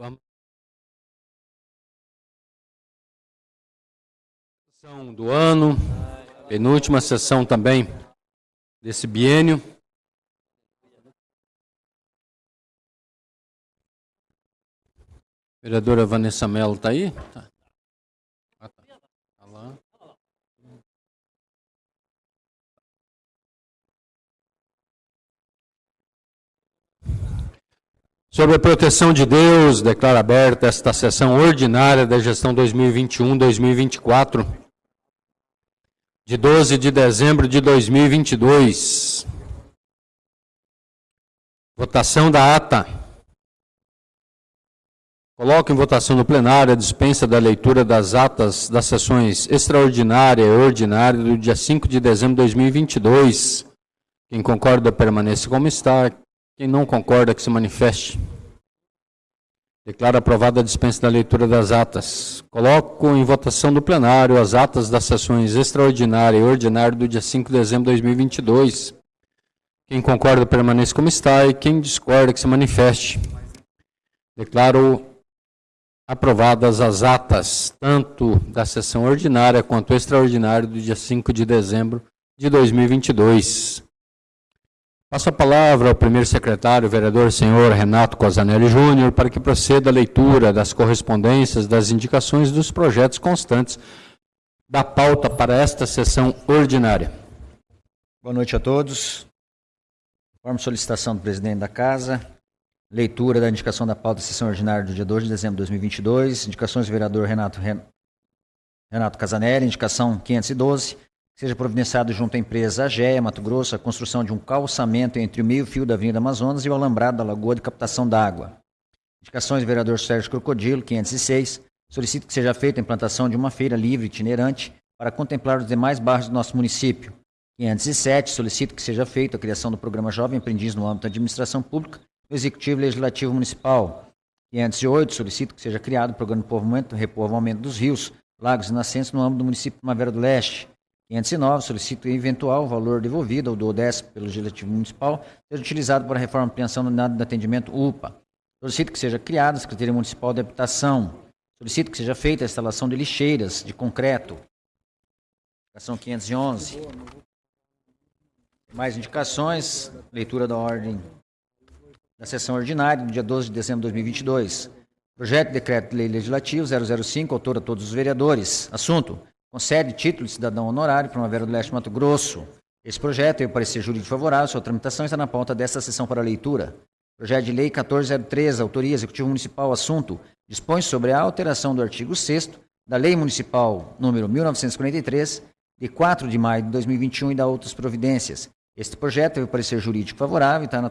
Vamos. Sessão do ano, penúltima sessão também desse biênio. Vereadora Vanessa Mello está aí? Tá. Ah, tá. Tá lá. Sobre a proteção de Deus, declaro aberta esta sessão ordinária da gestão 2021-2024, de 12 de dezembro de 2022. Votação da ata. Coloco em votação no plenário a dispensa da leitura das atas das sessões extraordinária e ordinária do dia 5 de dezembro de 2022. Quem concorda permaneça como está. Quem não concorda que se manifeste. Declaro aprovada a dispensa da leitura das atas. Coloco em votação do plenário as atas das sessões extraordinária e ordinária do dia 5 de dezembro de 2022. Quem concorda permaneça como está e quem discorda que se manifeste. Declaro aprovadas as atas, tanto da sessão ordinária quanto extraordinária do dia 5 de dezembro de 2022. Passo a palavra ao primeiro secretário, vereador senhor Renato Cosanelli Júnior, para que proceda a leitura das correspondências, das indicações dos projetos constantes da pauta para esta sessão ordinária. Boa noite a todos. Conforme solicitação do presidente da Casa, Leitura da indicação da pauta da sessão ordinária do dia 2 de dezembro de 2022. Indicações do vereador Renato, Renato Casanelli, indicação 512. Seja providenciado junto à empresa AGEA, Mato Grosso, a construção de um calçamento entre o meio-fio da Avenida Amazonas e o alambrado da Lagoa de Captação d'Água. Indicações do vereador Sérgio Crocodilo, 506. Solicito que seja feita a implantação de uma feira livre itinerante para contemplar os demais bairros do nosso município. 507. Solicito que seja feita a criação do programa Jovem Aprendiz no âmbito da administração pública do Executivo Legislativo Municipal. 508, solicito que seja criado o programa de povoamento, repovoamento dos rios, lagos e nascentes no âmbito do município de Primavera do Leste. 509, solicito eventual valor devolvido ao do ODESP pelo Legislativo Municipal seja utilizado para a reforma e ampliação do unidade de atendimento UPA. Solicito que seja criada a Secretaria Municipal de Habitação. Solicito que seja feita a instalação de lixeiras de concreto. Indicação 511. Mais indicações, leitura da ordem da sessão ordinária do dia 12 de dezembro de 2022. Projeto de Decreto de Lei Legislativo 005, autor a todos os vereadores. Assunto: concede título de cidadão honorário Primavera do Leste Mato Grosso. Esse projeto tem o parecer jurídico favorável, sua tramitação está na pauta desta sessão para leitura. Projeto de Lei 1403, autoria Executivo Municipal, assunto: dispõe sobre a alteração do artigo 6 da Lei Municipal número 1943, de 4 de maio de 2021 e da outras providências. Este projeto tem o parecer jurídico favorável está na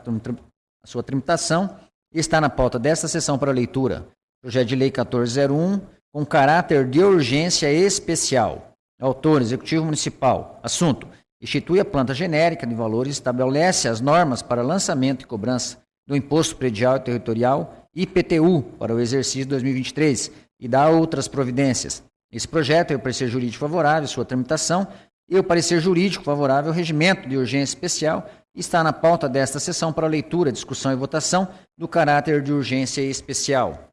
sua tramitação e está na pauta desta sessão para leitura. Projeto de Lei 1401, com caráter de urgência especial. Autor, Executivo Municipal. Assunto: institui a planta genérica de valores e estabelece as normas para lançamento e cobrança do Imposto Predial e Territorial IPTU para o exercício 2023 e dá outras providências. Esse projeto é o parecer jurídico favorável, sua tramitação, e o parecer jurídico favorável ao regimento de urgência especial está na pauta desta sessão para leitura, discussão e votação do caráter de urgência especial.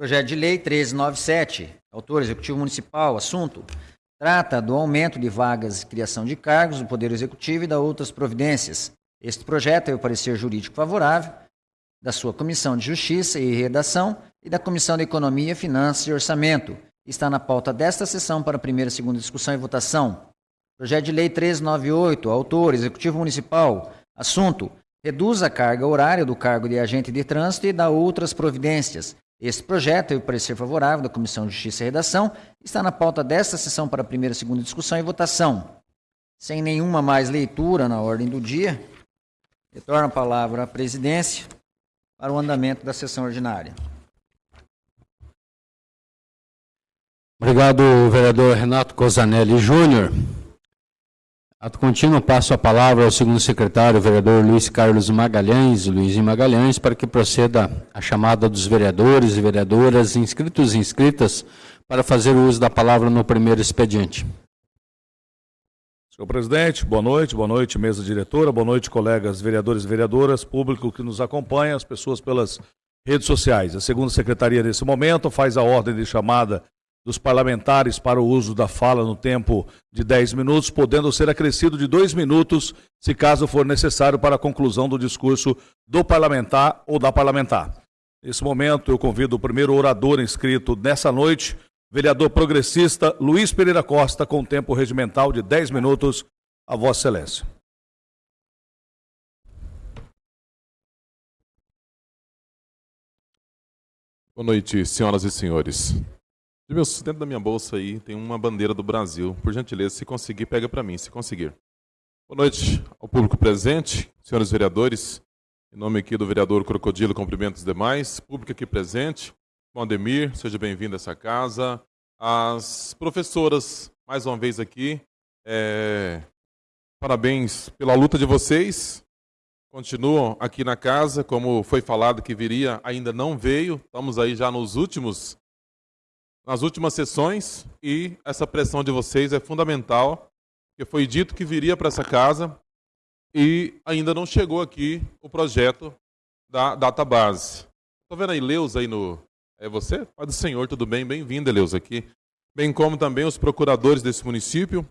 Projeto de Lei 1397, autor Executivo Municipal, assunto: trata do aumento de vagas e criação de cargos do Poder Executivo e da outras providências. Este projeto é o parecer jurídico favorável da sua Comissão de Justiça e Redação e da Comissão de Economia, Finanças e Orçamento. Está na pauta desta sessão para primeira segunda discussão e votação. Projeto de Lei 1398, autor, Executivo Municipal. Assunto: reduz a carga horária do cargo de agente de trânsito e dá outras providências. Este projeto teve parecer favorável da Comissão de Justiça e Redação está na pauta desta sessão para primeira e segunda discussão e votação. Sem nenhuma mais leitura na ordem do dia, retorno a palavra à presidência para o andamento da sessão ordinária. Obrigado, vereador Renato Cosanelli Júnior. Ato contínuo, passo a palavra ao segundo secretário, vereador Luiz Carlos Magalhães, Luiz Magalhães, para que proceda a chamada dos vereadores e vereadoras inscritos e inscritas para fazer uso da palavra no primeiro expediente. Senhor presidente, boa noite, boa noite, mesa diretora, boa noite, colegas vereadores e vereadoras, público que nos acompanha, as pessoas pelas redes sociais. A segunda secretaria, nesse momento, faz a ordem de chamada dos parlamentares para o uso da fala no tempo de 10 minutos, podendo ser acrescido de dois minutos, se caso for necessário, para a conclusão do discurso do parlamentar ou da parlamentar. Nesse momento, eu convido o primeiro orador inscrito nessa noite, vereador progressista Luiz Pereira Costa, com tempo regimental de 10 minutos, a Vossa Excelência. Boa noite, senhoras e senhores. Dentro da minha bolsa aí tem uma bandeira do Brasil. Por gentileza, se conseguir, pega para mim, se conseguir. Boa noite ao público presente, senhores vereadores. Em nome aqui do vereador Crocodilo, cumprimento os demais. Público aqui presente. Bom, Ademir, seja bem-vindo a essa casa. As professoras, mais uma vez aqui. É... Parabéns pela luta de vocês. Continuam aqui na casa, como foi falado que viria, ainda não veio. Estamos aí já nos últimos nas últimas sessões e essa pressão de vocês é fundamental, porque foi dito que viria para essa casa e ainda não chegou aqui o projeto da database. Estou vendo aí Leus aí no... É você? Pai do Senhor, tudo bem? Bem-vindo, Leus, aqui. Bem como também os procuradores desse município.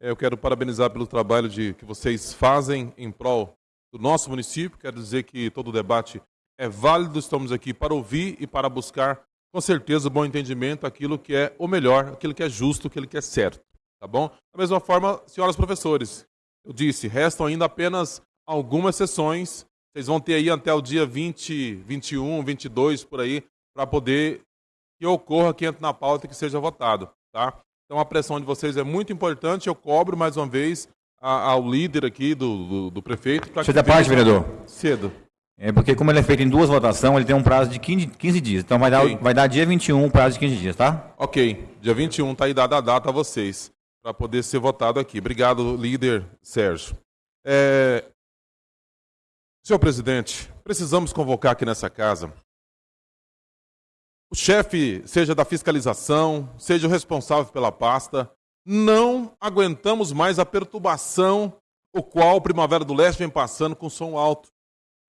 É, eu quero parabenizar pelo trabalho de, que vocês fazem em prol do nosso município. Quero dizer que todo o debate é válido, estamos aqui para ouvir e para buscar com certeza, bom entendimento, aquilo que é o melhor, aquilo que é justo, aquilo que é certo. Tá bom? Da mesma forma, senhoras professores, eu disse, restam ainda apenas algumas sessões. Vocês vão ter aí até o dia 20, 21, 22 por aí, para poder que ocorra, que entre na pauta e que seja votado. Tá? Então a pressão de vocês é muito importante. Eu cobro mais uma vez ao líder aqui do, do, do prefeito. Você da parte, vereador? Cedo. É porque como ele é feito em duas votações, ele tem um prazo de 15, 15 dias. Então vai, okay. dar, vai dar dia 21, um prazo de 15 dias, tá? Ok. Dia 21 está aí dada a data a vocês, para poder ser votado aqui. Obrigado, líder Sérgio. É... Senhor presidente, precisamos convocar aqui nessa casa o chefe, seja da fiscalização, seja o responsável pela pasta, não aguentamos mais a perturbação o qual o Primavera do Leste vem passando com som alto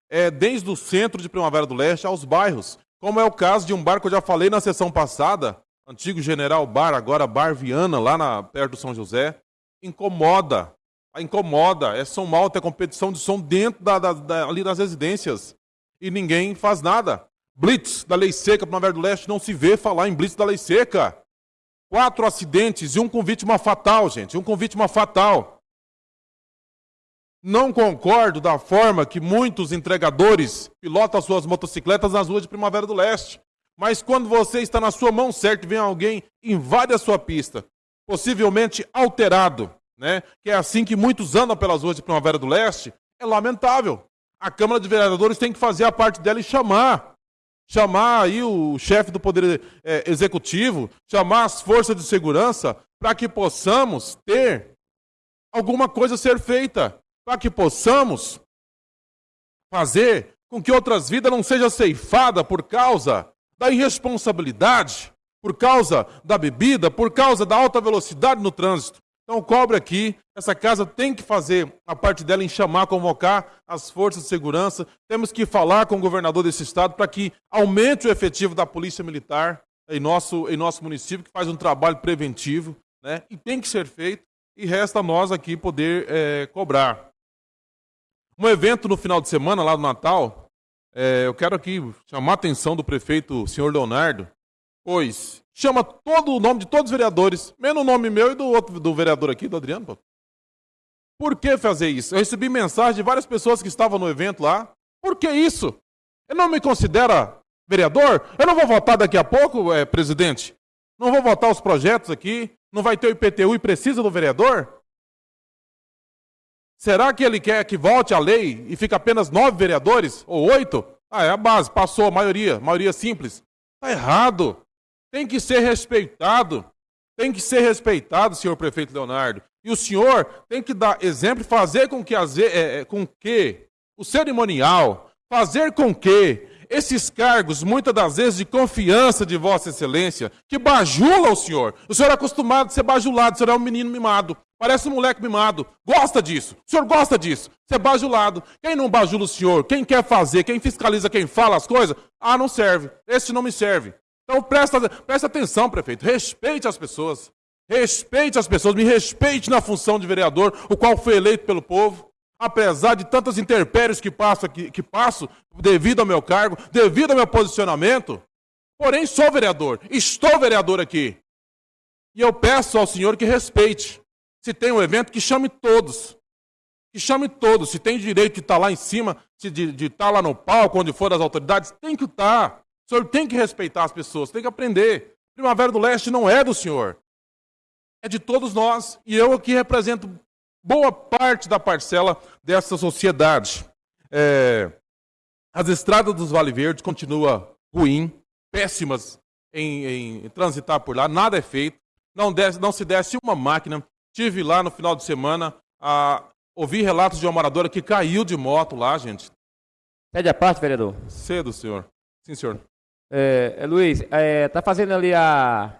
é, desde o centro de Primavera do Leste aos bairros, como é o caso de um bar que eu já falei na sessão passada, antigo General Bar, agora Bar Viana, lá na, perto do São José, incomoda. Incomoda. É som alto, é competição de som dentro da, da, da, ali das residências. E ninguém faz nada. Blitz da Lei Seca, Primavera do Leste, não se vê falar em Blitz da Lei Seca. Quatro acidentes e um com vítima fatal, gente. Um com vítima fatal. Não concordo da forma que muitos entregadores pilotam suas motocicletas nas ruas de Primavera do Leste. Mas quando você está na sua mão certa e vem alguém invade a sua pista, possivelmente alterado, né? Que é assim que muitos andam pelas ruas de Primavera do Leste, é lamentável. A Câmara de Vereadores tem que fazer a parte dela e chamar. Chamar aí o chefe do Poder é, Executivo, chamar as forças de segurança, para que possamos ter alguma coisa a ser feita para que possamos fazer com que outras vidas não sejam ceifadas por causa da irresponsabilidade, por causa da bebida, por causa da alta velocidade no trânsito. Então, cobre aqui, essa casa tem que fazer a parte dela em chamar, convocar as forças de segurança. Temos que falar com o governador desse estado para que aumente o efetivo da Polícia Militar em nosso, em nosso município, que faz um trabalho preventivo, né? e tem que ser feito, e resta nós aqui poder é, cobrar. Um evento no final de semana, lá no Natal, é, eu quero aqui chamar a atenção do prefeito, senhor Leonardo, pois chama todo o nome de todos os vereadores, menos o nome meu e do outro do vereador aqui, do Adriano. Por que fazer isso? Eu recebi mensagem de várias pessoas que estavam no evento lá. Por que isso? Ele não me considera vereador? Eu não vou votar daqui a pouco, é, presidente? Não vou votar os projetos aqui? Não vai ter o IPTU e precisa do vereador? Será que ele quer que volte a lei e fique apenas nove vereadores? Ou oito? Ah, é a base, passou a maioria, maioria simples. Está errado. Tem que ser respeitado. Tem que ser respeitado, senhor prefeito Leonardo. E o senhor tem que dar exemplo e fazer com que, é, é, com que o cerimonial, fazer com que esses cargos, muitas das vezes de confiança de Vossa Excelência, que bajula o senhor. O senhor é acostumado a ser bajulado, o senhor é um menino mimado. Parece um moleque mimado. Gosta disso. O senhor gosta disso. Você é bajulado. Quem não bajula o senhor, quem quer fazer, quem fiscaliza, quem fala as coisas, ah, não serve. Esse não me serve. Então presta, presta atenção, prefeito. Respeite as pessoas. Respeite as pessoas. Me respeite na função de vereador, o qual foi eleito pelo povo. Apesar de tantas intempéries que passo, que passo devido ao meu cargo, devido ao meu posicionamento, porém sou vereador. Estou vereador aqui. E eu peço ao senhor que respeite. Se tem um evento, que chame todos. Que chame todos. Se tem direito de estar lá em cima, de, de estar lá no palco, onde for as autoridades, tem que estar. O senhor tem que respeitar as pessoas, tem que aprender. Primavera do Leste não é do senhor. É de todos nós. E eu aqui represento boa parte da parcela dessa sociedade. É, as estradas dos Vale Verde continuam ruim, péssimas em, em, transitar por lá, nada é feito, não, desce, não se desce uma máquina, Tive lá no final de semana, a, ouvi relatos de uma moradora que caiu de moto lá, gente. Pede a parte, vereador. Cedo, senhor. Sim, senhor. É, é, Luiz, é, tá fazendo ali a,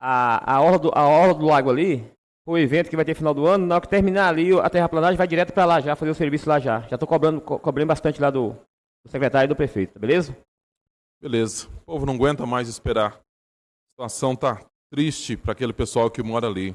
a, a, orla do, a orla do lago ali, o evento que vai ter final do ano, na hora que terminar ali, a terraplanagem vai direto para lá já, fazer o serviço lá já. Já estou cobrando, co cobrando bastante lá do, do secretário e do prefeito, beleza? Beleza. O povo não aguenta mais esperar. A situação tá triste para aquele pessoal que mora ali.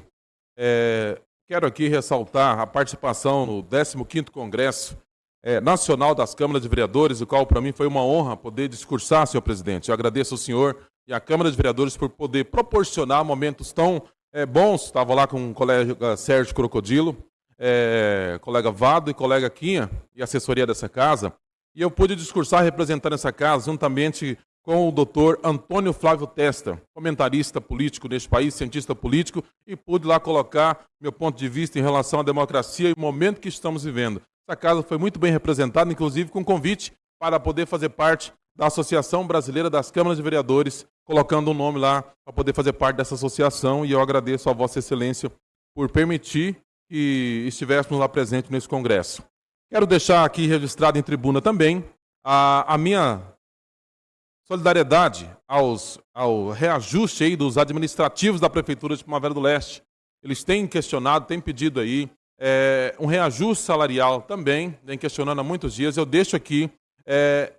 É, quero aqui ressaltar a participação no 15º Congresso é, Nacional das Câmaras de Vereadores, o qual para mim foi uma honra poder discursar, senhor presidente. Eu agradeço ao senhor e à Câmara de Vereadores por poder proporcionar momentos tão é, bons. Estava lá com o colega Sérgio Crocodilo, é, colega Vado e colega Quinha, e assessoria dessa casa. E eu pude discursar representando essa casa, juntamente com o doutor Antônio Flávio Testa, comentarista político neste país, cientista político, e pude lá colocar meu ponto de vista em relação à democracia e o momento que estamos vivendo. Essa casa foi muito bem representada, inclusive com convite para poder fazer parte da Associação Brasileira das Câmaras de Vereadores, colocando um nome lá para poder fazer parte dessa associação, e eu agradeço a Vossa Excelência por permitir que estivéssemos lá presentes nesse congresso. Quero deixar aqui registrado em tribuna também a, a minha solidariedade aos, ao reajuste aí dos administrativos da Prefeitura de Primavera do Leste. Eles têm questionado, têm pedido aí é, um reajuste salarial também, vem questionando há muitos dias. Eu deixo aqui, é,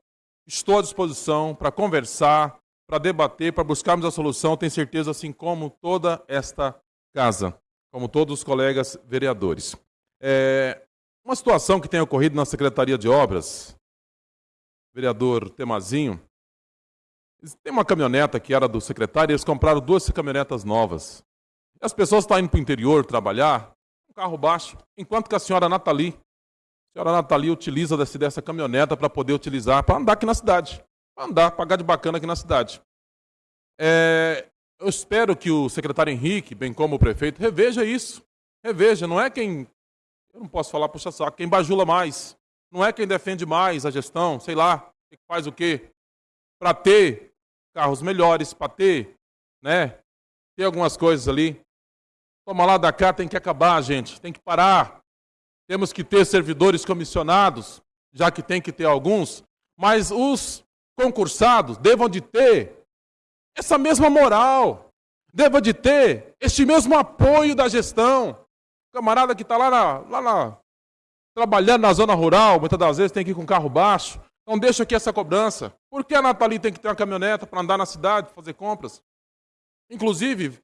estou à disposição para conversar, para debater, para buscarmos a solução, tenho certeza, assim como toda esta casa, como todos os colegas vereadores. É, uma situação que tem ocorrido na Secretaria de Obras, vereador Temazinho, tem uma caminhoneta que era do secretário, e eles compraram duas caminhonetas novas. E as pessoas estão indo para o interior trabalhar, um carro baixo, enquanto que a senhora Nathalie, a senhora Nathalie utiliza desse, dessa caminhoneta para poder utilizar, para andar aqui na cidade. Para andar, pagar de bacana aqui na cidade. É, eu espero que o secretário Henrique, bem como o prefeito, reveja isso. Reveja, não é quem. Eu não posso falar puxa saco, quem bajula mais. Não é quem defende mais a gestão, sei lá, faz o quê? Para ter carros melhores para ter, né? Tem algumas coisas ali. Toma lá da cá, tem que acabar, gente. Tem que parar. Temos que ter servidores comissionados, já que tem que ter alguns. Mas os concursados devam de ter essa mesma moral. Devam de ter este mesmo apoio da gestão. O camarada que está lá, na, lá na, trabalhando na zona rural, muitas das vezes tem que ir com carro baixo. Então deixa aqui essa cobrança. Por que a Nathalie tem que ter uma caminhoneta para andar na cidade, fazer compras? Inclusive,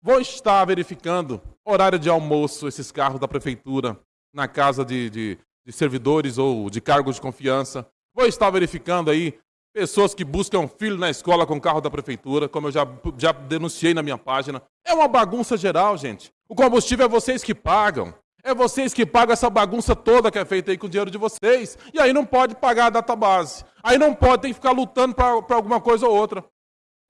vou estar verificando horário de almoço esses carros da prefeitura na casa de, de, de servidores ou de cargos de confiança. Vou estar verificando aí pessoas que buscam filho na escola com carro da prefeitura, como eu já, já denunciei na minha página. É uma bagunça geral, gente. O combustível é vocês que pagam. É vocês que pagam essa bagunça toda que é feita aí com o dinheiro de vocês. E aí não pode pagar a database. Aí não pode, tem que ficar lutando para alguma coisa ou outra.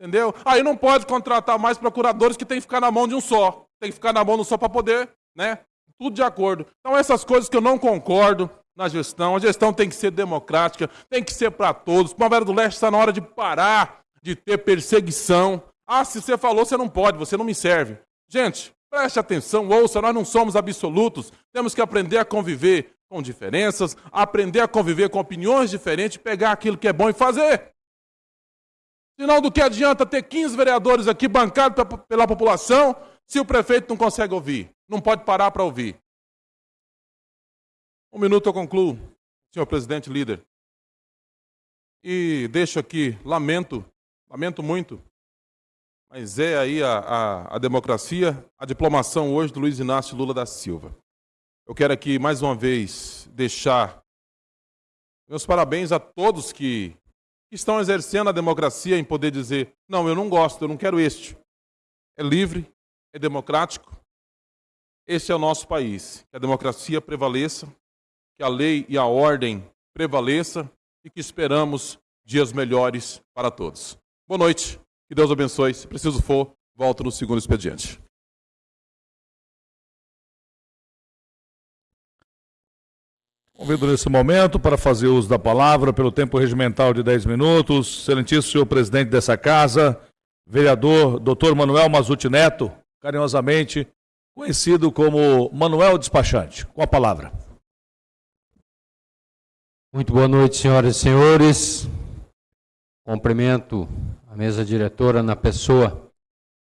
Entendeu? Aí não pode contratar mais procuradores que tem que ficar na mão de um só. Tem que ficar na mão de um só para poder, né? Tudo de acordo. Então, essas coisas que eu não concordo na gestão. A gestão tem que ser democrática, tem que ser para todos. Primavera do Leste está na hora de parar de ter perseguição. Ah, se você falou, você não pode, você não me serve. Gente, Preste atenção, ouça, nós não somos absolutos. Temos que aprender a conviver com diferenças, aprender a conviver com opiniões diferentes, pegar aquilo que é bom e fazer. Senão, do que adianta ter 15 vereadores aqui bancados pela população, Se o prefeito não consegue ouvir, não pode parar para ouvir. Um minuto eu concluo, senhor presidente líder. E deixo aqui, lamento, lamento muito, mas é aí a, a, a democracia, a diplomação hoje do Luiz Inácio Lula da Silva. Eu quero aqui, mais uma vez, deixar meus parabéns a todos que estão exercendo a democracia em poder dizer: não, eu não gosto, eu não quero este. É livre, é democrático. Esse é o nosso país. Que a democracia prevaleça, que a lei e a ordem prevaleça e que esperamos dias melhores para todos. Boa noite, que Deus abençoe. Se preciso for, volto no segundo expediente. Convido nesse momento para fazer uso da palavra, pelo tempo regimental de 10 minutos, excelentíssimo senhor presidente dessa casa, vereador doutor Manuel Mazuti Neto, carinhosamente conhecido como Manuel Despachante. Com a palavra. Muito boa noite, senhoras e senhores. Cumprimento a mesa diretora na pessoa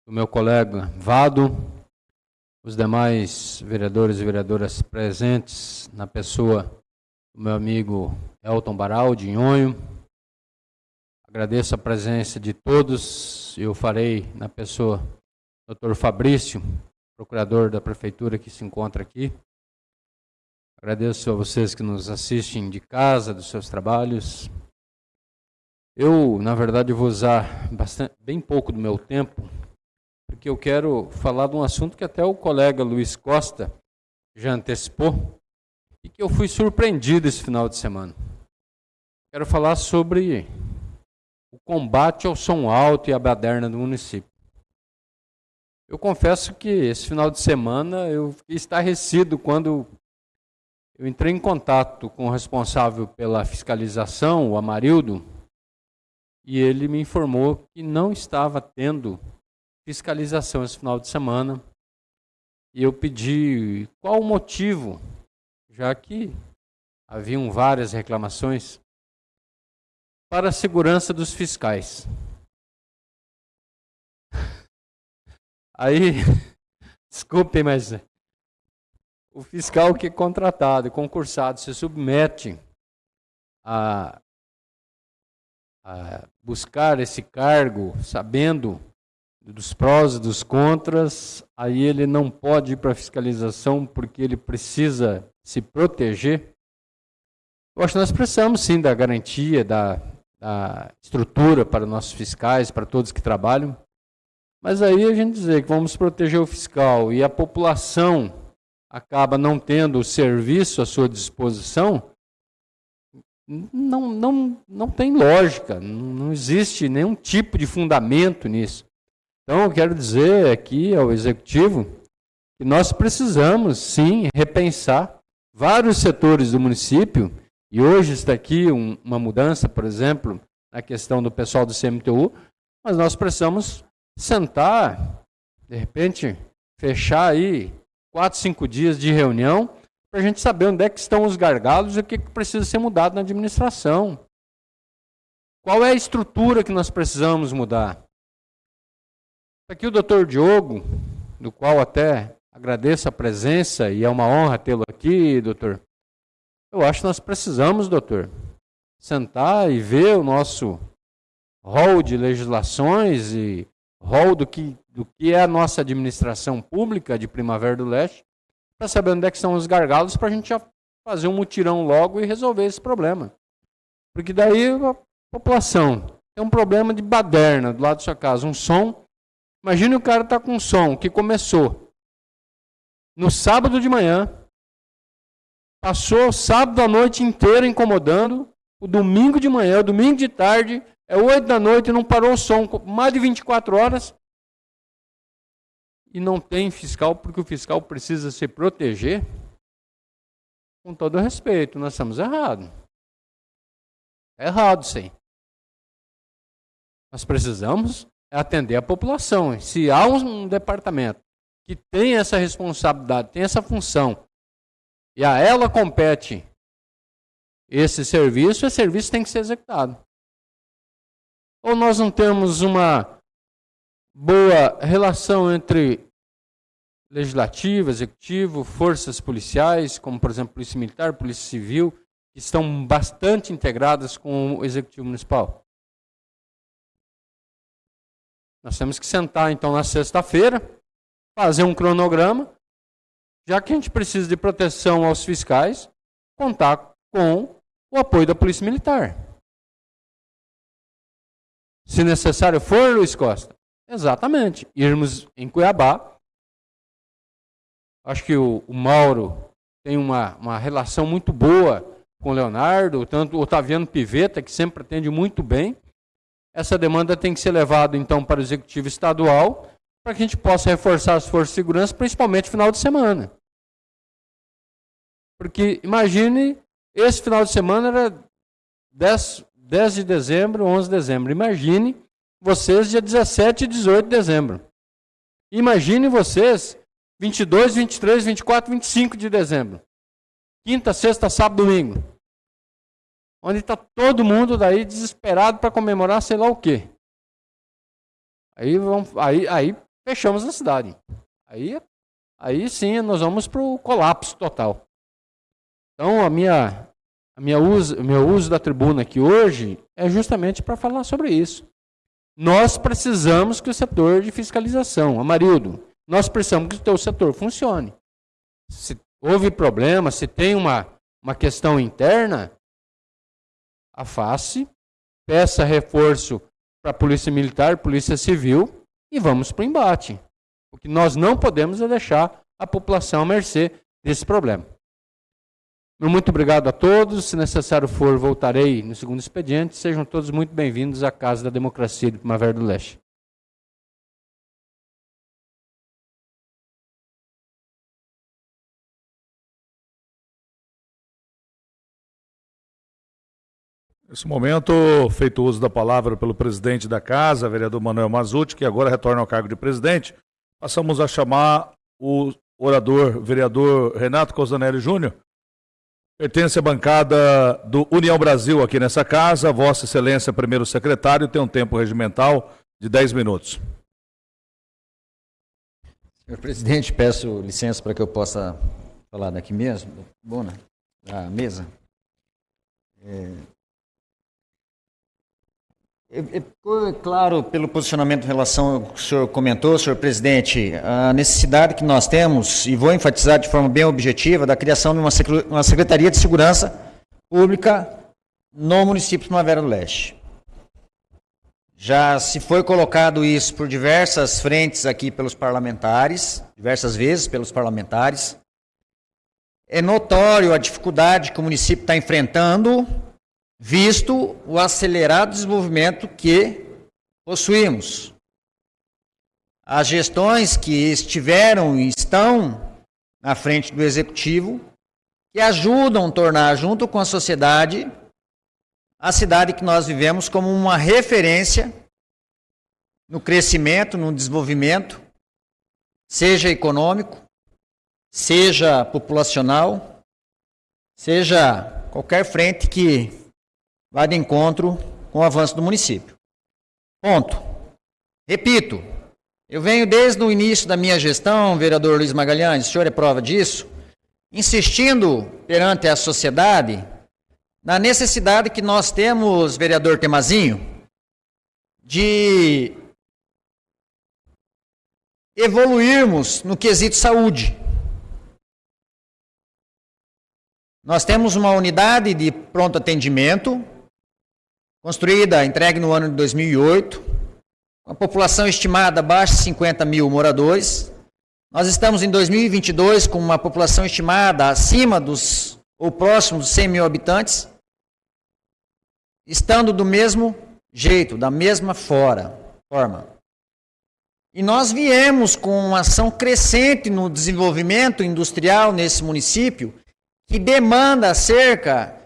do meu colega Vado, os demais vereadores e vereadoras presentes na pessoa do meu amigo Elton Baral, de Nhonho. Agradeço a presença de todos. Eu farei na pessoa do Dr. Fabrício, procurador da prefeitura que se encontra aqui. Agradeço a vocês que nos assistem de casa, dos seus trabalhos. Eu, na verdade, vou usar bastante, bem pouco do meu tempo, porque eu quero falar de um assunto que até o colega Luiz Costa já antecipou, e que eu fui surpreendido esse final de semana. Quero falar sobre o combate ao som alto e à baderna do município. Eu confesso que esse final de semana eu fiquei estarrecido quando eu entrei em contato com o responsável pela fiscalização, o Amarildo, e ele me informou que não estava tendo fiscalização esse final de semana. E eu pedi qual o motivo já que haviam várias reclamações, para a segurança dos fiscais. Aí, desculpem, mas o fiscal que é contratado, concursado, se submete a, a buscar esse cargo, sabendo dos prós e dos contras, aí ele não pode ir para fiscalização porque ele precisa se proteger. Eu acho que nós precisamos sim da garantia, da, da estrutura para nossos fiscais, para todos que trabalham. Mas aí a gente dizer que vamos proteger o fiscal e a população acaba não tendo o serviço à sua disposição, não, não, não tem lógica, não existe nenhum tipo de fundamento nisso. Então, eu quero dizer aqui ao Executivo que nós precisamos, sim, repensar vários setores do município, e hoje está aqui um, uma mudança, por exemplo, na questão do pessoal do CMTU, mas nós precisamos sentar, de repente, fechar aí quatro, cinco dias de reunião, para a gente saber onde é que estão os gargalos e o que, que precisa ser mudado na administração. Qual é a estrutura que nós precisamos mudar? Aqui o doutor Diogo, do qual até agradeço a presença e é uma honra tê-lo aqui, doutor. Eu acho que nós precisamos, doutor, sentar e ver o nosso rol de legislações e rol do que, do que é a nossa administração pública de Primavera do Leste, para saber onde é que estão os gargalos, para a gente já fazer um mutirão logo e resolver esse problema. Porque daí a população tem um problema de baderna do lado da sua casa, um som Imagine o cara tá com um som que começou no sábado de manhã, passou o sábado à noite inteira incomodando, o domingo de manhã, o domingo de tarde, é oito da noite e não parou o som mais de 24 horas. E não tem fiscal, porque o fiscal precisa se proteger. Com todo respeito, nós estamos errados. É errado, sim. Nós precisamos atender a população. Se há um departamento que tem essa responsabilidade, tem essa função, e a ela compete esse serviço, esse serviço tem que ser executado. Ou nós não temos uma boa relação entre legislativo, executivo, forças policiais, como por exemplo Polícia Militar, Polícia Civil, que estão bastante integradas com o Executivo Municipal. Nós temos que sentar então na sexta-feira, fazer um cronograma, já que a gente precisa de proteção aos fiscais, contar com o apoio da Polícia Militar. Se necessário for, Luiz Costa, exatamente, irmos em Cuiabá. Acho que o, o Mauro tem uma, uma relação muito boa com Leonardo, tanto o Otaviano Piveta, que sempre atende muito bem. Essa demanda tem que ser levada, então, para o Executivo Estadual, para que a gente possa reforçar as forças de segurança, principalmente final de semana. Porque, imagine, esse final de semana era 10, 10 de dezembro, 11 de dezembro. Imagine vocês dia 17 e 18 de dezembro. Imagine vocês 22, 23, 24, 25 de dezembro. Quinta, sexta, sábado, domingo. Onde está todo mundo daí desesperado para comemorar sei lá o quê. Aí, vamos, aí, aí fechamos a cidade. Aí, aí sim nós vamos para o colapso total. Então a minha, a minha uso, o meu uso da tribuna aqui hoje é justamente para falar sobre isso. Nós precisamos que o setor de fiscalização, Amarildo, nós precisamos que o teu setor funcione. Se houve problema, se tem uma, uma questão interna, afaste, peça reforço para a Polícia Militar, Polícia Civil e vamos para o embate. O que nós não podemos é deixar a população à mercê desse problema. Muito obrigado a todos. Se necessário for, voltarei no segundo expediente. Sejam todos muito bem-vindos à Casa da Democracia de Primavera do Leste. Nesse momento, feito uso da palavra pelo presidente da Casa, vereador Manuel Mazuti, que agora retorna ao cargo de presidente, passamos a chamar o orador, vereador Renato Cosanelli Júnior, Pertence à bancada do União Brasil aqui nessa casa. Vossa Excelência, primeiro secretário, tem um tempo regimental de 10 minutos. Senhor presidente, peço licença para que eu possa falar daqui mesmo, Bona, da mesa. É, Ficou claro pelo posicionamento em relação ao que o senhor comentou, senhor presidente, a necessidade que nós temos, e vou enfatizar de forma bem objetiva, da criação de uma Secretaria de Segurança Pública no município de Primavera do Leste. Já se foi colocado isso por diversas frentes aqui pelos parlamentares, diversas vezes pelos parlamentares. É notório a dificuldade que o município está enfrentando visto o acelerado desenvolvimento que possuímos. As gestões que estiveram e estão na frente do executivo, que ajudam a tornar, junto com a sociedade, a cidade que nós vivemos como uma referência no crescimento, no desenvolvimento, seja econômico, seja populacional, seja qualquer frente que vai de encontro com o avanço do município. Ponto. Repito, eu venho desde o início da minha gestão, vereador Luiz Magalhães, o senhor é prova disso, insistindo perante a sociedade na necessidade que nós temos, vereador Temazinho, de evoluirmos no quesito saúde. Nós temos uma unidade de pronto atendimento construída, entregue no ano de 2008, com a população estimada abaixo de 50 mil moradores. Nós estamos em 2022 com uma população estimada acima dos, ou próximo dos 100 mil habitantes, estando do mesmo jeito, da mesma fora, forma. E nós viemos com uma ação crescente no desenvolvimento industrial nesse município, que demanda cerca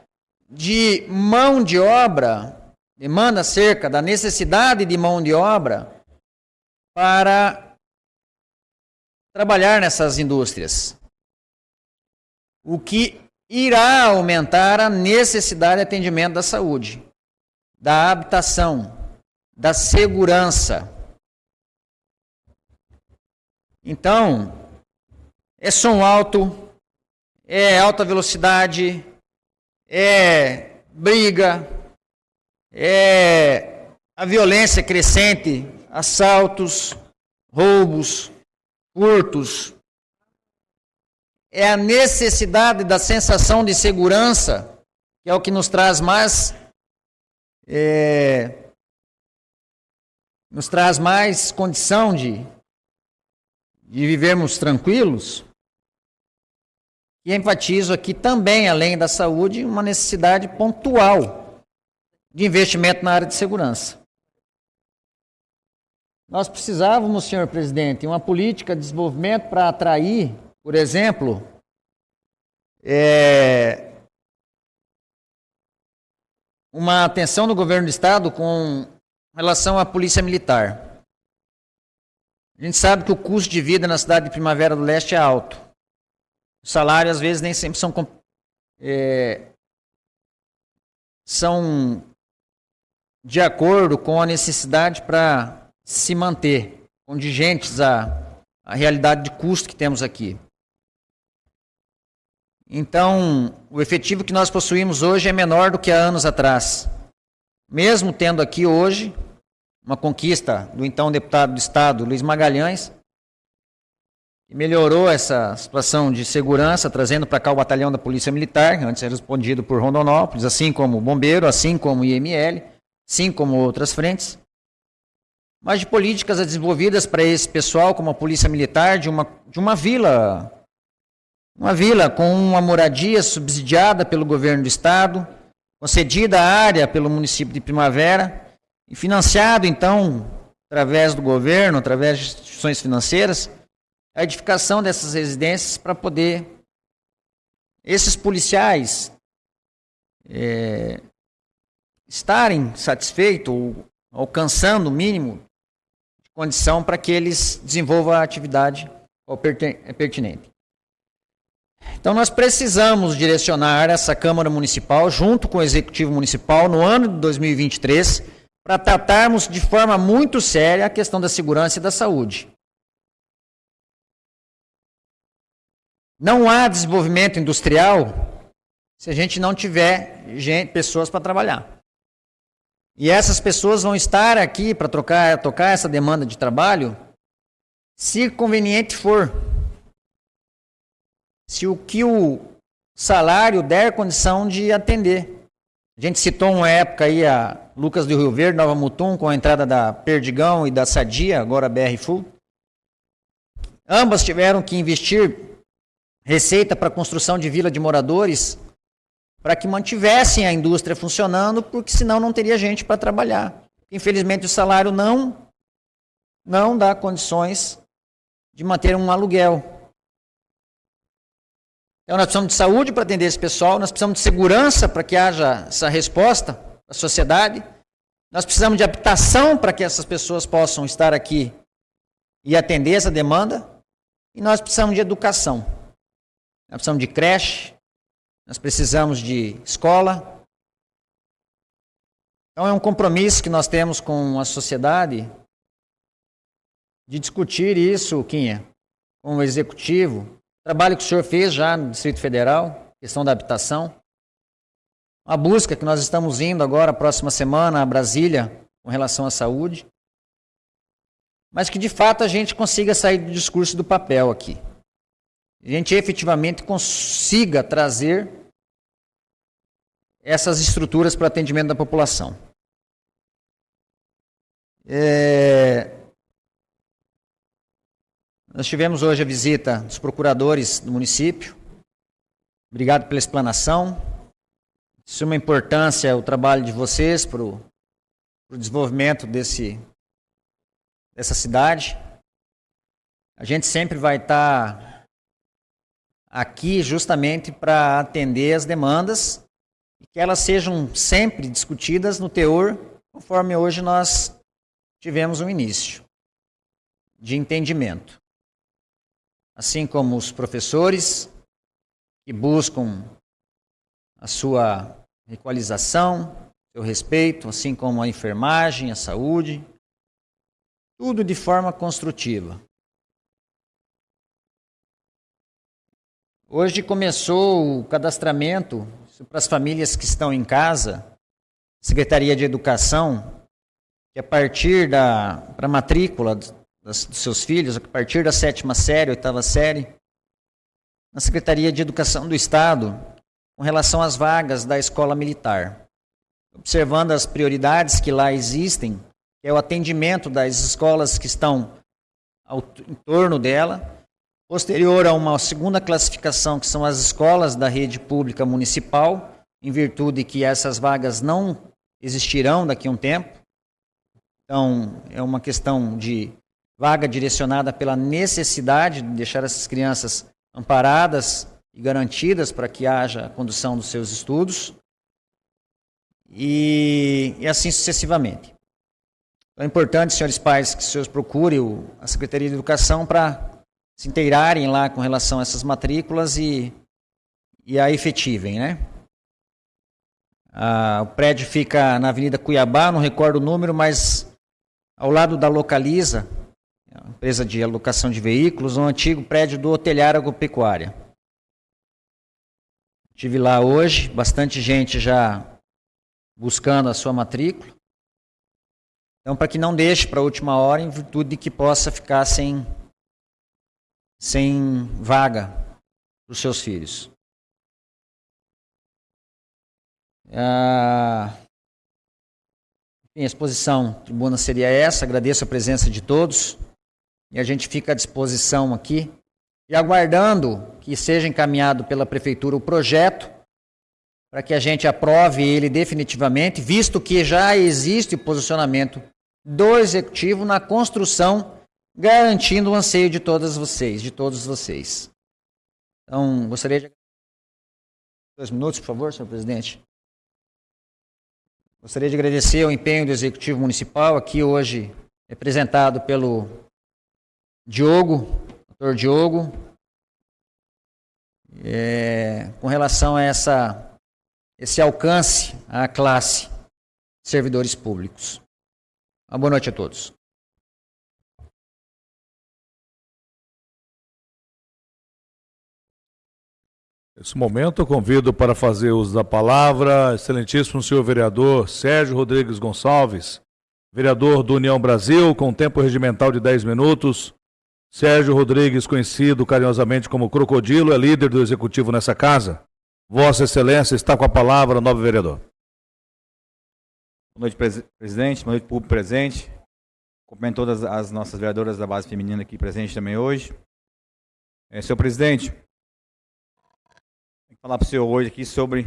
de mão de obra demanda acerca da necessidade de mão de obra para trabalhar nessas indústrias. O que irá aumentar a necessidade de atendimento da saúde, da habitação, da segurança. Então, é som alto, é alta velocidade, é briga, é a violência crescente, assaltos, roubos, furtos. É a necessidade da sensação de segurança que é o que nos traz mais é, nos traz mais condição de, de vivermos tranquilos. E enfatizo aqui também, além da saúde, uma necessidade pontual de investimento na área de segurança. Nós precisávamos, senhor presidente, uma política de desenvolvimento para atrair, por exemplo, é, uma atenção do governo do estado com relação à polícia militar. A gente sabe que o custo de vida na cidade de Primavera do Leste é alto. Os salários, às vezes, nem sempre são, é, são de acordo com a necessidade para se manter, condigentes à, à realidade de custo que temos aqui. Então, o efetivo que nós possuímos hoje é menor do que há anos atrás. Mesmo tendo aqui hoje uma conquista do então deputado do Estado, Luiz Magalhães, que melhorou essa situação de segurança, trazendo para cá o batalhão da Polícia Militar, antes era respondido por Rondonópolis, assim como o Bombeiro, assim como o IML, assim como outras frentes. Mas de políticas desenvolvidas para esse pessoal, como a Polícia Militar, de uma, de uma vila, uma vila com uma moradia subsidiada pelo governo do Estado, concedida à área pelo município de Primavera, e financiado, então, através do governo, através de instituições financeiras, a edificação dessas residências para poder esses policiais é, estarem satisfeitos ou alcançando o mínimo de condição para que eles desenvolvam a atividade é pertinente. Então, nós precisamos direcionar essa Câmara Municipal, junto com o Executivo Municipal, no ano de 2023, para tratarmos de forma muito séria a questão da segurança e da saúde. Não há desenvolvimento industrial se a gente não tiver gente, pessoas para trabalhar. E essas pessoas vão estar aqui para tocar, tocar essa demanda de trabalho se conveniente for. Se o que o salário der condição de atender. A gente citou uma época aí a Lucas do Rio Verde, Nova Mutum, com a entrada da Perdigão e da Sadia, agora BR Full. Ambas tiveram que investir receita para construção de vila de moradores para que mantivessem a indústria funcionando, porque senão não teria gente para trabalhar. Infelizmente o salário não não dá condições de manter um aluguel. Então nós precisamos de saúde para atender esse pessoal, nós precisamos de segurança para que haja essa resposta da sociedade. Nós precisamos de habitação para que essas pessoas possam estar aqui e atender essa demanda. E nós precisamos de educação. Nós precisamos de creche, nós precisamos de escola. Então é um compromisso que nós temos com a sociedade de discutir isso, Quinha, com o executivo. Trabalho que o senhor fez já no Distrito Federal, questão da habitação a busca que nós estamos indo agora, próxima semana, a Brasília, com relação à saúde. Mas que de fato a gente consiga sair do discurso do papel aqui. A gente efetivamente consiga trazer essas estruturas para atendimento da população. É... Nós tivemos hoje a visita dos procuradores do município. Obrigado pela explanação suma importância o trabalho de vocês para o desenvolvimento desse, dessa cidade. A gente sempre vai estar tá aqui justamente para atender as demandas e que elas sejam sempre discutidas no teor, conforme hoje nós tivemos um início de entendimento. Assim como os professores que buscam a sua equalização, seu respeito, assim como a enfermagem, a saúde, tudo de forma construtiva. Hoje começou o cadastramento para as famílias que estão em casa, Secretaria de Educação, que a partir da para matrícula das, dos seus filhos, a partir da sétima série, oitava série, na Secretaria de Educação do Estado, com relação às vagas da escola militar. Observando as prioridades que lá existem, que é o atendimento das escolas que estão ao, em torno dela, posterior a uma segunda classificação, que são as escolas da rede pública municipal, em virtude que essas vagas não existirão daqui a um tempo. Então, é uma questão de vaga direcionada pela necessidade de deixar essas crianças amparadas e garantidas para que haja a condução dos seus estudos. E, e assim sucessivamente. Então, é importante, senhores pais, que os senhores procurem a Secretaria de Educação para se inteirarem lá com relação a essas matrículas e, e a efetivem, né? Ah, o prédio fica na Avenida Cuiabá, não recordo o número, mas ao lado da Localiza, empresa de alocação de veículos, um antigo prédio do Hotelhar Agropecuária. Estive lá hoje, bastante gente já buscando a sua matrícula. Então, para que não deixe para a última hora, em virtude de que possa ficar sem sem vaga para os seus filhos. Ah, a exposição tribuna seria essa. Agradeço a presença de todos e a gente fica à disposição aqui e aguardando que seja encaminhado pela prefeitura o projeto para que a gente aprove ele definitivamente, visto que já existe o posicionamento do executivo na construção garantindo o anseio de todas vocês, de todos vocês. Então, gostaria de. Dois minutos, por favor, senhor presidente. Gostaria de agradecer o empenho do Executivo Municipal, aqui hoje representado pelo Diogo, doutor Diogo, é, com relação a essa, esse alcance à classe servidores públicos. Uma boa noite a todos. Nesse momento, convido para fazer uso da palavra, excelentíssimo senhor vereador Sérgio Rodrigues Gonçalves, vereador do União Brasil, com tempo regimental de 10 minutos. Sérgio Rodrigues, conhecido carinhosamente como Crocodilo, é líder do executivo nessa casa. Vossa Excelência está com a palavra, novo vereador. Boa noite, presidente. Boa noite, público presente. Cumprimento todas as nossas vereadoras da base feminina aqui presentes também hoje. É, senhor presidente, falar para o senhor hoje aqui sobre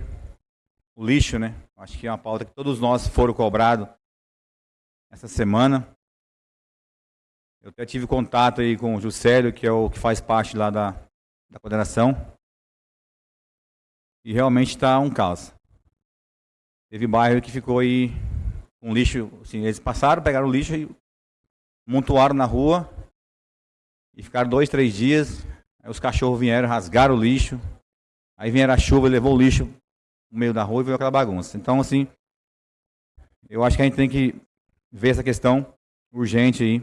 o lixo, né? Acho que é uma pauta que todos nós foram cobrados essa semana. Eu até tive contato aí com o Juscelio, que é o que faz parte lá da, da coordenação. E realmente está um caos. Teve bairro que ficou aí com lixo, assim, eles passaram, pegaram o lixo e montuaram na rua e ficaram dois, três dias. Aí os cachorros vieram, rasgaram o lixo, Aí vieram a chuva, levou o lixo no meio da rua e veio aquela bagunça. Então, assim, eu acho que a gente tem que ver essa questão urgente aí.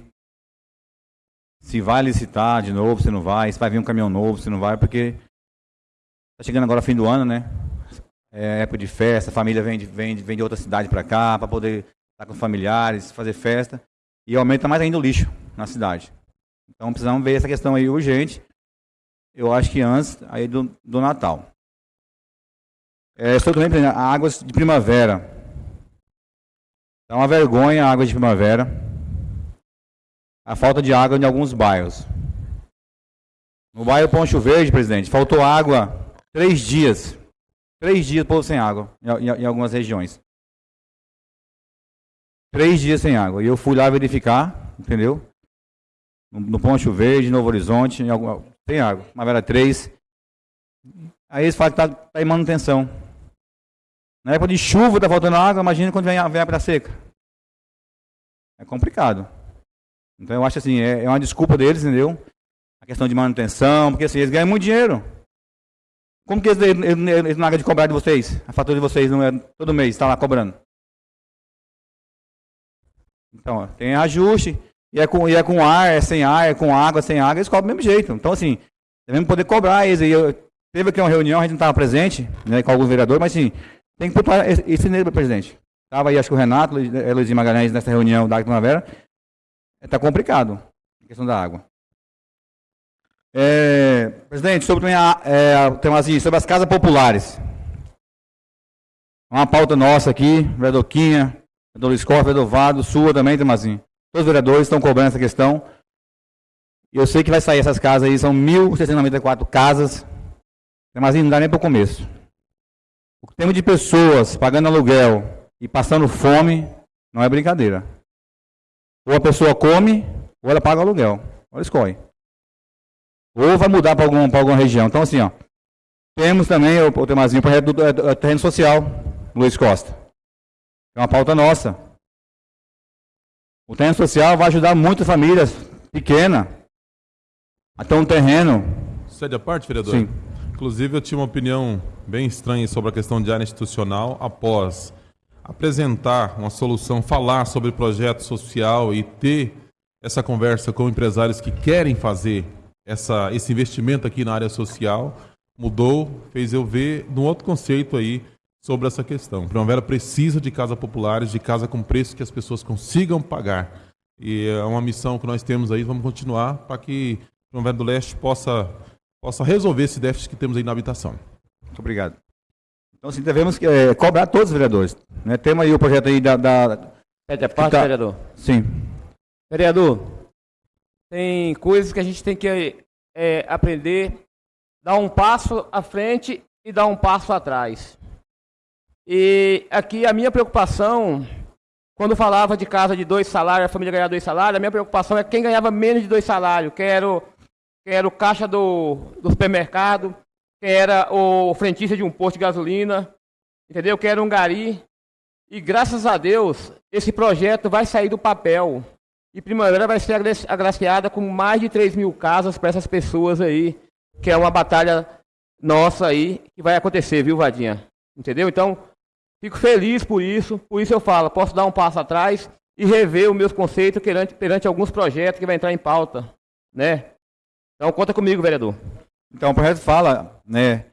Se vai licitar de novo, se não vai, se vai vir um caminhão novo, se não vai, porque tá chegando agora fim do ano, né? É época de festa, a família vem de, vem vem de outra cidade para cá para poder estar com os familiares, fazer festa. E aumenta mais ainda o lixo na cidade. Então precisamos ver essa questão aí urgente eu acho que antes aí do, do Natal. É, estou também águas de primavera. É uma vergonha a água de primavera. A falta de água em alguns bairros. No bairro Poncho Verde, presidente, faltou água três dias. Três dias povo sem água em, em, algumas regiões. Três dias sem água. E eu fui lá verificar, entendeu? No, no Poncho Verde, Novo Horizonte, em alguma, tem água. Primavera 3. Aí eles falam que está tá em manutenção. Na época de chuva está faltando água, imagina quando vem a, vem seca. É complicado. Então eu acho assim, é, é, uma desculpa deles, entendeu? A questão de manutenção, porque assim, eles ganham muito dinheiro. Como que eles, eles, eles não de cobrar de vocês? A fatura de vocês não é todo mês, está lá cobrando. Então, ó, tem ajuste. E é, com, e é com ar, é sem ar, é com água, sem água, eles cobram do mesmo jeito. Então, assim, devemos poder cobrar eles. E eu, Teve aqui uma reunião, a gente não estava presente, né, com alguns vereadores, mas sim, tem que pontuar esse, nível, presidente. Estava aí, acho que o Renato, Luiz Magalhães, nessa reunião da Primavera. Está complicado a questão da água. É, presidente, sobre, é, tem assim, sobre as casas populares. Uma pauta nossa aqui, vereador Quinha, vereador Luiz Corfa, vereador Vado, sua também, Temazinho. Todos os vereadores estão cobrando essa questão. Eu sei que vai sair essas casas aí, são 1.694 casas. Temazinho, não dá nem para o começo. O temos de pessoas pagando aluguel e passando fome não é brincadeira. Ou a pessoa come, ou ela paga o aluguel. Ou escolhe. Ou vai mudar para alguma, alguma região. Então, assim, ó. Temos também, o, o Temazinho, o terreno social, Luiz Costa. É uma pauta nossa. O terreno social vai ajudar muitas famílias pequenas a ter um terreno. Cede a parte, vereador? Sim. Inclusive, eu tinha uma opinião bem estranha sobre a questão de área institucional após apresentar uma solução, falar sobre projeto social e ter essa conversa com empresários que querem fazer essa, esse investimento aqui na área social. Mudou, fez eu ver num outro conceito aí sobre essa questão. Primavera precisa de casas populares, de casa com preço que as pessoas consigam pagar. E é uma missão que nós temos aí, vamos continuar para que Primavera do Leste possa, possa resolver esse déficit que temos aí na habitação. Muito obrigado. Então, sim, devemos é, cobrar todos os vereadores. Né? Temos aí o projeto aí da... da... Pede a parte, tá- vereador. Sim. Vereador, tem coisas que a gente tem que é, aprender, dar um passo à frente e dar um passo atrás. E aqui a minha preocupação, quando falava de casa de dois salários, a família ganhar dois salários, a minha preocupação é quem ganhava menos de dois salários, que era o, era o caixa do, do supermercado, que era o frentista de um posto de gasolina, entendeu? Que era um gari. E graças a Deus, esse projeto vai sair do papel. E Primavera vai ser agraciada com mais de 3 mil casas para essas pessoas aí, que é uma batalha nossa aí, que vai acontecer, viu, Vadinha? Entendeu? Então, fico feliz por isso, por isso eu falo, posso dar um passo atrás e rever os meus conceitos perante, perante alguns projetos que vai entrar em pauta, né? Então, conta comigo, vereador. Então, o projeto fala, né,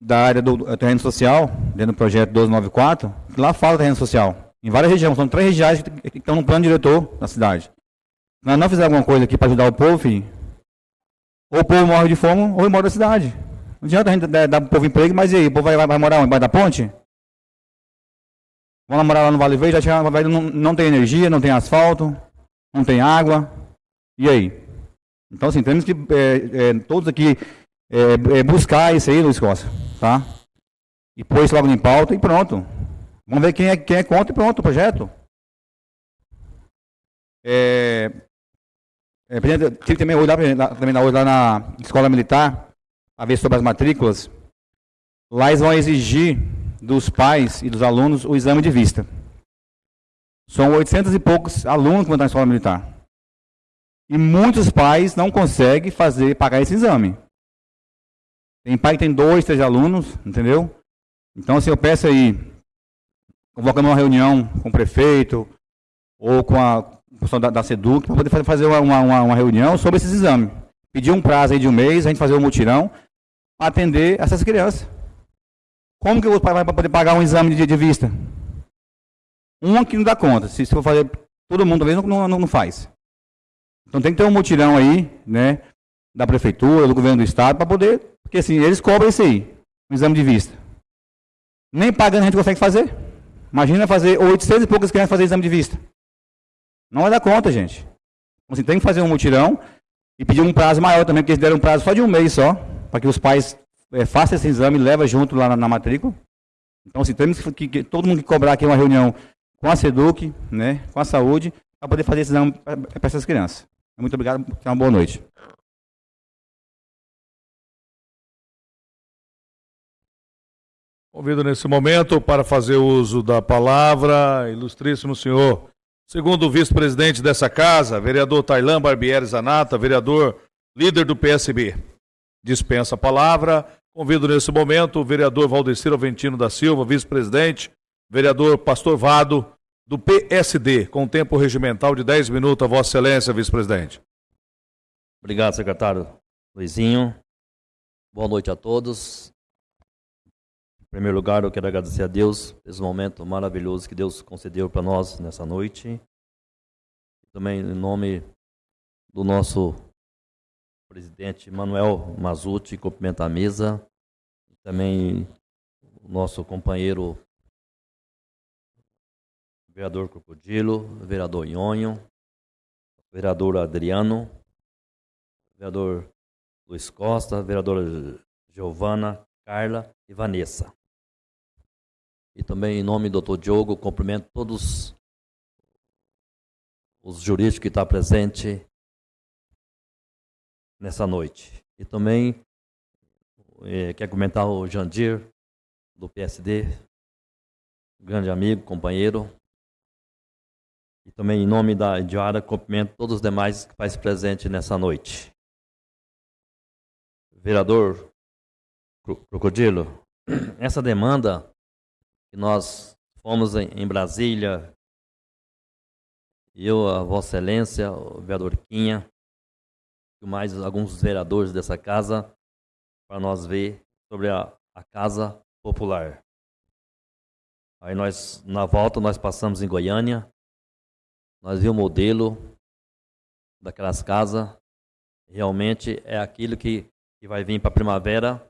da área do terreno social, dentro do projeto 1294, que lá fala terreno social. Em várias regiões, são três regiões que estão no plano diretor da cidade. Nós não fizer alguma coisa aqui para ajudar o povo, filho, ou o povo morre de fome, ou ele mora da cidade. Não adianta a gente dar, dar para o povo emprego, mas e aí, o povo vai, vai, vai morar onde? Embaixo da ponte? Vamos morar lá no Vale Verde, já não, não tem energia, não tem asfalto, não tem água. E aí? Então, assim, temos que é, é, todos aqui é, buscar isso aí, Luiz Costa, tá? E pôr isso logo em pauta e pronto. Vamos ver quem é, quem é contra e pronto o projeto. É, é, tive também hoje lá, também hoje lá na escola militar, a ver sobre as matrículas. Lá eles vão exigir dos pais e dos alunos o exame de vista. São 800 e poucos alunos que vão estar na escola militar. E muitos pais não conseguem fazer, pagar esse exame. Tem pai que tem dois, três alunos, entendeu? Então, assim, eu peço aí, convocando uma reunião com o prefeito ou com a pessoa da, da SEDUC, para poder fazer uma, uma, uma, reunião sobre esses exames. Pedir um prazo aí de um mês, a gente fazer um mutirão, para atender essas crianças. Como que o pai vai poder pagar um exame de, de vista? Um aqui não dá conta. Se, se for fazer todo mundo, talvez não, não, não faz. Então tem que ter um mutirão aí, né, da prefeitura, do governo do estado, para poder, porque assim, eles cobram isso aí, um exame de vista. Nem pagando a gente consegue fazer. Imagina fazer 800 e poucas crianças fazer exame de vista. Não vai dar conta, gente. Então, assim, tem que fazer um mutirão e pedir um prazo maior também, porque eles deram um prazo só de um mês só, para que os pais é, façam esse exame levem junto lá na, na matrícula. Então, assim, temos que, que, todo mundo que cobrar aqui uma reunião com a SEDUC, né, com a saúde, para poder fazer esse exame para essas crianças. Muito obrigado, tenha uma boa noite. Convido nesse momento para fazer uso da palavra, ilustríssimo senhor, segundo o vice-presidente dessa casa, vereador Tailan Barbieri Zanata, vereador líder do PSB. Dispensa a palavra. Convido nesse momento o vereador Valdecir Aventino da Silva, vice-presidente, vereador Pastor Vado, do PSD, com tempo regimental de 10 minutos, a Vossa Excelência, vice-presidente. Obrigado, secretário Luizinho. Boa noite a todos. Em primeiro lugar, eu quero agradecer a Deus esse momento maravilhoso que Deus concedeu para nós nessa noite. Também em nome do nosso presidente Manuel Mazuti, cumprimento a mesa. Também o nosso companheiro vereador Crocodilo, vereador Nhonho, vereador Adriano, vereador Luiz Costa, vereadora Giovana, Carla e Vanessa. E também em nome do Dr. Diogo, cumprimento todos os jurídicos que estão presentes nessa noite. E também eh, quer comentar o Jandir, do PSD, grande amigo, companheiro. E também em nome da Diara, cumprimento todos os demais que fazem presente nessa noite. Vereador Crocodilo, essa demanda que nós fomos em Brasília, eu, a Vossa Excelência, o vereador Quinha, mais alguns vereadores dessa casa, para nós ver sobre a, a Casa Popular. Aí nós, na volta, nós passamos em Goiânia, nós vimos o modelo daquelas casas, realmente é aquilo que, que vai vir para a primavera.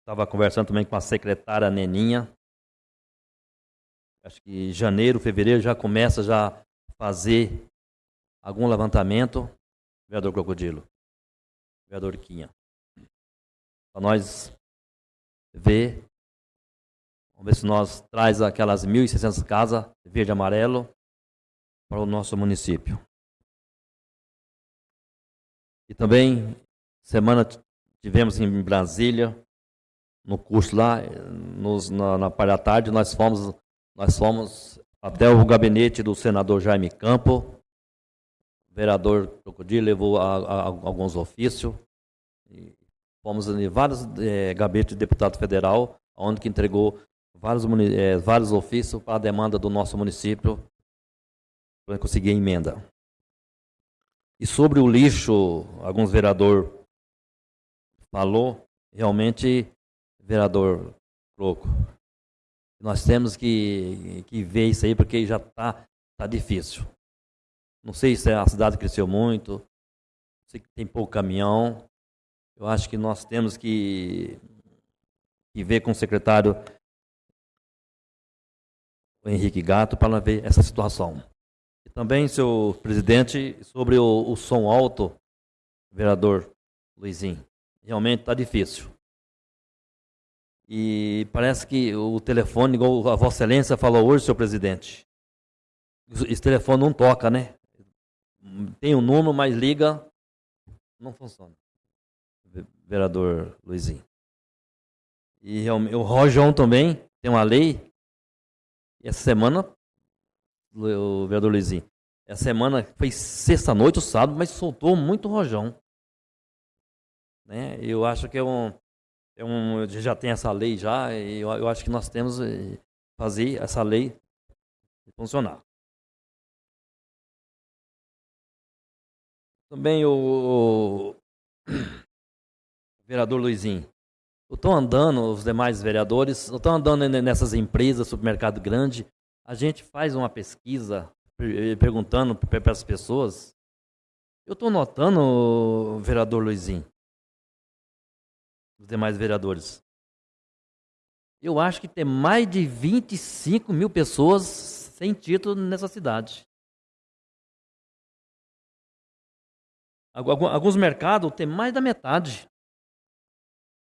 Estava conversando também com a secretária Neninha, acho que janeiro, fevereiro já começa já fazer algum levantamento, vereador Crocodilo, vereador Quinha. Para nós ver, vamos ver se nós traz aquelas 1.600 casas verde e amarelo para o nosso município. E também, semana tivemos em Brasília, no curso lá, nos, na, na parte da tarde, nós fomos nós fomos até o gabinete do senador Jaime Campo, vereador Crocodilo levou a, a, a alguns ofícios, fomos em vários é, gabinetes de deputado federal, onde que entregou vários, é, vários ofícios para a demanda do nosso município, para conseguir emenda. E sobre o lixo, alguns vereador falou, realmente, vereador Croco, nós temos que, que ver isso aí, porque já está tá difícil. Não sei se a cidade cresceu muito, sei que tem pouco caminhão. Eu acho que nós temos que, que ver com o secretário Henrique Gato para ver essa situação. E também, seu presidente, sobre o, o som alto, vereador Luizinho. Realmente está difícil. E parece que o telefone, igual a Vossa Excelência falou hoje, senhor presidente, esse telefone não toca, né? Tem um número, mas liga, não funciona. Vereador Luizinho. E o Rojão também tem uma lei. E essa semana, o vereador Luizinho, essa semana foi sexta-noite, o sábado, mas soltou muito rojão. Né? Eu acho que é um, é um, já tem essa lei já, e eu, eu acho que nós temos eh, fazer essa lei funcionar. Também o, o vereador Luizinho. Eu estou andando, os demais vereadores, eu estou andando nessas empresas, supermercado grande, a gente faz uma pesquisa eh, perguntando para as pessoas. Eu estou notando, vereador Luizinho, os demais vereadores. Eu acho que tem mais de 25 mil pessoas sem título nessa cidade. Alguns mercados tem mais da metade.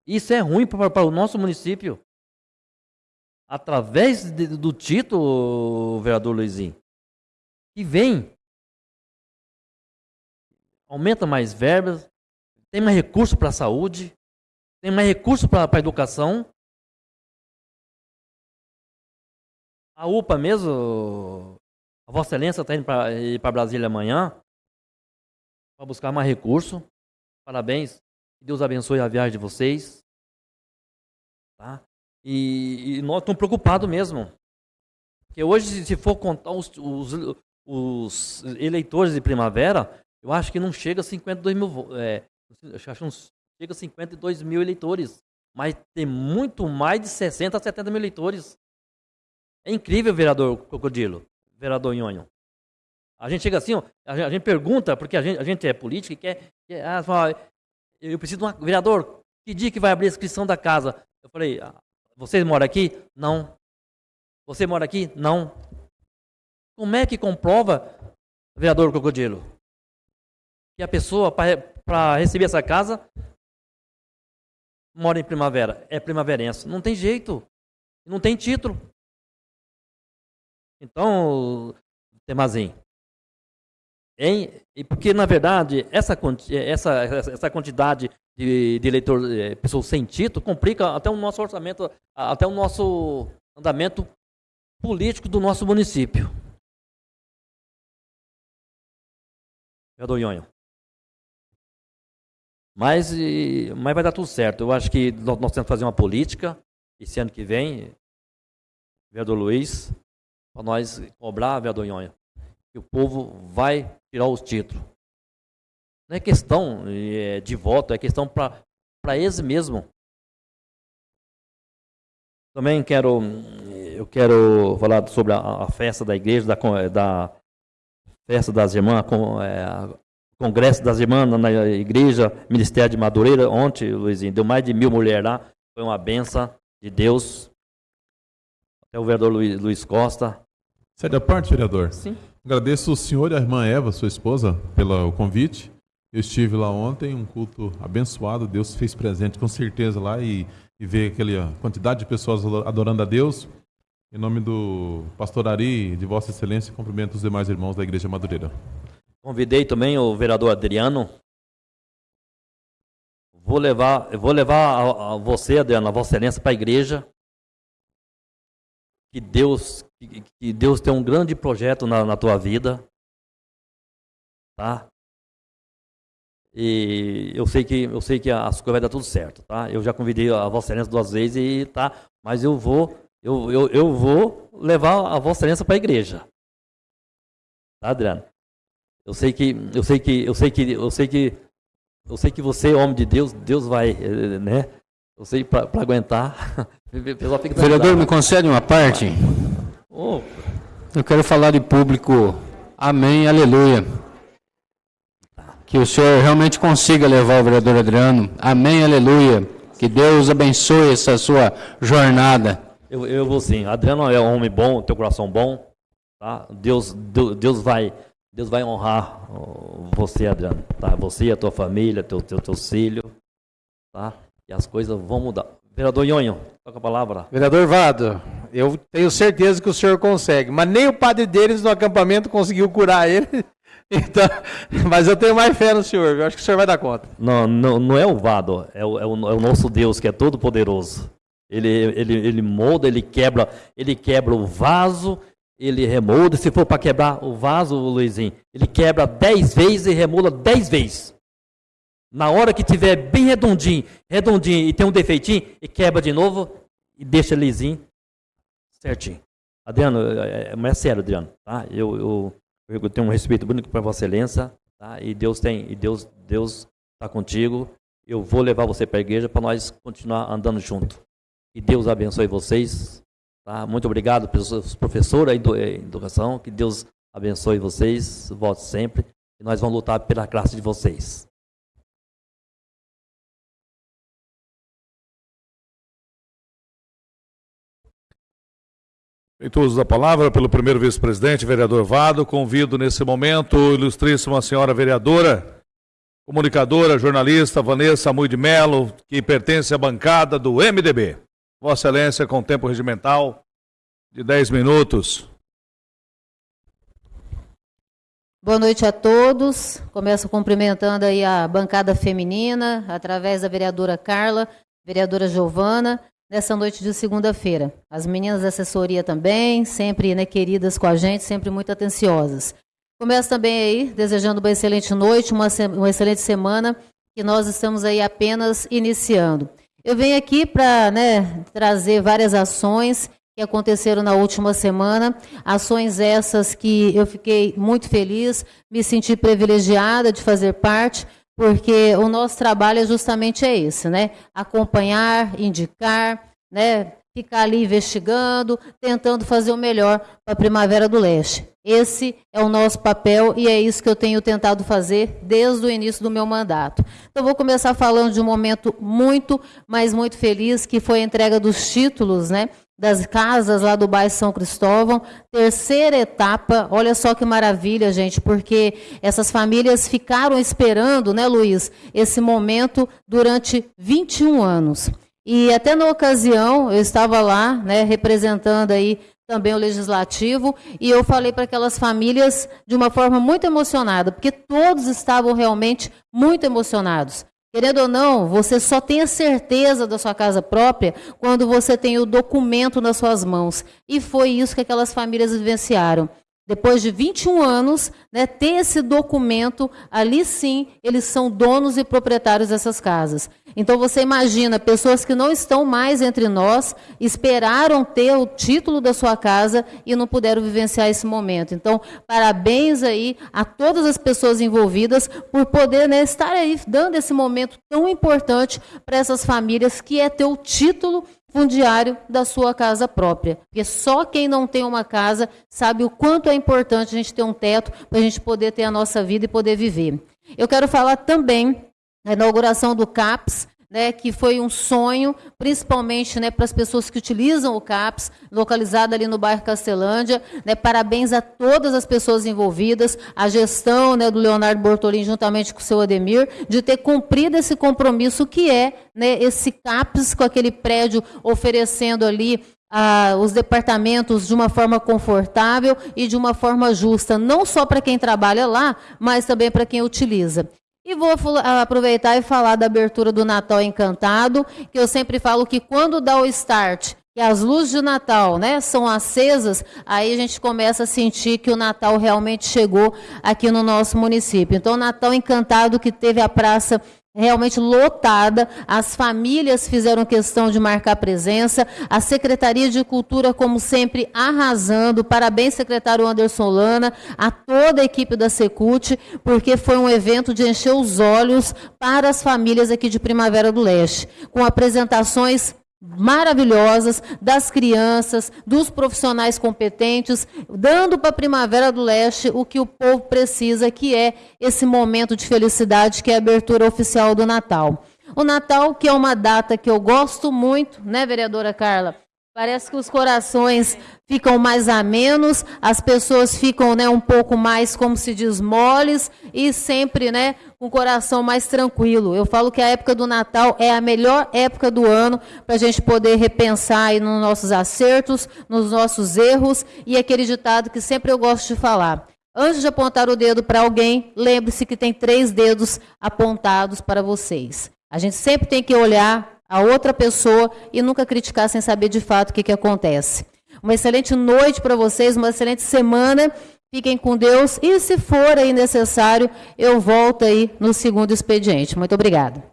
Isso é ruim para, para o nosso município. Através de, do título, vereador Luizinho, que vem, aumenta mais verbas, tem mais recurso para a saúde, tem mais recurso para a educação. A UPA mesmo, a Vossa Excelência está indo para Brasília amanhã para buscar mais recurso. Parabéns. Deus abençoe a viagem de vocês. Tá? E, e nós estamos preocupados mesmo. Porque hoje, se for contar os, os, os, eleitores de primavera, eu acho que não chega a 52 mil. É, acho uns chega a 52 mil eleitores. Mas tem muito mais de 60 a 70 mil eleitores. É incrível, vereador Crocodilo, vereador Nhonho. A gente chega assim, ó, a, gente, a gente pergunta, porque a gente, a gente é político e quer. quer ah, fala, eu preciso de um vereador, que dia que vai abrir a inscrição da casa? Eu falei, ah, você mora aqui? Não. Você mora aqui? Não. Como é que comprova, vereador Crocodilo, que a pessoa, para receber essa casa, mora em primavera? É primaverense. Não tem jeito. Não tem título. Então, Temazinho, em, porque, na verdade, essa, essa, essa quantidade de, de eleitor, eh, pessoas sem título, complica até o nosso orçamento, até o nosso andamento político do nosso município. Vereador Nhonho. Mas, mas vai dar tudo certo. Eu acho que nós, nós temos que fazer uma política esse ano que vem, vereador Luiz, para nós cobrar, vereador Nhonho, que o povo vai tirar os títulos. Não é questão é, de voto, é questão para eles mesmo. Também quero, eu quero falar sobre a, a festa da igreja, da, da festa das irmãs, com, é, congresso das irmãs na igreja, Ministério de Madureira, ontem, Luizinho, deu mais de mil mulheres lá, foi uma benção de Deus. Até o vereador Luiz, Luiz Costa. Sai da parte, vereador? Sim. Agradeço o senhor e a irmã Eva, sua esposa, pelo convite. Eu estive lá ontem, um culto abençoado. Deus fez presente com certeza lá e, e ver aquela quantidade de pessoas adorando a Deus. Em nome do pastor Ari, de Vossa Excelência, cumprimento os demais irmãos da Igreja Madureira. Convidei também o vereador Adriano. Vou levar, vou levar a, a você, Adriano, a Vossa Excelência, para a igreja. Que Deus que Deus tem um grande projeto na, na tua vida, tá? E eu sei que eu sei que as coisas vai dar tudo certo, tá? Eu já convidei a Vossa Excelência duas vezes e tá, mas eu vou eu, eu, eu vou levar a Vossa Excelência para a igreja. Tá, Adriano? Eu sei que eu sei que eu sei que eu sei que eu sei que você, homem de Deus, Deus vai, eh, né? Eu sei para aguentar. Vereador, me concede uma parte? Oh. Eu quero falar de público. Amém, aleluia. Que o Senhor realmente consiga levar o vereador Adriano. Amém, aleluia. Que Deus abençoe essa sua jornada. Eu, eu vou sim. Adriano é um homem bom, teu coração bom. Tá? Deus, Deus, Deus vai Deus vai honrar você, Adriano. Tá? Você, a tua família, teu, teu, teu filho. Tá? E as coisas vão mudar. Vereador Nhonho, toca a palavra. Vereador Vado, eu tenho certeza que o senhor consegue, mas nem o padre deles no acampamento conseguiu curar ele. Então, mas eu tenho mais fé no senhor, eu acho que o senhor vai dar conta. Não, não, não é o Vado, é o, é o, é o nosso Deus que é todo poderoso. Ele, ele, ele molda, ele quebra, ele quebra o vaso, ele remolda. Se for para quebrar o vaso, Luizinho, ele quebra dez vezes e remolda dez vezes. Na hora que tiver bem redondinho, redondinho e tem um defeitinho, e quebra de novo e deixa lisinho, certinho. Adriano, é, é, é sério, Adriano, tá? Eu, eu, eu tenho um respeito bonito para Vossa Excelência, tá? E Deus tem, e Deus, Deus está contigo. Eu vou levar você para a igreja para nós continuar andando junto. E Deus abençoe vocês. Tá? Muito obrigado pelos professores da educação. Que Deus abençoe vocês. Volte sempre. E nós vamos lutar pela classe de vocês. Feito uso da palavra pelo primeiro vice-presidente, vereador Vado, convido nesse momento ilustríssima senhora vereadora, comunicadora, jornalista Vanessa Mui de Melo, que pertence à bancada do MDB. Vossa Excelência, com tempo regimental de 10 minutos. Boa noite a todos. Começo cumprimentando aí a bancada feminina, através da vereadora Carla, vereadora Giovana, nessa noite de segunda-feira. As meninas da assessoria também, sempre né, queridas com a gente, sempre muito atenciosas. Começo também aí desejando uma excelente noite, uma, uma excelente semana, que nós estamos aí apenas iniciando. Eu venho aqui para né, trazer várias ações que aconteceram na última semana, ações essas que eu fiquei muito feliz, me senti privilegiada de fazer parte, porque o nosso trabalho é justamente é esse, né? Acompanhar, indicar, né? Ficar ali investigando, tentando fazer o melhor para a Primavera do Leste. Esse é o nosso papel e é isso que eu tenho tentado fazer desde o início do meu mandato. Então, vou começar falando de um momento muito, mas muito feliz, que foi a entrega dos títulos, né? Das casas lá do bairro São Cristóvão. Terceira etapa, olha só que maravilha, gente, porque essas famílias ficaram esperando, né, Luiz, esse momento durante 21 anos. E até na ocasião, eu estava lá, né, representando aí também o legislativo, e eu falei para aquelas famílias de uma forma muito emocionada, porque todos estavam realmente muito emocionados. Querendo ou não, você só tem a certeza da sua casa própria quando você tem o documento nas suas mãos. E foi isso que aquelas famílias vivenciaram. Depois de 21 anos, né, ter esse documento, ali sim, eles são donos e proprietários dessas casas. Então você imagina, pessoas que não estão mais entre nós, esperaram ter o título da sua casa e não puderam vivenciar esse momento. Então, parabéns aí a todas as pessoas envolvidas por poder né, estar aí dando esse momento tão importante para essas famílias, que é ter o título fundiário da sua casa própria. Porque só quem não tem uma casa sabe o quanto é importante a gente ter um teto para a gente poder ter a nossa vida e poder viver. Eu quero falar também da inauguração do CAPS, né, que foi um sonho, principalmente né, para as pessoas que utilizam o CAPS, localizado ali no bairro Castelândia. Né, parabéns a todas as pessoas envolvidas, a gestão né, do Leonardo Bortolin, juntamente com o seu Ademir, de ter cumprido esse compromisso que é né, esse CAPS com aquele prédio oferecendo ali ah, os departamentos de uma forma confortável e de uma forma justa, não só para quem trabalha lá, mas também para quem utiliza. E vou aproveitar e falar da abertura do Natal Encantado, que eu sempre falo que quando dá o start, que as luzes de Natal né, são acesas, aí a gente começa a sentir que o Natal realmente chegou aqui no nosso município. Então, Natal Encantado, que teve a praça realmente lotada, as famílias fizeram questão de marcar presença, a Secretaria de Cultura, como sempre, arrasando. Parabéns, secretário Anderson Lana, a toda a equipe da Secult, porque foi um evento de encher os olhos para as famílias aqui de Primavera do Leste, com apresentações maravilhosas das crianças, dos profissionais competentes, dando para a Primavera do Leste o que o povo precisa, que é esse momento de felicidade, que é a abertura oficial do Natal. O Natal, que é uma data que eu gosto muito, né, vereadora Carla? Parece que os corações ficam mais amenos, as pessoas ficam né, um pouco mais, como se diz, moles e sempre né, o coração mais tranquilo. Eu falo que a época do Natal é a melhor época do ano para a gente poder repensar aí nos nossos acertos, nos nossos erros e aquele ditado que sempre eu gosto de falar. Antes de apontar o dedo para alguém, lembre-se que tem três dedos apontados para vocês. A gente sempre tem que olhar a outra pessoa e nunca criticar sem saber de fato o que, que acontece. Uma excelente noite para vocês, uma excelente semana. Fiquem com Deus e, se for aí necessário, eu volto aí no segundo expediente. Muito obrigada.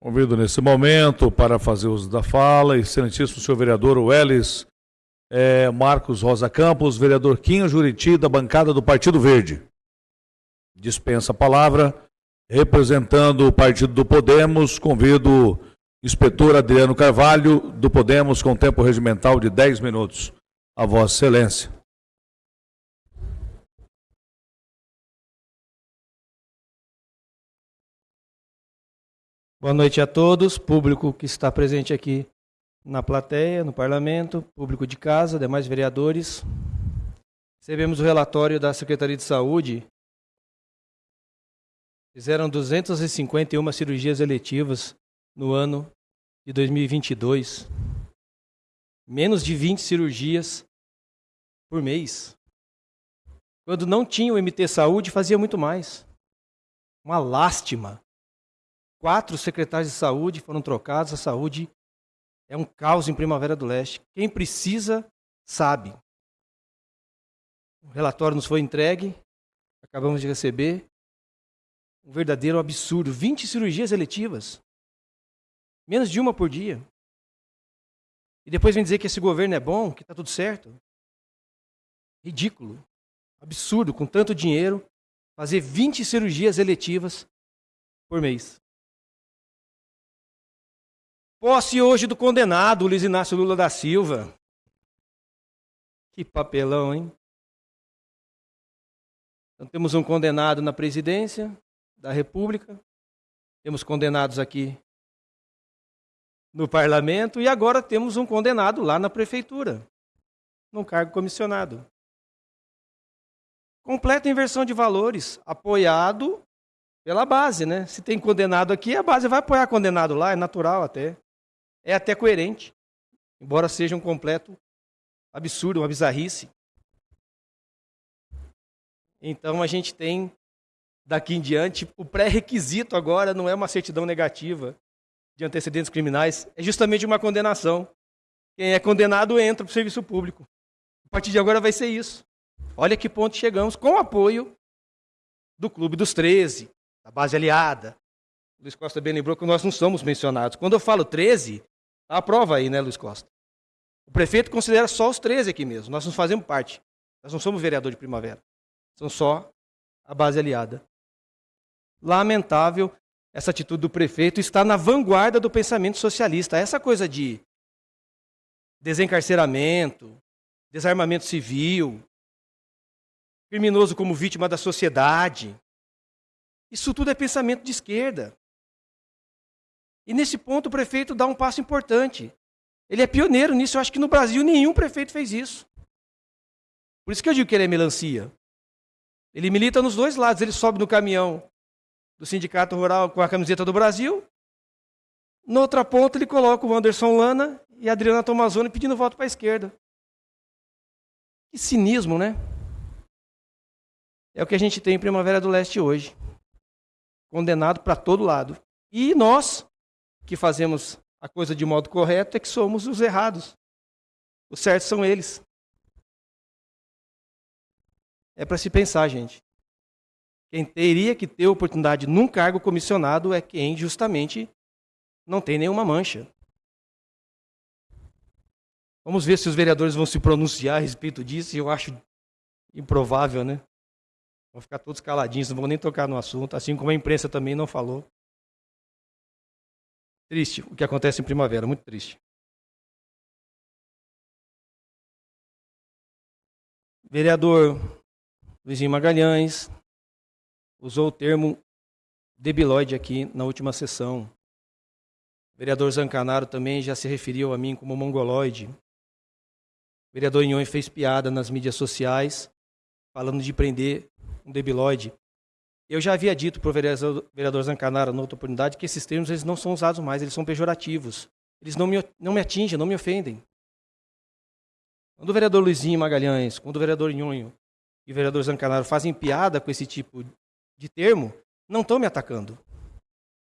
Convido nesse momento para fazer uso da fala, excelentíssimo senhor vereador Welles é, Marcos Rosa Campos, vereador Quinho Juriti, da bancada do Partido Verde. Dispensa a palavra Representando o partido do Podemos, convido inspetor Adriano Carvalho, do Podemos, com tempo regimental de 10 minutos. A Vossa Excelência. Boa noite a todos, público que está presente aqui na plateia, no parlamento, público de casa, demais vereadores. Recebemos o relatório da Secretaria de Saúde Fizeram 251 cirurgias eletivas no ano de 2022. Menos de 20 cirurgias por mês. Quando não tinha o MT Saúde, fazia muito mais. Uma lástima. Quatro secretários de saúde foram trocados. A saúde é um caos em Primavera do Leste. Quem precisa, sabe. O relatório nos foi entregue, acabamos de receber um verdadeiro absurdo. 20 cirurgias eletivas. Menos de uma por dia. E depois vem dizer que esse governo é bom, que está tudo certo. Ridículo. Absurdo, com tanto dinheiro, fazer 20 cirurgias eletivas por mês. Posse hoje do condenado, Luiz Inácio Lula da Silva. Que papelão, hein? Então, temos um condenado na presidência da República, temos condenados aqui no parlamento e agora temos um condenado lá na prefeitura, num cargo comissionado. Completa inversão de valores, apoiado pela base, né? Se tem condenado aqui, a base vai apoiar condenado lá, é natural até. É até coerente, embora seja um completo absurdo, uma bizarrice. Então a gente tem daqui em diante o pré-requisito agora não é uma certidão negativa de antecedentes criminais, é justamente uma condenação. Quem é condenado entra para o serviço público. A partir de agora vai ser isso. Olha que ponto chegamos com o apoio do Clube dos 13, da base aliada. Luiz Costa bem lembrou que nós não somos mencionados. Quando eu falo 13, tá a prova aí, né, Luiz Costa? O prefeito considera só os 13 aqui mesmo. Nós não fazemos parte. Nós não somos vereador de primavera. São só a base aliada. Lamentável essa atitude do prefeito está na vanguarda do pensamento socialista. Essa coisa de desencarceramento, desarmamento civil, criminoso como vítima da sociedade. Isso tudo é pensamento de esquerda. E nesse ponto o prefeito dá um passo importante. Ele é pioneiro nisso. Eu acho que no Brasil nenhum prefeito fez isso. Por isso que eu digo que ele é melancia. Ele milita nos dois lados. Ele sobe no caminhão do Sindicato Rural com a camiseta do Brasil. Na outra ponta, ele coloca o Anderson Lana e a Adriana Tomazoni pedindo voto para a esquerda. Que cinismo, né? É o que a gente tem em Primavera do Leste hoje. Condenado para todo lado. E nós, que fazemos a coisa de modo correto, é que somos os errados. Os certos são eles. É para se pensar, gente. Quem teria que ter oportunidade num cargo comissionado é quem justamente não tem nenhuma mancha. Vamos ver se os vereadores vão se pronunciar a respeito disso. Eu acho improvável, né? Vão ficar todos caladinhos, não vão nem tocar no assunto, assim como a imprensa também não falou. Triste o que acontece em primavera, muito triste. Vereador Luizinho Magalhães, usou o termo debilóide aqui na última sessão. O vereador Zancanaro também já se referiu a mim como mongoloide. O vereador Inhões fez piada nas mídias sociais, falando de prender um debilóide. Eu já havia dito para o vereador, Zancanaro, na outra oportunidade, que esses termos eles não são usados mais, eles são pejorativos. Eles não me, não me atingem, não me ofendem. Quando o vereador Luizinho Magalhães, quando o vereador Nhonho e o vereador Zancanaro fazem piada com esse tipo de termo, não estão me atacando.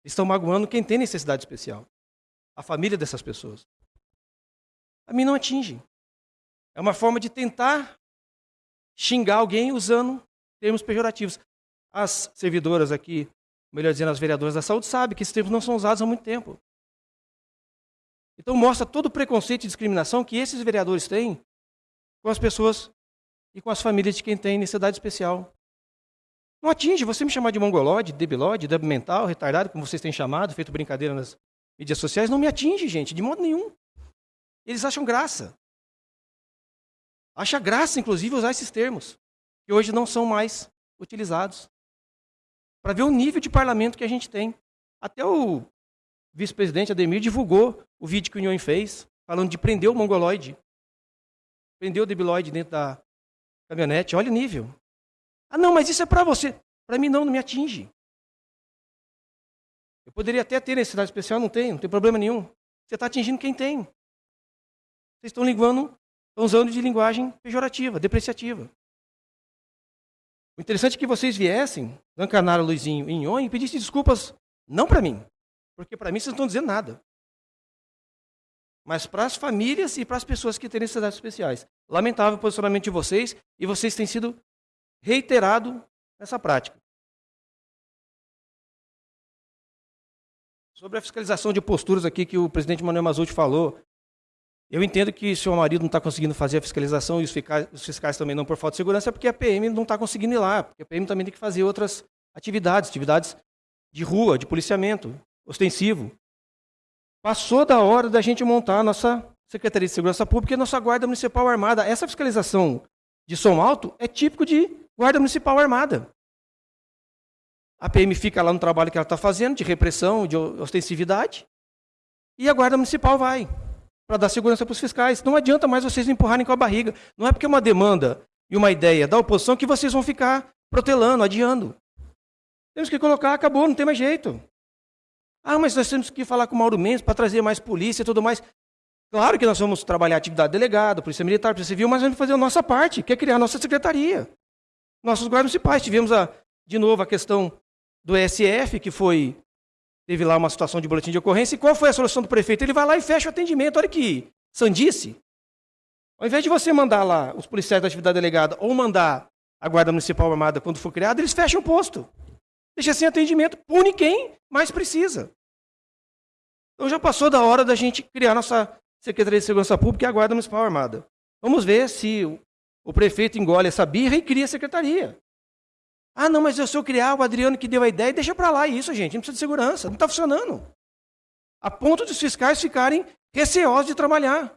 Estão magoando quem tem necessidade especial. A família dessas pessoas. A mim não atinge. É uma forma de tentar xingar alguém usando termos pejorativos. As servidoras aqui, melhor dizendo, as vereadoras da saúde, sabem que esses termos não são usados há muito tempo. Então mostra todo o preconceito e discriminação que esses vereadores têm com as pessoas e com as famílias de quem tem necessidade especial. Não atinge. Você me chamar de mongolode, debilode, débil mental, retardado, como vocês têm chamado, feito brincadeira nas mídias sociais, não me atinge, gente, de modo nenhum. Eles acham graça. Acha graça, inclusive, usar esses termos, que hoje não são mais utilizados. Para ver o nível de parlamento que a gente tem. Até o vice-presidente Ademir divulgou o vídeo que o União fez, falando de prender o mongoloide. Prender o debiloide dentro da caminhonete. Olha o nível. Ah, não, mas isso é para você. Para mim não, não me atinge. Eu poderia até ter necessidade especial, não tem, não tem problema nenhum. Você está atingindo quem tem. Vocês estão linguando, estão usando de linguagem pejorativa, depreciativa. O interessante é que vocês viessem, Dancanaro, Luizinho e Inhon, e pedissem desculpas, não para mim, porque para mim vocês não estão dizendo nada. Mas para as famílias e para as pessoas que têm necessidades especiais. Lamentável o posicionamento de vocês, e vocês têm sido reiterado nessa prática. Sobre a fiscalização de posturas aqui que o presidente Manuel Mazuti falou, Eu entendo que se o marido não está conseguindo fazer a fiscalização e os fiscais, os fiscais também não por falta de segurança, é porque a PM não está conseguindo ir lá. Porque a PM também tem que fazer outras atividades, atividades de rua, de policiamento, ostensivo. Passou da hora da gente montar a nossa Secretaria de Segurança Pública e a nossa Guarda Municipal Armada. Essa fiscalização de som alto é típico de Guarda Municipal Armada. A PM fica lá no trabalho que ela está fazendo, de repressão, de ostensividade, e a Guarda Municipal vai para dar segurança para os fiscais. Não adianta mais vocês empurrarem com a barriga. Não é porque é uma demanda e uma ideia da oposição que vocês vão ficar protelando, adiando. Temos que colocar, acabou, não tem mais jeito. Ah, mas nós temos que falar com o Mauro Mendes para trazer mais polícia e tudo mais. Claro que nós vamos trabalhar atividade delegada, polícia militar, polícia civil, mas vamos fazer a nossa parte, que é criar a nossa secretaria. Nossos guardas municipais. Tivemos, a, de novo, a questão do SF, que foi teve lá uma situação de boletim de ocorrência. E qual foi a solução do prefeito? Ele vai lá e fecha o atendimento. Olha que sandice. Ao invés de você mandar lá os policiais da atividade delegada ou mandar a Guarda Municipal Armada quando for criada, eles fecham o posto. Deixa sem atendimento, pune quem mais precisa. Então já passou da hora da gente criar nossa Secretaria de Segurança Pública e a Guarda Municipal Armada. Vamos ver se o prefeito engole essa birra e cria a secretaria. Ah, não, mas eu sou criar o Adriano que deu a ideia, deixa para lá isso, gente. Não precisa de segurança, não está funcionando. A ponto dos fiscais ficarem receosos de trabalhar.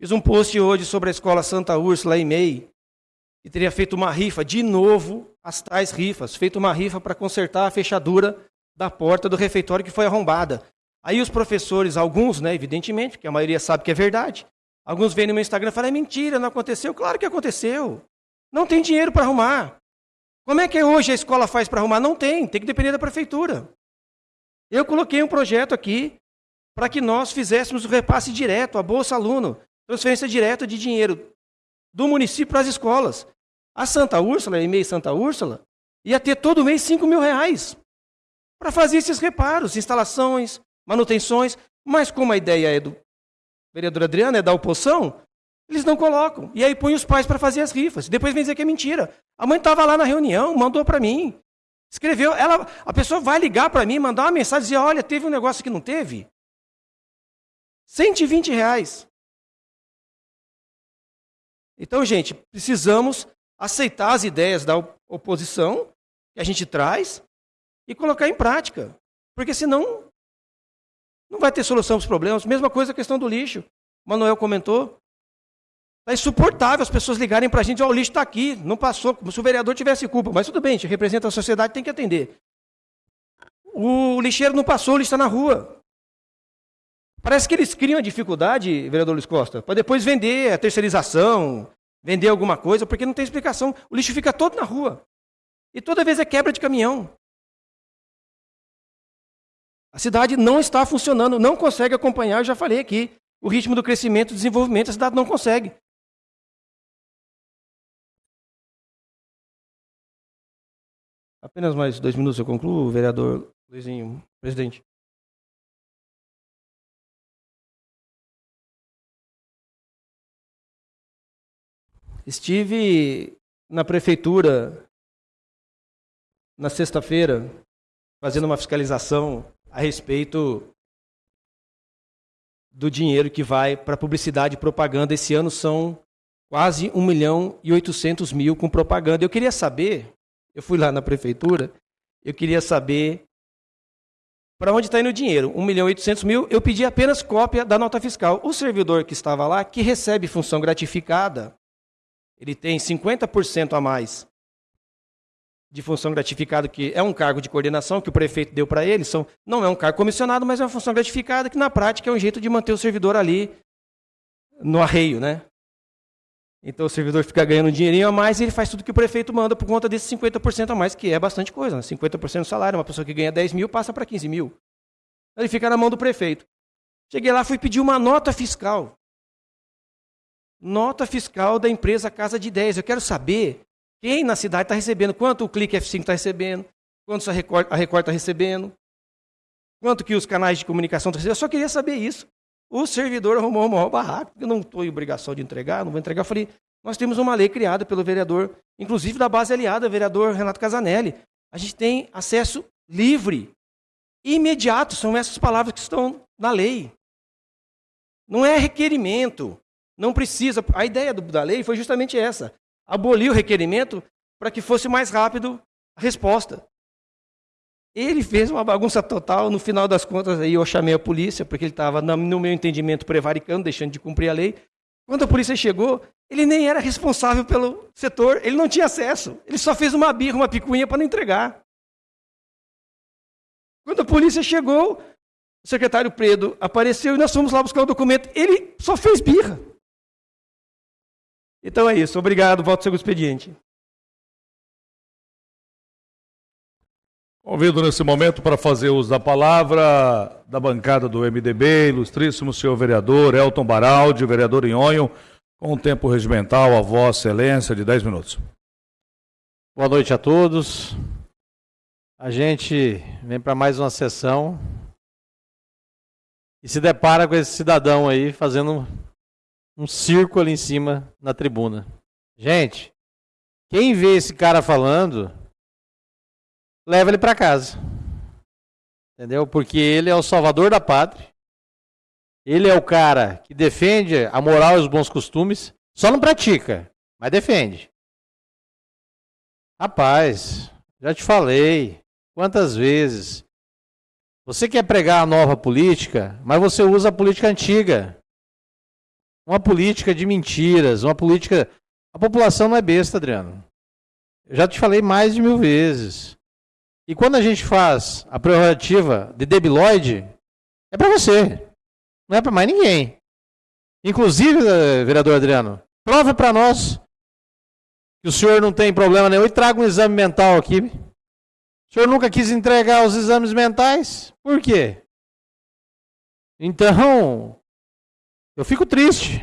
Fiz um post hoje sobre a escola Santa Úrsula em MEI, e teria feito uma rifa, de novo, as tais rifas, feito uma rifa para consertar a fechadura da porta do refeitório que foi arrombada. Aí os professores, alguns, né, evidentemente, porque a maioria sabe que é verdade, alguns vêm no meu Instagram e falam, é mentira, não aconteceu. Claro que aconteceu. Não tem dinheiro para arrumar. Como é que hoje a escola faz para arrumar? Não tem, tem que depender da prefeitura. Eu coloquei um projeto aqui para que nós fizéssemos o repasse direto, a Bolsa Aluno, transferência direta de dinheiro do município para as escolas. A Santa Úrsula, a EMEI Santa Úrsula, ia ter todo mês 5 mil reais para fazer esses reparos, instalações, manutenções, mas como a ideia é do vereador Adriano, é da oposição, eles não colocam. E aí põe os pais para fazer as rifas. Depois vem dizer que é mentira. A mãe estava lá na reunião, mandou para mim. Escreveu, ela, a pessoa vai ligar para mim, mandar uma mensagem dizer, olha, teve um negócio que não teve. 120 reais. Então, gente, precisamos aceitar as ideias da oposição que a gente traz e colocar em prática. Porque senão não vai ter solução para os problemas. Mesma coisa a questão do lixo. O Manuel comentou. Está insuportável as pessoas ligarem para a gente, oh, o lixo está aqui, não passou, como se o vereador tivesse culpa. Mas tudo bem, a gente representa a sociedade, tem que atender. O lixeiro não passou, o lixo está na rua. Parece que eles criam a dificuldade, vereador Luiz Costa, para depois vender a terceirização, vender alguma coisa, porque não tem explicação. O lixo fica todo na rua. E toda vez é quebra de caminhão. A cidade não está funcionando, não consegue acompanhar, eu já falei aqui, o ritmo do crescimento e desenvolvimento, a cidade não consegue. Apenas mais dois minutos eu concluo, vereador Luizinho, presidente. Estive na prefeitura na sexta-feira fazendo uma fiscalização a respeito do dinheiro que vai para publicidade e propaganda. Esse ano são quase 1 milhão e 800 mil com propaganda. Eu queria saber, eu fui lá na prefeitura, eu queria saber para onde está indo o dinheiro. 1 milhão e 800 mil, eu pedi apenas cópia da nota fiscal. O servidor que estava lá, que recebe função gratificada, ele tem 50% a mais de função gratificada, que é um cargo de coordenação que o prefeito deu para ele. São, não é um cargo comissionado, mas é uma função gratificada que, na prática, é um jeito de manter o servidor ali no arreio, né? Então o servidor fica ganhando um dinheirinho a mais e ele faz tudo que o prefeito manda por conta desses 50% a mais, que é bastante coisa. Né? 50% do salário, uma pessoa que ganha 10 mil passa para 15 mil. Ele fica na mão do prefeito. Cheguei lá, fui pedir uma nota fiscal nota fiscal da empresa Casa de Ideias. Eu quero saber quem na cidade está recebendo, quanto o Clique F5 está recebendo, quanto a Record está recebendo, quanto que os canais de comunicação estão recebendo. Eu só queria saber isso. O servidor arrumou uma barraco, eu não estou em obrigação de entregar, não vou entregar. Eu falei, nós temos uma lei criada pelo vereador, inclusive da base aliada, vereador Renato Casanelli. A gente tem acesso livre imediato, são essas palavras que estão na lei. Não é requerimento. Não precisa. A ideia do, da lei foi justamente essa: abolir o requerimento para que fosse mais rápido a resposta. Ele fez uma bagunça total. No final das contas, aí eu chamei a polícia, porque ele estava, no meu entendimento, prevaricando, deixando de cumprir a lei. Quando a polícia chegou, ele nem era responsável pelo setor, ele não tinha acesso. Ele só fez uma birra, uma picuinha para não entregar. Quando a polícia chegou, o secretário Predo apareceu e nós fomos lá buscar o documento. Ele só fez birra. Então é isso. Obrigado. Volto ao seu expediente. Convido nesse momento para fazer uso da palavra da bancada do MDB, ilustríssimo senhor vereador Elton Baraldi, vereador Inhonho, com o tempo regimental, a vossa excelência, de 10 minutos. Boa noite a todos. A gente vem para mais uma sessão e se depara com esse cidadão aí fazendo um circo ali em cima na tribuna. Gente, quem vê esse cara falando leva ele para casa. Entendeu? Porque ele é o salvador da pátria. Ele é o cara que defende a moral e os bons costumes. Só não pratica, mas defende. Rapaz, já te falei quantas vezes. Você quer pregar a nova política, mas você usa a política antiga. Uma política de mentiras, uma política. A população não é besta, Adriano. Eu já te falei mais de mil vezes. E quando a gente faz a prerrogativa de debilóide, é para você, não é para mais ninguém. Inclusive, eh, vereador Adriano, prova para nós que o senhor não tem problema nenhum e traga um exame mental aqui. O senhor nunca quis entregar os exames mentais? Por quê? Então, eu fico triste.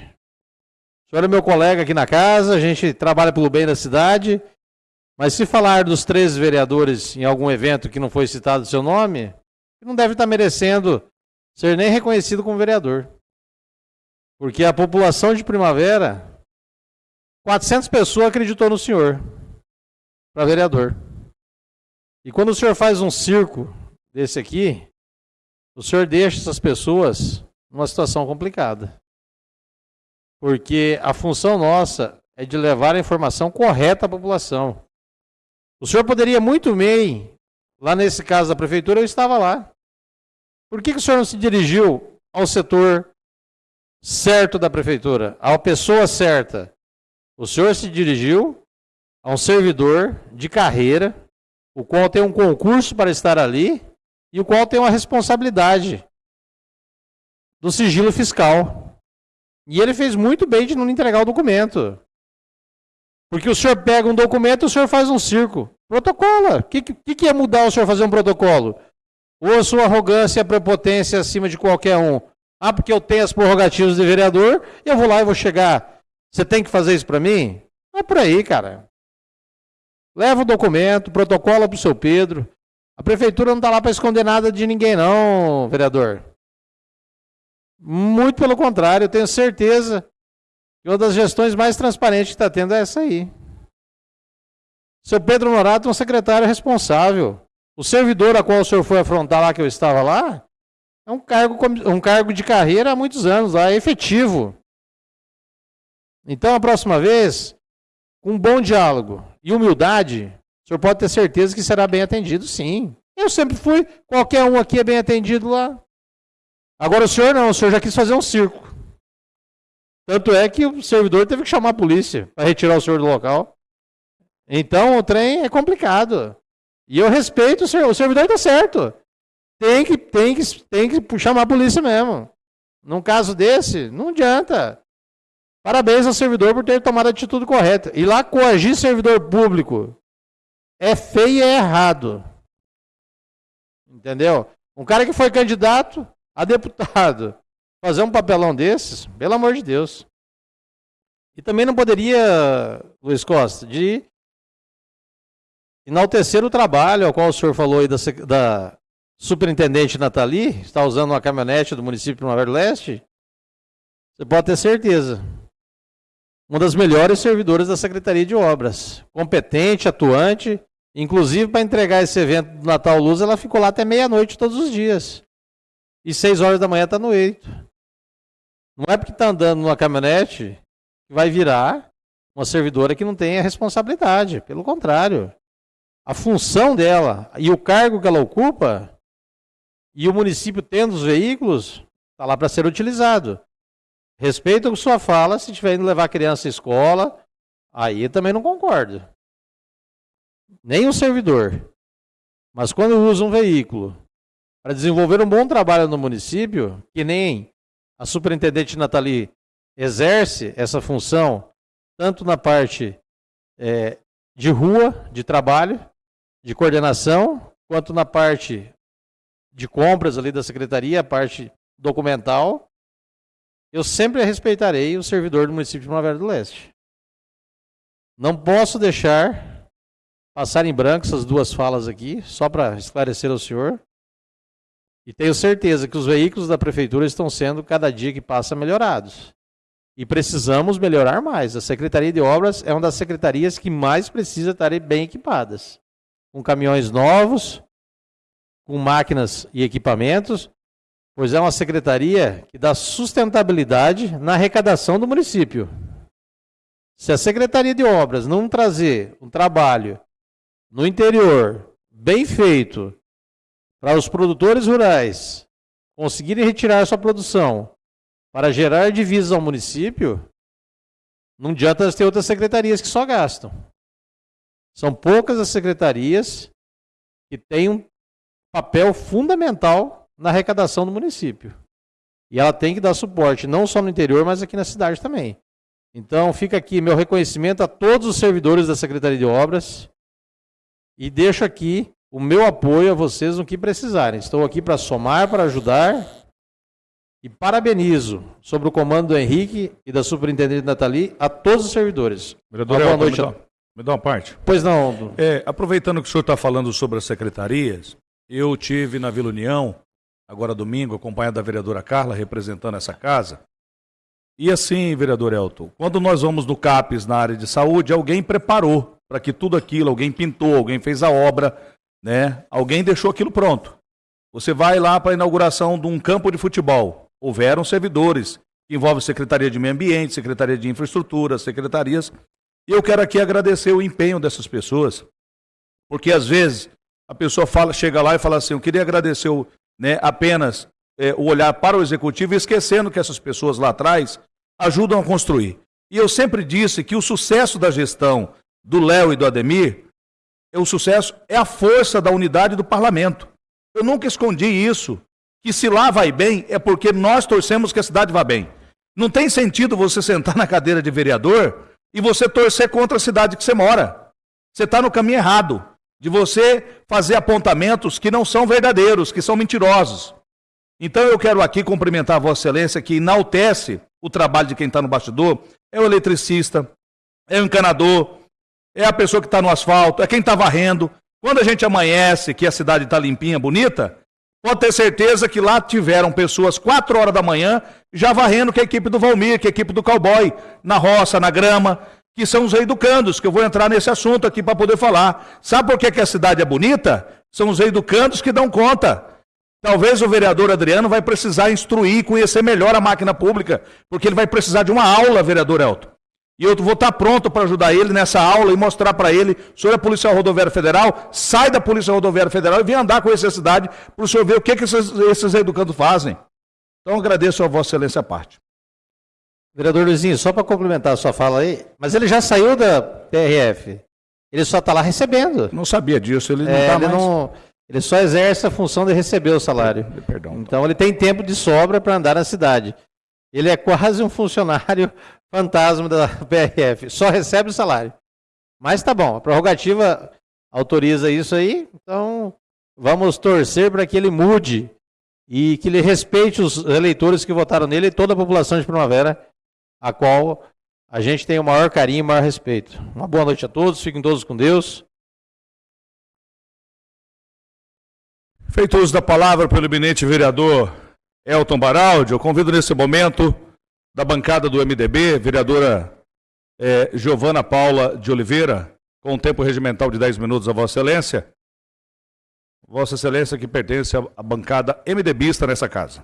O senhor é meu colega aqui na casa, a gente trabalha pelo bem da cidade. Mas se falar dos três vereadores em algum evento que não foi citado o seu nome, não deve estar merecendo ser nem reconhecido como vereador. Porque a população de Primavera, 400 pessoas acreditou no senhor para vereador. E quando o senhor faz um circo desse aqui, o senhor deixa essas pessoas numa situação complicada. Porque a função nossa é de levar a informação correta à população. O senhor poderia muito bem, lá nesse caso da prefeitura, eu estava lá. Por que, que o senhor não se dirigiu ao setor certo da prefeitura, à pessoa certa? O senhor se dirigiu a um servidor de carreira, o qual tem um concurso para estar ali e o qual tem uma responsabilidade do sigilo fiscal. E ele fez muito bem de não entregar o documento. Porque o senhor pega um documento e o senhor faz um circo. Protocola. O que, que, que ia mudar o senhor fazer um protocolo? Ou a sua arrogância e a prepotência acima de qualquer um? Ah, porque eu tenho as prerrogativas de vereador, eu vou lá e vou chegar. Você tem que fazer isso para mim? Não é por aí, cara. Leva o documento, protocola para o seu Pedro. A prefeitura não está lá para esconder nada de ninguém, não, vereador. Muito pelo contrário, eu tenho certeza e uma das gestões mais transparentes que está tendo é essa aí. Seu Pedro Norato é um secretário responsável. O servidor a qual o senhor foi afrontar lá, que eu estava lá, é um cargo, um cargo de carreira há muitos anos lá, é efetivo. Então, a próxima vez, com um bom diálogo e humildade, o senhor pode ter certeza que será bem atendido, sim. Eu sempre fui, qualquer um aqui é bem atendido lá. Agora o senhor não, o senhor já quis fazer um circo. Tanto é que o servidor teve que chamar a polícia para retirar o senhor do local. Então o trem é complicado. E eu respeito o servidor, o servidor está certo. Tem que, tem, que, tem que chamar a polícia mesmo. Num caso desse, não adianta. Parabéns ao servidor por ter tomado a atitude correta. E lá coagir servidor público é feio e é errado. Entendeu? Um cara que foi candidato a deputado fazer um papelão desses, pelo amor de Deus. E também não poderia, Luiz Costa, de enaltecer o trabalho ao qual o senhor falou aí da, da superintendente Nathalie, está usando uma caminhonete do município de Primavera do Leste. Você pode ter certeza. Uma das melhores servidoras da Secretaria de Obras. Competente, atuante, Inclusive, para entregar esse evento do Natal Luz, ela ficou lá até meia-noite todos os dias. E seis horas da manhã está no eito. Não é porque está andando numa caminhonete que vai virar uma servidora que não tem a responsabilidade. Pelo contrário. A função dela e o cargo que ela ocupa, e o município tendo os veículos, está lá para ser utilizado. Respeito a sua fala, se tiver indo levar a criança à escola, aí também não concordo nem o servidor. Mas quando usa um veículo para desenvolver um bom trabalho no município, que nem a superintendente Nathalie exerce essa função, tanto na parte é, de rua, de trabalho, de coordenação, quanto na parte de compras ali da secretaria, a parte documental, eu sempre respeitarei o servidor do município de Primavera do Leste. Não posso deixar passar em branco essas duas falas aqui, só para esclarecer ao senhor. E tenho certeza que os veículos da prefeitura estão sendo, cada dia que passa, melhorados. E precisamos melhorar mais. A Secretaria de Obras é uma das secretarias que mais precisa estar bem equipadas. Com caminhões novos, com máquinas e equipamentos, pois é uma secretaria que dá sustentabilidade na arrecadação do município. Se a Secretaria de Obras não trazer um trabalho no interior, bem feito, para os produtores rurais conseguirem retirar sua produção para gerar divisas ao município, não adianta ter outras secretarias que só gastam. São poucas as secretarias que têm um papel fundamental na arrecadação do município. E ela tem que dar suporte, não só no interior, mas aqui na cidade também. Então, fica aqui meu reconhecimento a todos os servidores da Secretaria de Obras, e deixo aqui o meu apoio a vocês no que precisarem. Estou aqui para somar, para ajudar. E parabenizo sobre o comando do Henrique e da superintendente Nathalie a todos os servidores. Vereador, boa noite. Me dá, me dá uma parte. Pois não. É, aproveitando que o senhor está falando sobre as secretarias, eu tive na Vila União, agora domingo, acompanhado da vereadora Carla, representando essa casa. E assim, vereador Elton, quando nós vamos no CAPES na área de saúde, alguém preparou para que tudo aquilo, alguém pintou, alguém fez a obra, né? Alguém deixou aquilo pronto. Você vai lá para a inauguração de um campo de futebol. Houveram servidores, que envolve Secretaria de Meio Ambiente, Secretaria de Infraestrutura, secretarias. E eu quero aqui agradecer o empenho dessas pessoas, porque às vezes a pessoa fala, chega lá e fala assim: eu queria agradecer né, apenas é, o olhar para o executivo, esquecendo que essas pessoas lá atrás ajudam a construir. E eu sempre disse que o sucesso da gestão do Léo e do Ademir, o sucesso é a força da unidade do parlamento. Eu nunca escondi isso, que se lá vai bem é porque nós torcemos que a cidade vá bem. Não tem sentido você sentar na cadeira de vereador e você torcer contra a cidade que você mora. Você está no caminho errado de você fazer apontamentos que não são verdadeiros, que são mentirosos. Então eu quero aqui cumprimentar a Vossa Excelência que enaltece o trabalho de quem está no bastidor, é o eletricista, é o encanador, é a pessoa que está no asfalto, é quem está varrendo. Quando a gente amanhece, que a cidade está limpinha, bonita, pode ter certeza que lá tiveram pessoas quatro horas da manhã já varrendo que a equipe do Valmir, que a equipe do cowboy, na roça, na grama, que são os educandos, que eu vou entrar nesse assunto aqui para poder falar. Sabe por que, que a cidade é bonita? São os educandos que dão conta. Talvez o vereador Adriano vai precisar instruir, conhecer melhor a máquina pública, porque ele vai precisar de uma aula, vereador Elton. E eu vou estar pronto para ajudar ele nessa aula e mostrar para ele, o senhor é policial rodoviário federal, sai da Polícia Rodoviária Federal e vem andar com essa cidade para o senhor ver o que, que esses, esses educandos fazem. Então agradeço a Vossa Excelência a parte. Vereador Luizinho, só para complementar a sua fala aí, mas ele já saiu da PRF. Ele só está lá recebendo. Não sabia disso, ele não está é, mais... Não, ele só exerce a função de receber o salário. Perdão, então ele tem tempo de sobra para andar na cidade. Ele é quase um funcionário fantasma da PRF, só recebe o salário. Mas tá bom, a prerrogativa autoriza isso aí, então vamos torcer para que ele mude e que ele respeite os eleitores que votaram nele e toda a população de Primavera, a qual a gente tem o maior carinho e o maior respeito. Uma boa noite a todos, fiquem todos com Deus. Feito uso da palavra pelo eminente vereador Elton Baraldi, eu convido nesse momento da bancada do MDB, vereadora é, Giovana Paula de Oliveira, com o tempo regimental de 10 minutos a Vossa Excelência. Vossa Excelência que pertence à bancada MDBista nessa casa.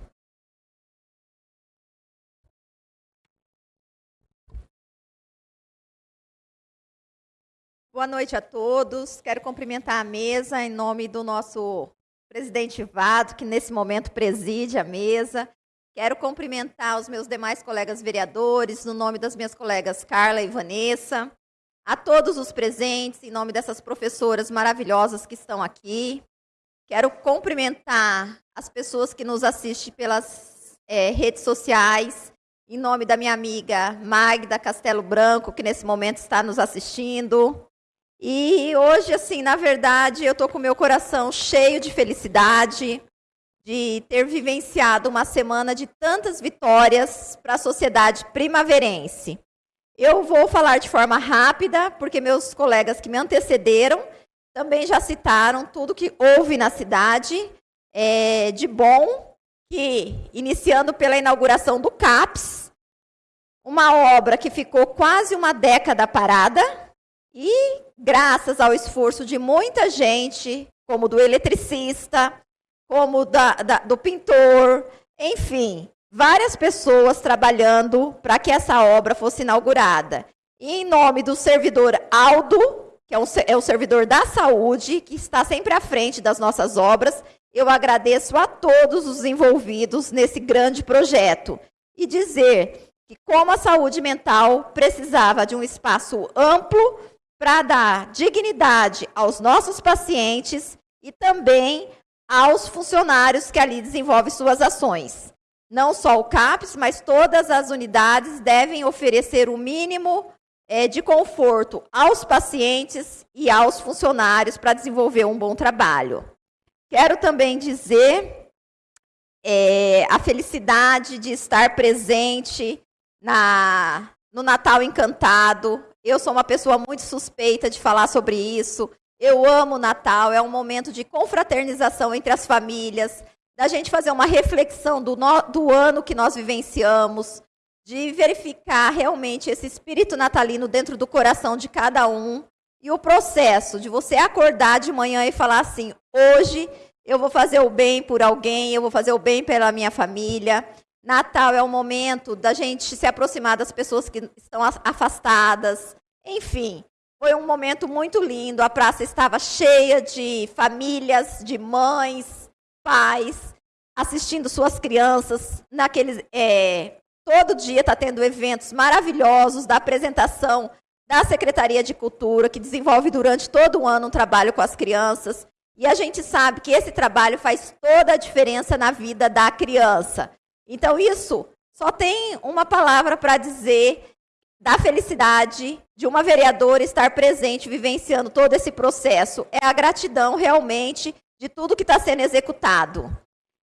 Boa noite a todos. Quero cumprimentar a mesa em nome do nosso presidente Vado, que nesse momento preside a mesa. Quero cumprimentar os meus demais colegas vereadores, no nome das minhas colegas Carla e Vanessa, a todos os presentes, em nome dessas professoras maravilhosas que estão aqui. Quero cumprimentar as pessoas que nos assistem pelas eh, redes sociais, em nome da minha amiga Magda Castelo Branco, que nesse momento está nos assistindo. E hoje, assim, na verdade, eu estou com meu coração cheio de felicidade de ter vivenciado uma semana de tantas vitórias para a sociedade primaverense. Eu vou falar de forma rápida, porque meus colegas que me antecederam também já citaram tudo que houve na cidade é, de bom, que, iniciando pela inauguração do CAPS, uma obra que ficou quase uma década parada, e graças ao esforço de muita gente, como do eletricista, como da, da, do pintor, enfim, várias pessoas trabalhando para que essa obra fosse inaugurada. E em nome do servidor Aldo, que é, é o servidor da saúde, que está sempre à frente das nossas obras, eu agradeço a todos os envolvidos nesse grande projeto. E dizer que, como a saúde mental precisava de um espaço amplo para dar dignidade aos nossos pacientes e também aos funcionários que ali desenvolvem suas ações. Não só o CAPS, mas todas as unidades devem oferecer o mínimo é, de conforto aos pacientes e aos funcionários para desenvolver um bom trabalho. Quero também dizer é, a felicidade de estar presente na, no Natal Encantado. Eu sou uma pessoa muito suspeita de falar sobre isso. Eu amo o Natal, é um momento de confraternização entre as famílias, da gente fazer uma reflexão do, no, do ano que nós vivenciamos, de verificar realmente esse espírito natalino dentro do coração de cada um e o processo de você acordar de manhã e falar assim: hoje eu vou fazer o bem por alguém, eu vou fazer o bem pela minha família. Natal é o momento da gente se aproximar das pessoas que estão afastadas. Enfim, foi um momento muito lindo. A praça estava cheia de famílias, de mães, pais, assistindo suas crianças. Naqueles, é, todo dia está tendo eventos maravilhosos da apresentação da Secretaria de Cultura, que desenvolve durante todo o ano um trabalho com as crianças. E a gente sabe que esse trabalho faz toda a diferença na vida da criança. Então, isso só tem uma palavra para dizer da felicidade de uma vereadora estar presente, vivenciando todo esse processo. É a gratidão, realmente, de tudo que está sendo executado.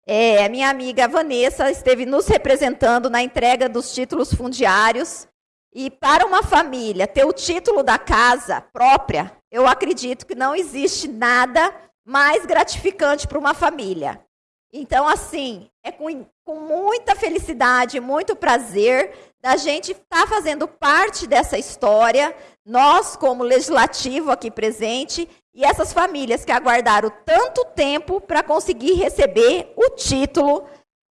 É, a minha amiga Vanessa esteve nos representando na entrega dos títulos fundiários. E para uma família ter o título da casa própria, eu acredito que não existe nada mais gratificante para uma família. Então, assim, é com, com muita felicidade, muito prazer da gente estar tá fazendo parte dessa história, nós, como legislativo aqui presente, e essas famílias que aguardaram tanto tempo para conseguir receber o título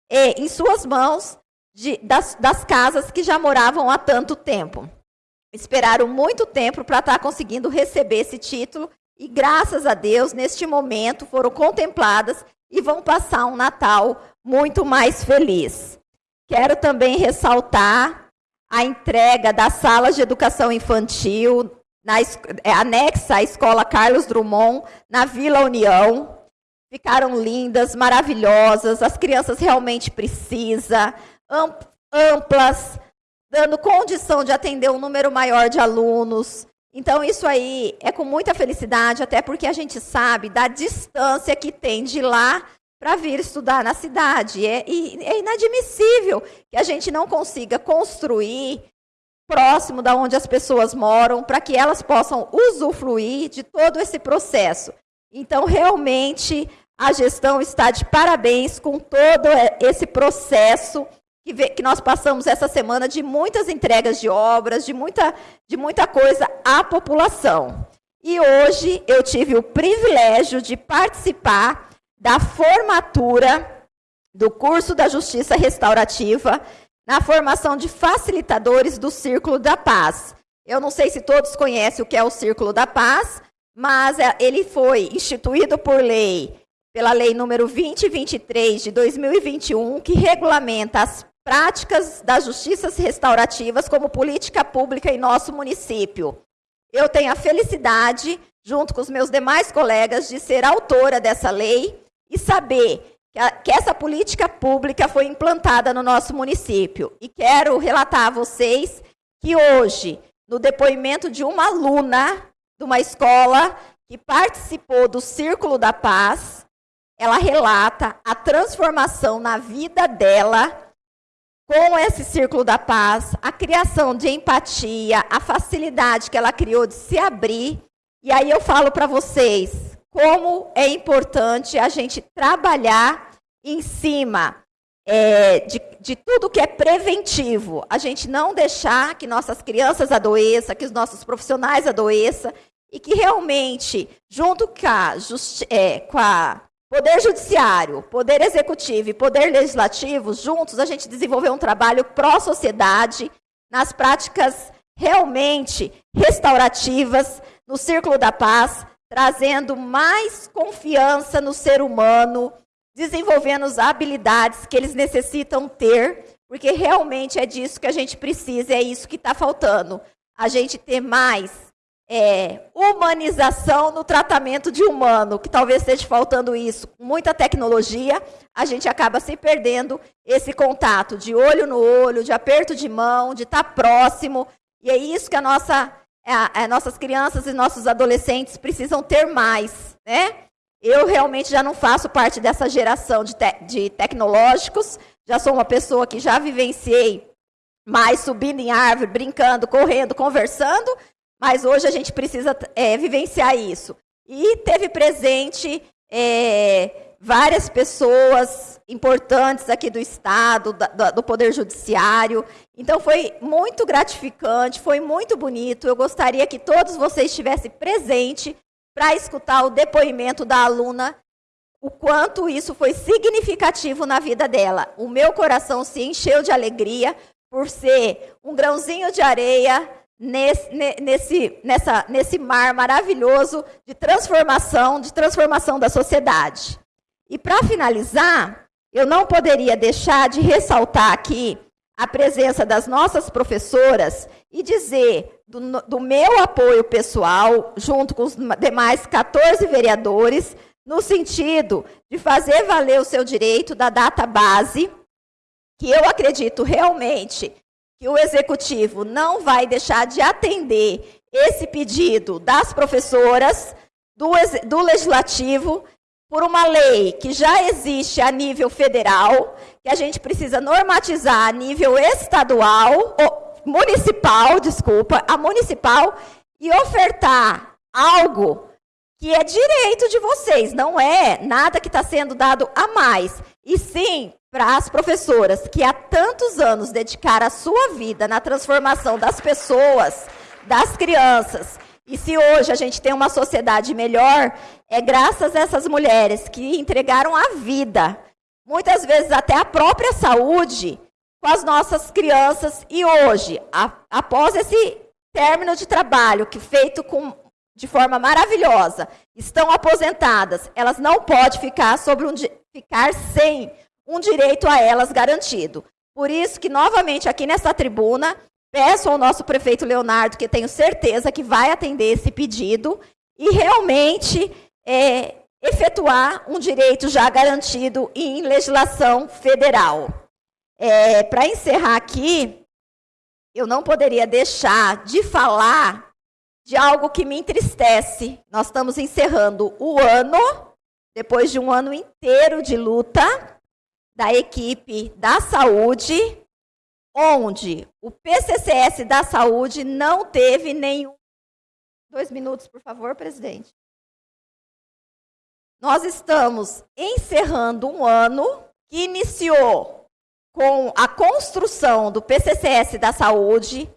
em suas mãos de, das, das casas que já moravam há tanto tempo. Esperaram muito tempo para estar tá conseguindo receber esse título e, graças a Deus, neste momento foram contempladas e vão passar um Natal muito mais feliz. Quero também ressaltar a entrega das salas de educação infantil na, é, anexa à Escola Carlos Drummond, na Vila União. Ficaram lindas, maravilhosas, as crianças realmente precisam, amplas, dando condição de atender um número maior de alunos. Então, isso aí é com muita felicidade, até porque a gente sabe da distância que tem de lá para vir estudar na cidade. É, é inadmissível que a gente não consiga construir próximo da onde as pessoas moram, para que elas possam usufruir de todo esse processo. Então, realmente, a gestão está de parabéns com todo esse processo que, nós passamos essa semana de muitas entregas de obras, de muita, de muita coisa à população. E hoje eu tive o privilégio de participar da formatura do curso da Justiça Restaurativa na formação de facilitadores do Círculo da Paz. Eu não sei se todos conhecem o que é o Círculo da Paz, mas é, ele foi instituído por lei, pela lei número 2023 de 2021, que regulamenta as práticas das justiças restaurativas como política pública em nosso município. Eu tenho a felicidade, junto com os meus demais colegas, de ser autora dessa lei e saber que, essa política pública foi implantada no nosso município. E quero relatar a vocês que hoje, no depoimento de uma aluna de uma escola que participou do Círculo da Paz, ela relata a transformação na vida dela com esse Círculo da Paz, a criação de empatia, a facilidade que ela criou de se abrir. E aí eu falo para vocês como é importante a gente trabalhar em cima é, de, de tudo que é preventivo, a gente não deixar que nossas crianças adoeçam, que os nossos profissionais adoeçam, e que realmente, junto com a, é, com a Poder Judiciário, Poder Executivo e Poder Legislativo, juntos, a gente desenvolveu um trabalho pró-sociedade, nas práticas realmente restaurativas, no Círculo da Paz, trazendo mais confiança no ser humano, desenvolvendo as habilidades que eles necessitam ter, porque realmente é disso que a gente precisa, é isso que está faltando. A gente ter mais é, humanização no tratamento de humano, que talvez esteja faltando isso. Muita tecnologia, a gente acaba se perdendo esse contato de olho no olho, de aperto de mão, de estar tá próximo. E é isso que a nossa, a, a nossas crianças e nossos adolescentes precisam ter mais, né? Eu realmente já não faço parte dessa geração de, te de tecnológicos, já sou uma pessoa que já vivenciei mais subindo em árvore, brincando, correndo, conversando, mas hoje a gente precisa é, vivenciar isso. E teve presente é, várias pessoas importantes aqui do Estado, do Poder Judiciário. Então foi muito gratificante, foi muito bonito. Eu gostaria que todos vocês estivessem presentes para escutar o depoimento da aluna, o quanto isso foi significativo na vida dela. O meu coração se encheu de alegria por ser um grãozinho de areia nesse, nesse, nessa, nesse mar maravilhoso de transformação, de transformação da sociedade. E para finalizar, eu não poderia deixar de ressaltar aqui a presença das nossas professoras e dizer do, do, meu apoio pessoal, junto com os demais 14 vereadores, no sentido de fazer valer o seu direito da data base, que eu acredito realmente que o executivo não vai deixar de atender esse pedido das professoras, do, do legislativo, por uma lei que já existe a nível federal, que a gente precisa normatizar a nível estadual, municipal, desculpa, a municipal, e ofertar algo que é direito de vocês, não é nada que está sendo dado a mais, e sim para as professoras que há tantos anos dedicaram a sua vida na transformação das pessoas, das crianças, e se hoje a gente tem uma sociedade melhor, é graças a essas mulheres que entregaram a vida, muitas vezes até a própria saúde, com as nossas crianças. E hoje, a, após esse término de trabalho, que feito com, de forma maravilhosa, estão aposentadas, elas não podem ficar, sobre um, ficar sem um direito a elas garantido. Por isso que, novamente, aqui nessa tribuna, Peço ao nosso prefeito Leonardo, que tenho certeza que vai atender esse pedido, e realmente é, efetuar um direito já garantido em legislação federal. É, Para encerrar aqui, eu não poderia deixar de falar de algo que me entristece. Nós estamos encerrando o ano, depois de um ano inteiro de luta da equipe da saúde, onde o PCCS da Saúde não teve nenhum. Dois minutos, por favor, presidente. Nós estamos encerrando um ano que iniciou com a construção do PCCS da Saúde,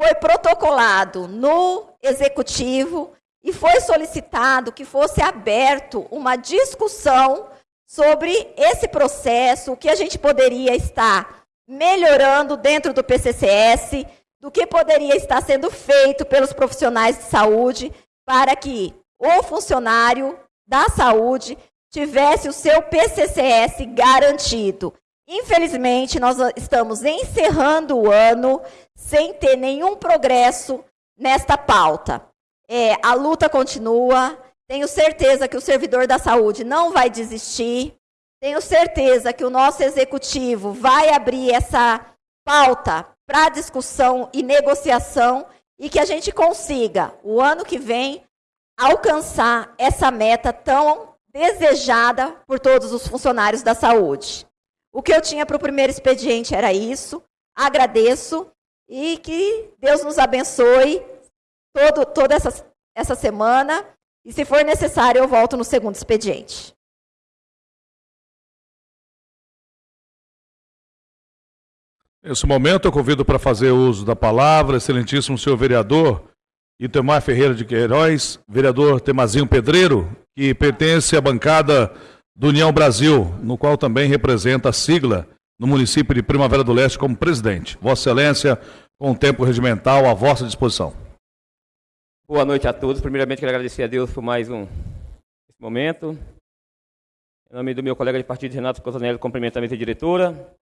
foi protocolado no Executivo e foi solicitado que fosse aberto uma discussão sobre esse processo, o que a gente poderia estar melhorando dentro do PCCS, do que poderia estar sendo feito pelos profissionais de saúde para que o funcionário da saúde tivesse o seu PCCS garantido. Infelizmente, nós estamos encerrando o ano sem ter nenhum progresso nesta pauta. É, a luta continua, tenho certeza que o servidor da saúde não vai desistir. Tenho certeza que o nosso executivo vai abrir essa pauta para discussão e negociação e que a gente consiga, o ano que vem, alcançar essa meta tão desejada por todos os funcionários da saúde. O que eu tinha para o primeiro expediente era isso. Agradeço e que Deus nos abençoe todo, toda essa, essa semana e, se for necessário, eu volto no segundo expediente. Nesse momento, eu convido para fazer uso da palavra, excelentíssimo senhor vereador Itemar Ferreira de Queiroz, vereador Temazinho Pedreiro, que pertence à bancada do União Brasil, no qual também representa a sigla no município de Primavera do Leste como presidente. Vossa Excelência, com o tempo regimental à vossa disposição. Boa noite a todos. Primeiramente, quero agradecer a Deus por mais um momento. Em nome do meu colega de partido, Renato Cosanelli, cumprimento a mesa diretora.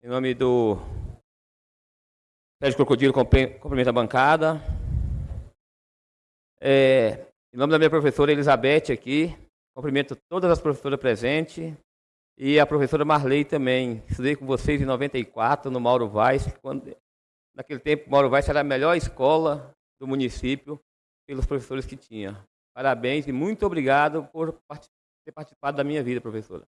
Em nome do Sérgio Crocodilo, cumprimento a bancada. É, em nome da minha professora Elizabeth aqui, cumprimento todas as professoras presentes e a professora Marley também. Estudei com vocês em 94 no Mauro Vaz. Quando, naquele tempo, Mauro Vaz era a melhor escola do município pelos professores que tinha. Parabéns e muito obrigado por ter participado da minha vida, professora.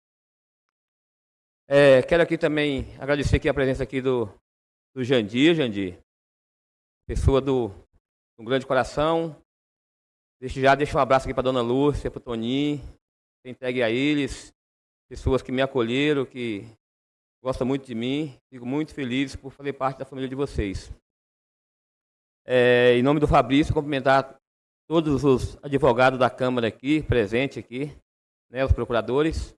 É, quero aqui também agradecer aqui a presença aqui do, do Jandir, Jandir, pessoa do, do grande coração. Deixe, já deixo um abraço aqui para dona Lúcia, para o Toninho, entregue a eles, pessoas que me acolheram, que gostam muito de mim. Fico muito feliz por fazer parte da família de vocês. É, em nome do Fabrício, cumprimentar todos os advogados da Câmara aqui, presentes aqui, né, os procuradores.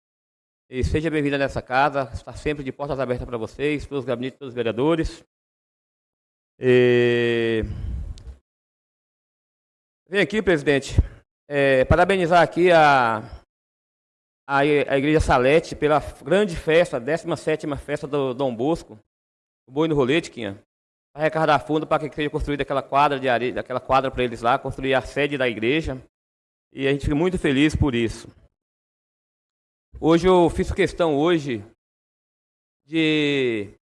E seja bem-vindo nessa casa, está sempre de portas abertas para vocês, para os gabinetes dos vereadores. E... Vem aqui, presidente, é, parabenizar aqui a, a, a Igreja Salete pela grande festa, a 17ª festa do Dom Bosco, o Boi no Rolete, Quinha arrecadar fundo para que seja construída aquela quadra de areia, aquela quadra para eles lá, construir a sede da igreja. E a gente fica muito feliz por isso. Hoje eu fiz questão hoje de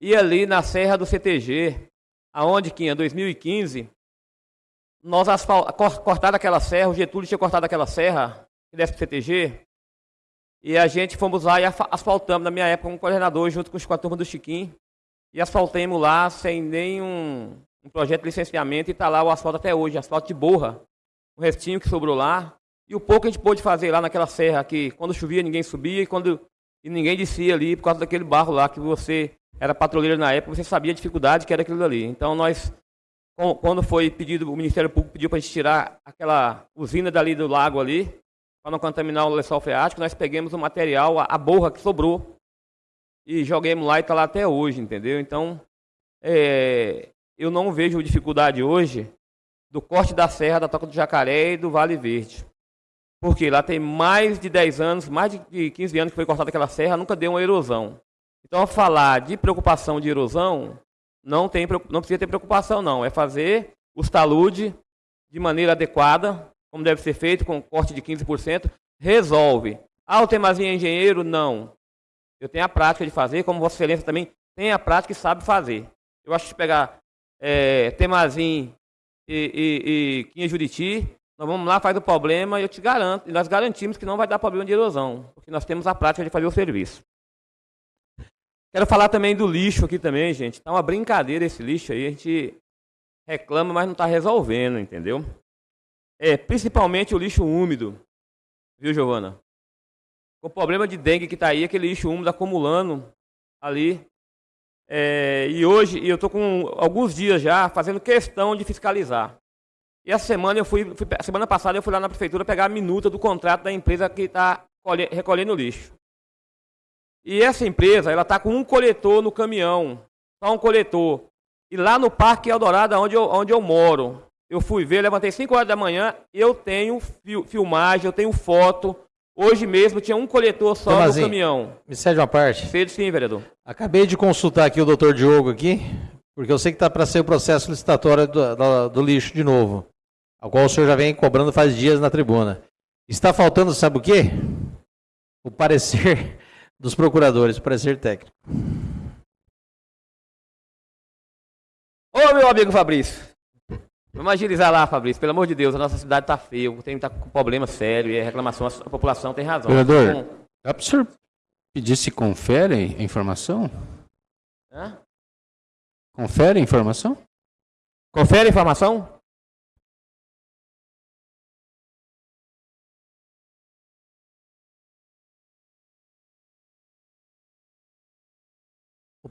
ir ali na Serra do CTG, aonde que em 2015 nós asfal... cortado aquela serra, o Getúlio tinha cortado aquela serra que desce para o CTG, e a gente fomos lá e asfaltamos, na minha época, um coordenador, junto com os quatro turmas do Chiquinho, e asfaltemos lá sem nenhum um projeto de licenciamento e está lá o asfalto até hoje, asfalto de borra. O restinho que sobrou lá. E o pouco a gente pôde fazer lá naquela serra que quando chovia ninguém subia e quando e ninguém descia ali por causa daquele barro lá que você era patrulheiro na época, você sabia a dificuldade que era aquilo ali. Então nós, quando foi pedido, o Ministério Público pediu para a gente tirar aquela usina dali do lago ali, para não contaminar o lençol freático, nós pegamos o material, a, a borra que sobrou, e joguemos lá e está lá até hoje, entendeu? Então, é, eu não vejo dificuldade hoje do corte da serra da Toca do Jacaré e do Vale Verde. Porque lá tem mais de 10 anos, mais de 15 anos que foi cortada aquela serra, nunca deu uma erosão. Então, falar de preocupação de erosão, não, tem, não precisa ter preocupação, não. É fazer os talude de maneira adequada, como deve ser feito, com corte de 15%, resolve. Ah, o Temazinho é engenheiro? Não. Eu tenho a prática de fazer, como Vossa Excelência também tem a prática e sabe fazer. Eu acho que pegar é, e, e, e Quinha Juriti, nós vamos lá, faz o problema e eu te garanto, e nós garantimos que não vai dar problema de erosão, porque nós temos a prática de fazer o serviço. Quero falar também do lixo aqui também, gente. Tá uma brincadeira esse lixo aí, a gente reclama, mas não está resolvendo, entendeu? É, principalmente o lixo úmido. Viu, Giovana? o problema de dengue que está aí, aquele lixo úmido acumulando ali. É, e hoje, eu estou com alguns dias já fazendo questão de fiscalizar. E essa semana eu fui, fui- semana passada eu fui lá na prefeitura pegar a minuta do contrato da empresa que está recolhendo o lixo. E essa empresa, ela está com um coletor no caminhão, só um coletor. E lá no Parque Eldorado, onde eu, onde eu moro, eu fui ver, levantei 5 horas da manhã, eu tenho fil- filmagem, eu tenho foto. Hoje mesmo tinha um coletor só Tomazinho, no caminhão. Me cede uma parte. Cedo sim, vereador. Acabei de consultar aqui o doutor Diogo aqui, porque eu sei que está para ser o processo licitatório do, do- do lixo de novo, ao qual o senhor já vem cobrando faz dias na tribuna. Está faltando, sabe o quê? O parecer dos procuradores, o parecer técnico. Ô, meu amigo Fabrício. Vamos agilizar lá, Fabrício. Pelo amor de Deus, a nossa cidade está feia, tem tá com problema sério e é reclamação, a população tem razão. Vereador, Então, dá para o senhor pedir se confere a informação? hã? Confere a informação? Confere a informação?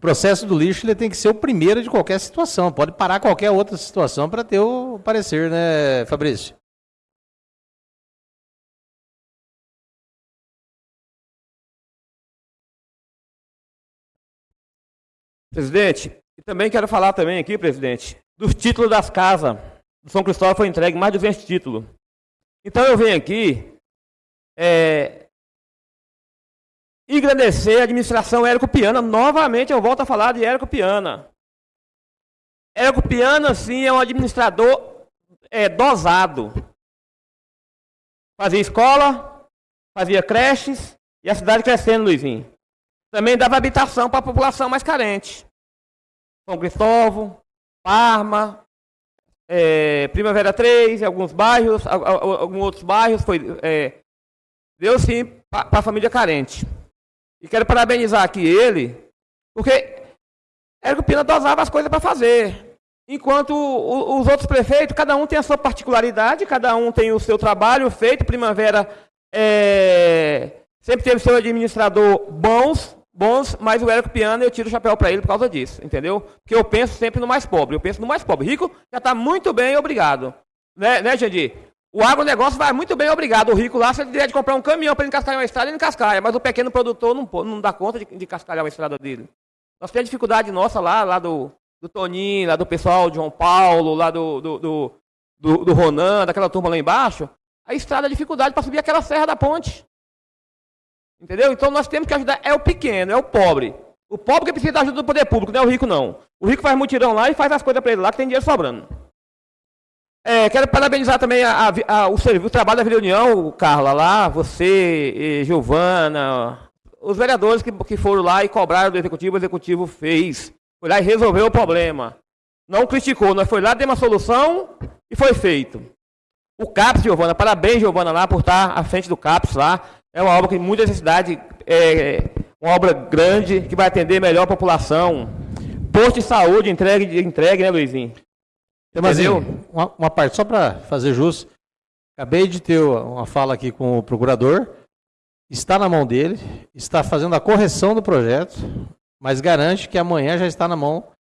Processo do lixo ele tem que ser o primeiro de qualquer situação. Pode parar qualquer outra situação para ter o parecer, né, Fabrício? Presidente, também quero falar também aqui, presidente, dos títulos das casas. Do São Cristóvão foi entregue mais de 200 títulos. Então eu venho aqui é, agradecer a administração Érico Piana. Novamente eu volto a falar de Érico Piana. Érico Piana, sim, é um administrador é, dosado. Fazia escola, fazia creches e a cidade crescendo, Luizinho. Também dava habitação para a população mais carente. São Cristóvão, Parma, é, Primavera 3, em alguns bairros, al- al- alguns outros bairros, foi, é, deu sim para a família carente. E quero parabenizar aqui ele, porque Érico Pina dosava as coisas para fazer. Enquanto os outros prefeitos, cada um tem a sua particularidade, cada um tem o seu trabalho feito. Primavera é, sempre teve seu administrador bons, bons, mas o Érico Piana eu tiro o chapéu para ele por causa disso, entendeu? Porque eu penso sempre no mais pobre, eu penso no mais pobre. Rico já está muito bem, obrigado. Né, né Jandir? O agronegócio vai muito bem, obrigado. O rico lá, se ele tiver de comprar um caminhão para ele cascalhar uma estrada, ele cascalha. Mas o pequeno produtor não, não dá conta de, de cascalhar uma estrada dele. Nós temos dificuldade nossa lá, lá do, do Toninho, lá do pessoal de João Paulo, lá do, do, do, do, do Ronan, daquela turma lá embaixo. A estrada é dificuldade para subir aquela serra da ponte. Entendeu? Então nós temos que ajudar. É o pequeno, é o pobre. O pobre que precisa da ajuda do poder público, não é o rico, não. O rico faz mutirão lá e faz as coisas para ele lá, que tem dinheiro sobrando. É, quero parabenizar também a- a- o, o trabalho da Vila União, Carla, lá, você, Giovana, os vereadores que, que foram lá e cobraram do executivo, o executivo fez. Foi lá e resolveu o problema. Não criticou, nós foi lá, deu uma solução e foi feito. O CAPS, Giovana, parabéns, Giovana, lá por estar à frente do CAPS lá. É uma obra que muita necessidade, é uma obra grande, que vai atender melhor a população. Posto de saúde entregue, entregue né, Luizinho? Temazinho, Entendeu? uma, uma parte, só para fazer jus. Acabei de ter uma fala aqui com o procurador. Está na mão dele, está fazendo a correção do projeto, mas garante que amanhã já está na mão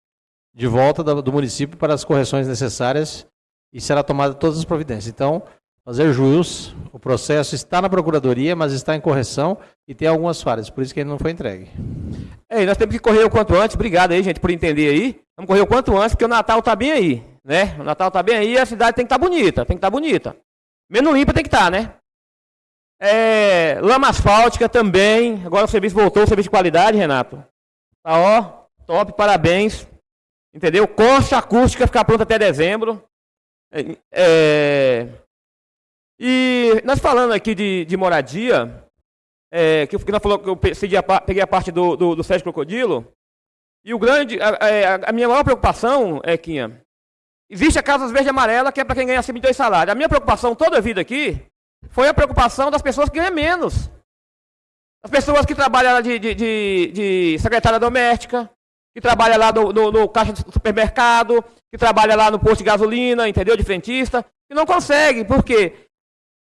de volta do, município para as correções necessárias e será tomada todas as providências. Então, fazer jus, o processo está na procuradoria, mas está em correção e tem algumas falhas, por isso que ele não foi entregue. É, e nós temos que correr o quanto antes. Obrigado aí, gente, por entender aí. Vamos correr o quanto antes, porque o Natal tá bem aí, né? O Natal tá bem aí a cidade tem que estar bonita, tem que estar bonita. Menos limpa tem que estar, né? É, lama asfáltica também. Agora o serviço voltou, o serviço de qualidade, Renato. Tá ó, top, parabéns. Entendeu? Concha acústica ficar pronta até dezembro. É, é, e nós falando aqui de, de moradia, é, que, que nós falou que eu pe- segui a peguei a parte do, do, do Sérgio Crocodilo. E o grande, a, a- a minha maior preocupação é, Quinha, existe a Casas Verde e Amarela, que é para quem ganha acima de dois salários. A minha preocupação toda a vida aqui foi a preocupação das pessoas que ganham menos. As pessoas que trabalham lá de, de, de, de secretária doméstica, que trabalha lá no, no, no caixa do supermercado, que trabalha lá no posto de gasolina, entendeu? De frentista, que não consegue, porque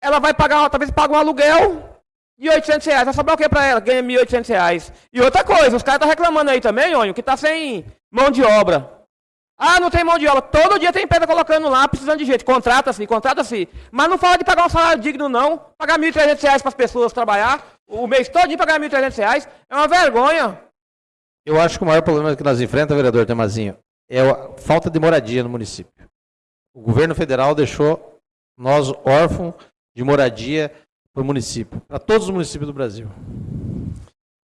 ela vai pagar, talvez pague um aluguel de 800 reais. Vai sobrar o que para ela? Ganha 1.800 reais. E outra coisa, os caras estão reclamando aí também, Ônio, que está sem mão de obra. Ah, não tem mão de obra. Todo dia tem pedra colocando lá, precisando de gente. Contrata-se, contrata-se. Mas não fala de pagar um salário digno, não. Pagar R$ 1.300 para as pessoas trabalhar. O mês todo pagar R$ 1.300 é uma vergonha. Eu acho que o maior problema que nós enfrentamos, vereador Temazinho, é a falta de moradia no município. O governo federal deixou nós órfãos de moradia para o município, para todos os municípios do Brasil.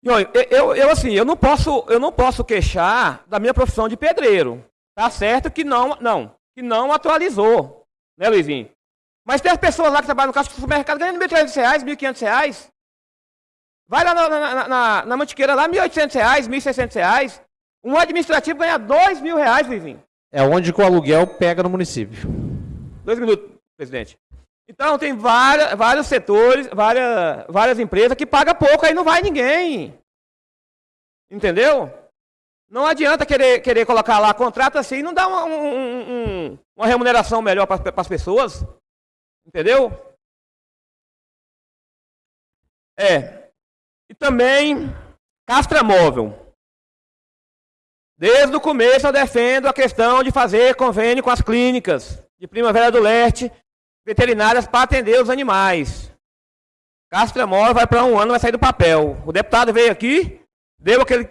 Eu, eu, eu, assim, eu não posso, eu não posso queixar da minha profissão de pedreiro. Tá certo que não, não, que não atualizou, né, Luizinho? Mas tem as pessoas lá que trabalham no caixa do supermercado ganhando R$ 1.300, R$ 1.500. Vai lá na, na, na, na Mantiqueira, lá, R$ 1.800, R$ 1.600. Um administrativo ganha 2.000 reais, Luizinho. É onde que o aluguel pega no município. Dois minutos, presidente. Então, tem várias, vários setores, várias, várias empresas que pagam pouco, aí não vai ninguém. Entendeu? Não adianta querer, querer colocar lá contrato assim e não dá uma, um, um, uma remuneração melhor para as pessoas. Entendeu? É. E também, Castra Móvel. Desde o começo eu defendo a questão de fazer convênio com as clínicas de Primavera do Leste, veterinárias para atender os animais. Castra Móvel vai para um ano, vai sair do papel. O deputado veio aqui, deu aquele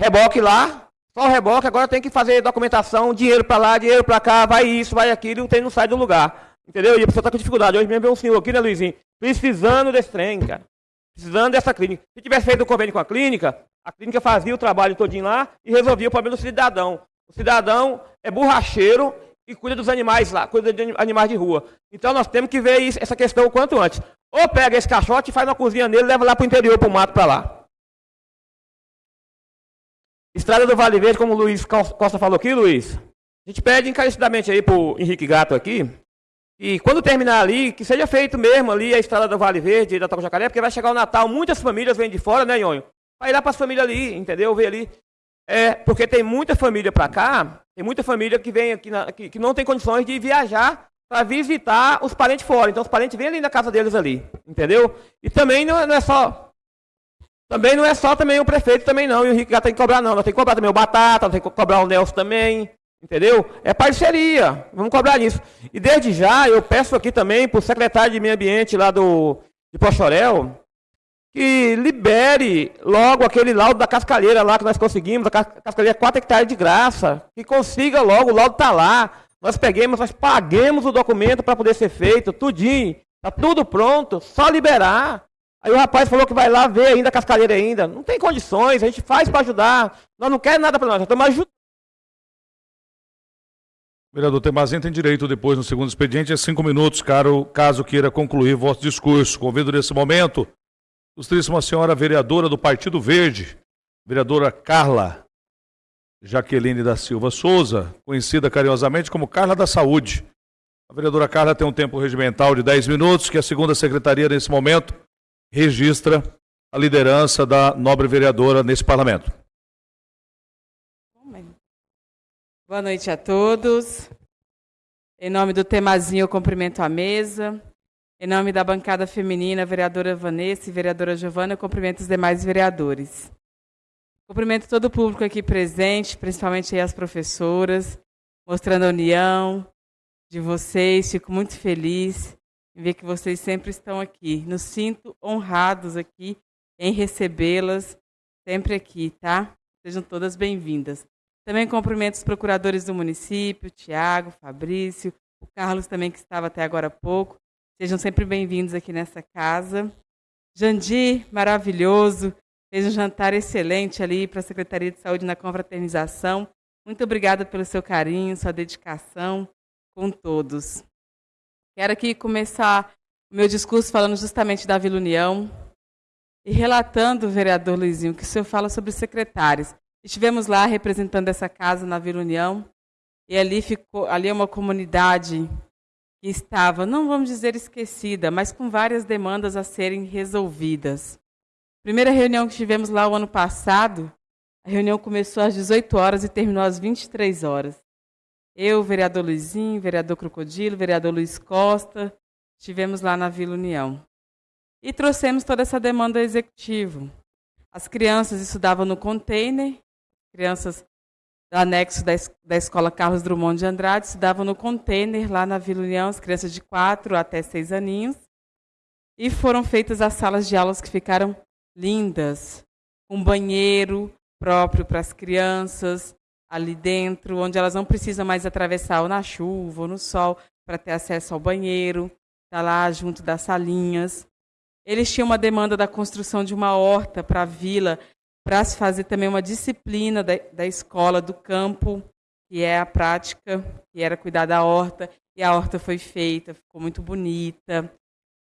Reboque lá, só reboque, agora tem que fazer documentação, dinheiro para lá, dinheiro para cá, vai isso, vai aquilo, o não sai do lugar. Entendeu? E a pessoa está com dificuldade. Hoje mesmo veio um senhor aqui, né, Luizinho? Precisando desse trem, cara. Precisando dessa clínica. Se tivesse feito um convênio com a clínica, a clínica fazia o trabalho todinho lá e resolvia o problema do cidadão. O cidadão é borracheiro e cuida dos animais lá, cuida de animais de rua. Então nós temos que ver isso, essa questão o quanto antes. Ou pega esse caixote, faz uma cozinha nele, leva lá para o interior, para o mato, para lá. Estrada do Vale Verde, como o Luiz Costa falou aqui, Luiz, a gente pede encarecidamente aí pro Henrique Gato aqui, e quando terminar ali, que seja feito mesmo ali a estrada do Vale Verde, da Toca Jacaré, porque vai chegar o Natal, muitas famílias vêm de fora, né, Nhonho? Vai lá para as famílias ali, entendeu? Ver ali. É, porque tem muita família para cá, tem muita família que vem aqui, na, que, que não tem condições de viajar para visitar os parentes fora. Então os parentes vêm ali na casa deles ali, entendeu? E também não, é, não é só também não é só também o prefeito também não, e o Henrique já tem que cobrar não. Nós tem que cobrar também o Batata, tem que cobrar o Nelson também, entendeu? É parceria, vamos cobrar isso. E desde já eu peço aqui também para o secretário de Meio Ambiente lá do, de Pochorel, que libere logo aquele laudo da cascalheira lá que nós conseguimos, a cascalheira 4 hectares de graça, que consiga logo, o laudo está lá. Nós peguemos, nós paguemos o documento para poder ser feito, tudinho, está tudo pronto, só liberar. Aí o rapaz falou que vai lá ver ainda a cascalheira ainda. Não tem condições, a gente faz para ajudar. Nós não queremos nada para nós, nós estamos ajudando. Vereador Temazinho tem direito depois, no segundo expediente, a cinco minutos, caro, caso queira concluir vosso discurso. Convido nesse momento, ilustríssima senhora vereadora do Partido Verde, vereadora Carla Jaqueline da Silva Souza, conhecida carinhosamente como Carla da Saúde. A vereadora Carla tem um tempo regimental de 10 minutos, que a segunda secretaria, nesse momento, registra a liderança da nobre vereadora nesse parlamento. Boa noite a todos. Em nome do Temazinho, eu cumprimento a mesa. Em nome da bancada feminina, vereadora Vanessa e vereadora Giovana, eu cumprimento os demais vereadores. Cumprimento todo o público aqui presente, principalmente as professoras, mostrando a união de vocês. Fico muito feliz ver que vocês sempre estão aqui. Nos sinto honrados aqui em recebê-las sempre aqui, tá? Sejam todas bem-vindas. Também cumprimento os procuradores do município, Tiago, Fabrício, o Carlos também que estava até agora há pouco. Sejam sempre bem-vindos aqui nessa casa. Jandir, maravilhoso, fez um jantar excelente ali para a Secretaria de Saúde na confraternização. Muito obrigada pelo seu carinho, sua dedicação com todos. Quero aqui começar o meu discurso falando justamente da Vila União e relatando, vereador Luizinho, que o senhor fala sobre secretários. Estivemos lá representando essa casa na Vila União e ali ficou, ali é uma comunidade que estava, não vamos dizer esquecida, mas com várias demandas a serem resolvidas. Primeira reunião que tivemos lá o ano passado, a reunião começou às 18 horas e terminou às 23 horas. Eu, vereador Luizinho, vereador Crocodilo, vereador Luiz Costa, estivemos lá na Vila União. E trouxemos toda essa demanda ao executivo. As crianças estudavam no container, crianças do anexo da, es- da Escola Carlos Drummond de Andrade, estudavam no container lá na Vila União, as crianças de 4 até 6 aninhos. E foram feitas as salas de aulas que ficaram lindas, com banheiro próprio para as crianças ali dentro, onde elas não precisam mais atravessar ou na chuva ou no sol para ter acesso ao banheiro, está lá junto das salinhas. Eles tinham uma demanda da construção de uma horta para a vila, para se fazer também uma disciplina da, da escola do campo, que é a prática, que era cuidar da horta, e a horta foi feita, ficou muito bonita,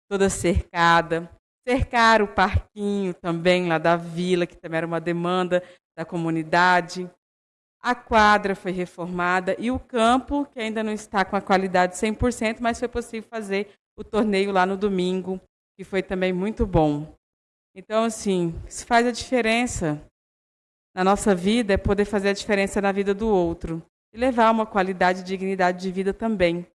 toda cercada. Cercaram o parquinho também lá da vila, que também era uma demanda da comunidade. A quadra foi reformada e o campo, que ainda não está com a qualidade 100%, mas foi possível fazer o torneio lá no domingo, que foi também muito bom. Então, assim, isso faz a diferença na nossa vida, é poder fazer a diferença na vida do outro e levar uma qualidade e dignidade de vida também.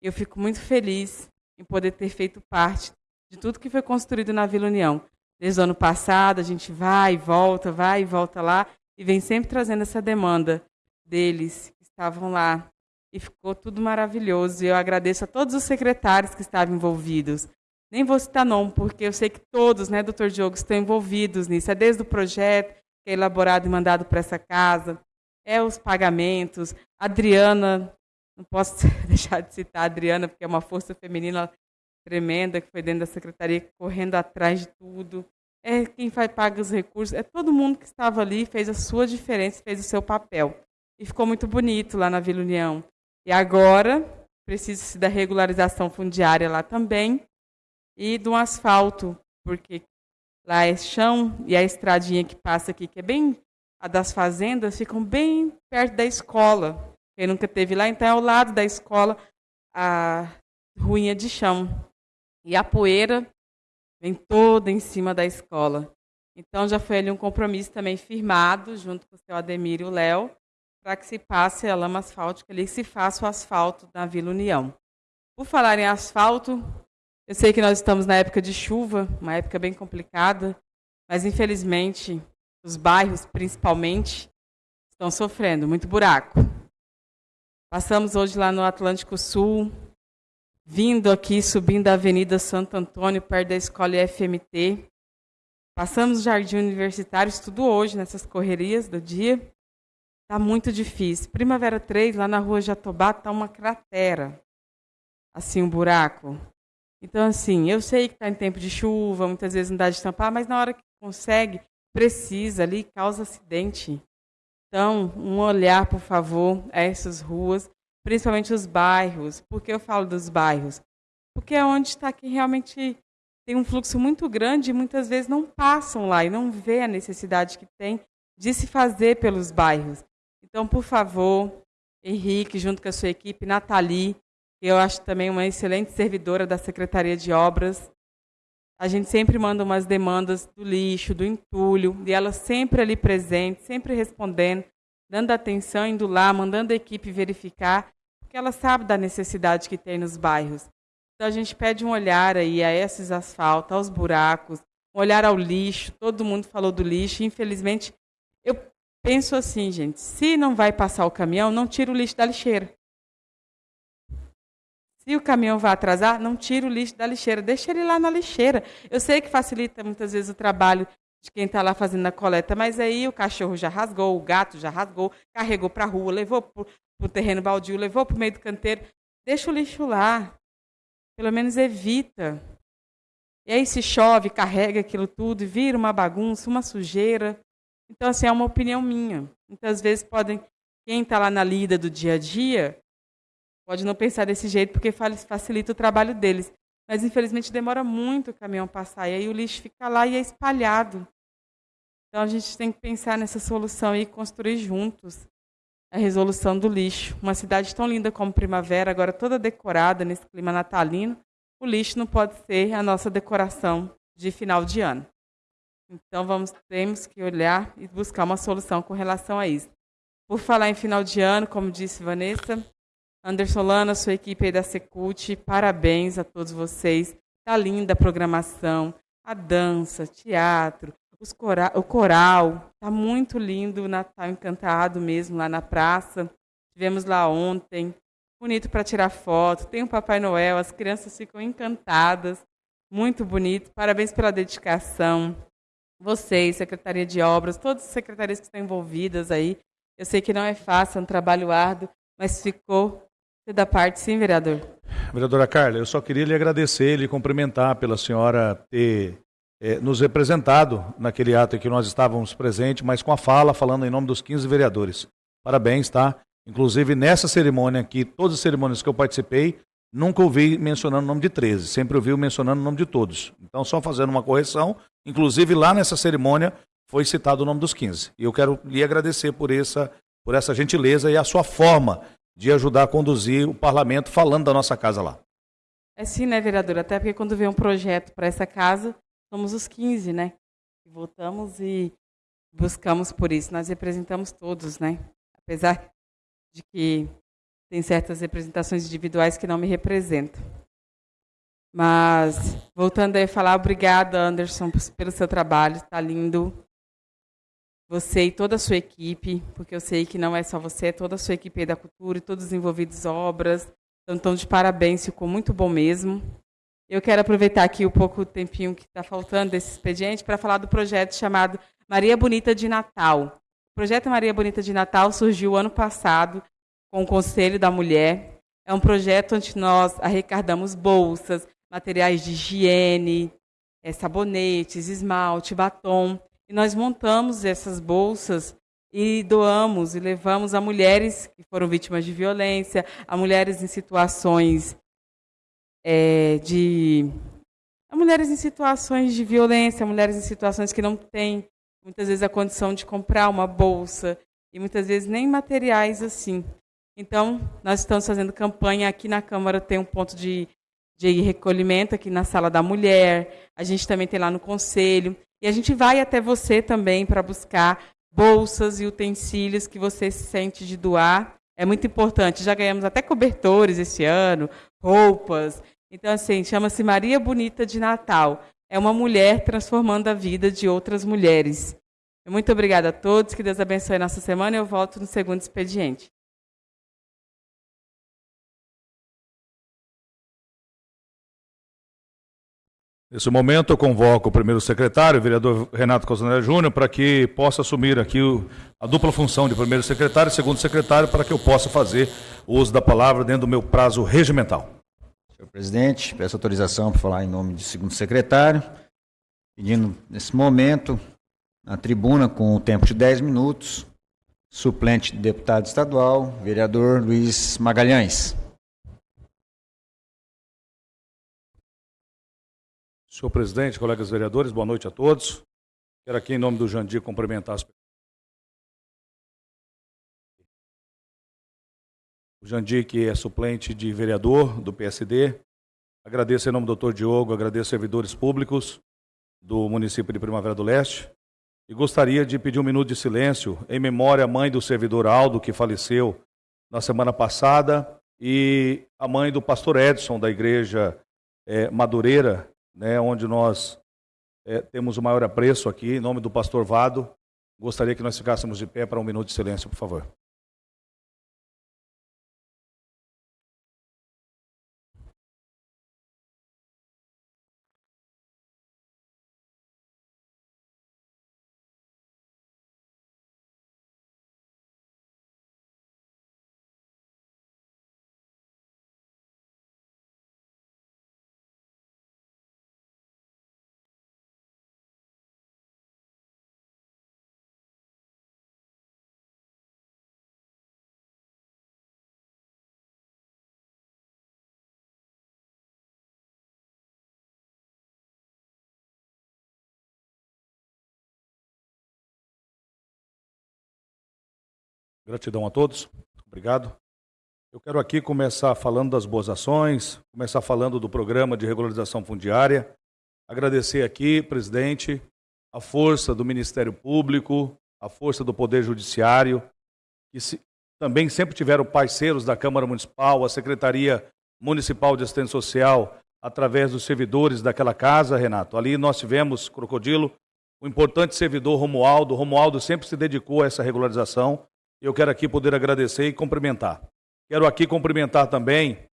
Eu fico muito feliz em poder ter feito parte de tudo que foi construído na Vila União. Desde o ano passado, a gente vai e volta, vai e volta lá, e vem sempre trazendo essa demanda deles que estavam lá. E ficou tudo maravilhoso. E eu agradeço a todos os secretários que estavam envolvidos. Nem vou citar nome, porque eu sei que todos, né, doutor Diogo, estão envolvidos nisso. É desde o projeto, que é elaborado e mandado para essa casa, é os pagamentos. Adriana, não posso deixar de citar a Adriana, porque é uma força feminina tremenda que foi dentro da secretaria, correndo atrás de tudo. É quem vai paga os recursos, é todo mundo que estava ali, fez a sua diferença, fez o seu papel. E ficou muito bonito lá na Vila União. E agora precisa-se da regularização fundiária lá também e do asfalto, porque lá é chão e a estradinha que passa aqui, que é bem a das fazendas, ficam bem perto da escola. Quem nunca teve lá, então é ao lado da escola a ruinha de chão. E a poeira vem toda em cima da escola. Então já foi ali um compromisso também firmado, junto com o seu Ademir e o Léo, para que se passe a lama asfáltica ali, que se faça o asfalto na Vila União. Por falar em asfalto, eu sei que nós estamos na época de chuva, uma época bem complicada, mas infelizmente os bairros, principalmente, estão sofrendo muito buraco. Passamos hoje lá no Atlântico Sul, vindo aqui, subindo a Avenida Santo Antônio, perto da escola IFMT. Passamos o Jardim Universitário, estudo hoje nessas correrias do dia. Está muito difícil. Primavera 3, lá na rua Jatobá, está uma cratera. Assim, um buraco. Então, assim, eu sei que está em tempo de chuva, muitas vezes não dá de tampar, mas na hora que consegue, precisa ali, causa acidente. Então, um olhar, por favor, a essas ruas, principalmente os bairros. Por que eu falo dos bairros? Porque é onde está que realmente tem um fluxo muito grande e muitas vezes não passam lá e não vê a necessidade que tem de se fazer pelos bairros. Então, por favor, Henrique, junto com a sua equipe, Nathalie, que eu acho também uma excelente servidora da Secretaria de Obras, a gente sempre manda umas demandas do lixo, do entulho, e ela sempre ali presente, sempre respondendo, dando atenção, indo lá, mandando a equipe verificar, porque ela sabe da necessidade que tem nos bairros. Então a gente pede um olhar aí a esses asfaltos, aos buracos, um olhar ao lixo. Todo mundo falou do lixo. Infelizmente, eu penso assim, gente, se não vai passar o caminhão, não tira o lixo da lixeira. Se o caminhão vai atrasar, não tira o lixo da lixeira, deixa ele lá na lixeira. Eu sei que facilita muitas vezes o trabalho de quem está lá fazendo a coleta, mas aí o cachorro já rasgou, o gato já rasgou, carregou para a rua, levou para o terreno baldio, levou para o meio do canteiro. Deixa o lixo lá. Pelo menos evita. E aí se chove, carrega aquilo tudo, vira uma bagunça, uma sujeira. Então, assim, é uma opinião minha. Muitas vezes podem, quem está lá na lida do dia a dia, pode não pensar desse jeito porque facilita o trabalho deles. Mas, infelizmente, demora muito o caminhão passar. E aí o lixo fica lá e é espalhado. Então, a gente tem que pensar nessa solução e construir juntos a resolução do lixo. Uma cidade tão linda como Primavera, agora toda decorada nesse clima natalino, o lixo não pode ser a nossa decoração de final de ano. Então vamos temos que olhar e buscar uma solução com relação a isso. Por falar em final de ano, como disse Vanessa, Anderson Lana, sua equipe aí da Secult, parabéns a todos vocês. Tá linda a programação, a dança, teatro, cora o coral. Tá muito lindo, o Natal encantado mesmo lá na praça. Tivemos lá ontem. Bonito para tirar foto. Tem o Papai Noel, as crianças ficam encantadas. Muito bonito. Parabéns pela dedicação. Vocês, Secretaria de Obras, todas as secretarias que estão envolvidas aí. Eu sei que não é fácil, é um trabalho árduo, mas ficou da parte, sim, vereador. Vereadora Carla, eu só queria lhe agradecer lhe cumprimentar pela senhora ter eh, nos representado naquele ato em que nós estávamos presentes, mas com a fala, falando em nome dos 15 vereadores. Parabéns, tá? Inclusive, nessa cerimônia aqui, todas as cerimônias que eu participei, nunca ouvi mencionando o nome de 13, sempre ouvi mencionando o nome de todos. Então, só fazendo uma correção, inclusive lá nessa cerimônia foi citado o nome dos 15. E eu quero lhe agradecer por essa, por essa gentileza e a sua forma de ajudar a conduzir o parlamento falando da nossa casa lá. É sim, né, vereador? Até porque quando vem um projeto para essa casa, somos os 15, né? Votamos e buscamos por isso. Nós representamos todos, né? Apesar de que tem certas representações individuais que não me representam. Mas, voltando a falar, obrigada, Anderson, pelo seu trabalho, está lindo. Você e toda a sua equipe, porque eu sei que não é só você, é toda a sua equipe da cultura e todos os envolvidos obras. Então, estão de parabéns, ficou muito bom mesmo. Eu quero aproveitar aqui o pouco tempinho que está faltando desse expediente para falar do projeto chamado Maria Bonita de Natal. O projeto Maria Bonita de Natal surgiu ano passado com o Conselho da Mulher. É um projeto onde nós arrecadamos bolsas, materiais de higiene, é, sabonetes, esmalte, batom. E nós montamos essas bolsas e doamos e levamos a mulheres que foram vítimas de violência, a mulheres em situações é, de. mulheres em situações de violência, mulheres em situações que não têm muitas vezes a condição de comprar uma bolsa e muitas vezes nem materiais assim. Então, nós estamos fazendo campanha aqui na Câmara, tem um ponto de, de recolhimento aqui na Sala da Mulher, a gente também tem lá no Conselho, e a gente vai até você também para buscar bolsas e utensílios que você se sente de doar. É muito importante. Já ganhamos até cobertores esse ano, roupas. Então, assim, chama-se Maria Bonita de Natal. É uma mulher transformando a vida de outras mulheres. Muito obrigada a todos. Que Deus abençoe a nossa semana. Eu volto no segundo expediente. Nesse momento, eu convoco o primeiro secretário, o vereador Renato Cosanera Júnior, para que possa assumir aqui a dupla função de primeiro secretário e segundo secretário, para que eu possa fazer o uso da palavra dentro do meu prazo regimental. Senhor presidente, peço autorização para falar em nome do segundo secretário, pedindo, nesse momento, na tribuna, com o tempo de 10 minutos, suplente de deputado estadual, vereador Luiz Magalhães. Senhor presidente, colegas vereadores, boa noite a todos. Quero aqui, em nome do Jandir, cumprimentar as pessoas. O Jandir, que é suplente de vereador do PSD. Agradeço em nome do doutor Diogo, agradeço servidores públicos do município de Primavera do Leste. E gostaria de pedir um minuto de silêncio em memória à mãe do servidor Aldo, que faleceu na semana passada, e a mãe do pastor Edson, da igreja é, Madureira, né, onde nós é, temos o maior apreço aqui, em nome do pastor Vado. Gostaria que nós ficássemos de pé para um minuto de silêncio, por favor. Gratidão a todos. Obrigado. Eu quero aqui começar falando das boas ações, começar falando do programa de regularização fundiária. Agradecer aqui, presidente, a força do Ministério Público, a força do Poder Judiciário, que se, também sempre tiveram parceiros da Câmara Municipal, a Secretaria Municipal de Assistência Social, através dos servidores daquela casa, Renato. Ali nós tivemos, Crocodilo, o importante servidor Romualdo. Romualdo sempre se dedicou a essa regularização. Eu quero aqui poder agradecer e cumprimentar. Quero aqui cumprimentar também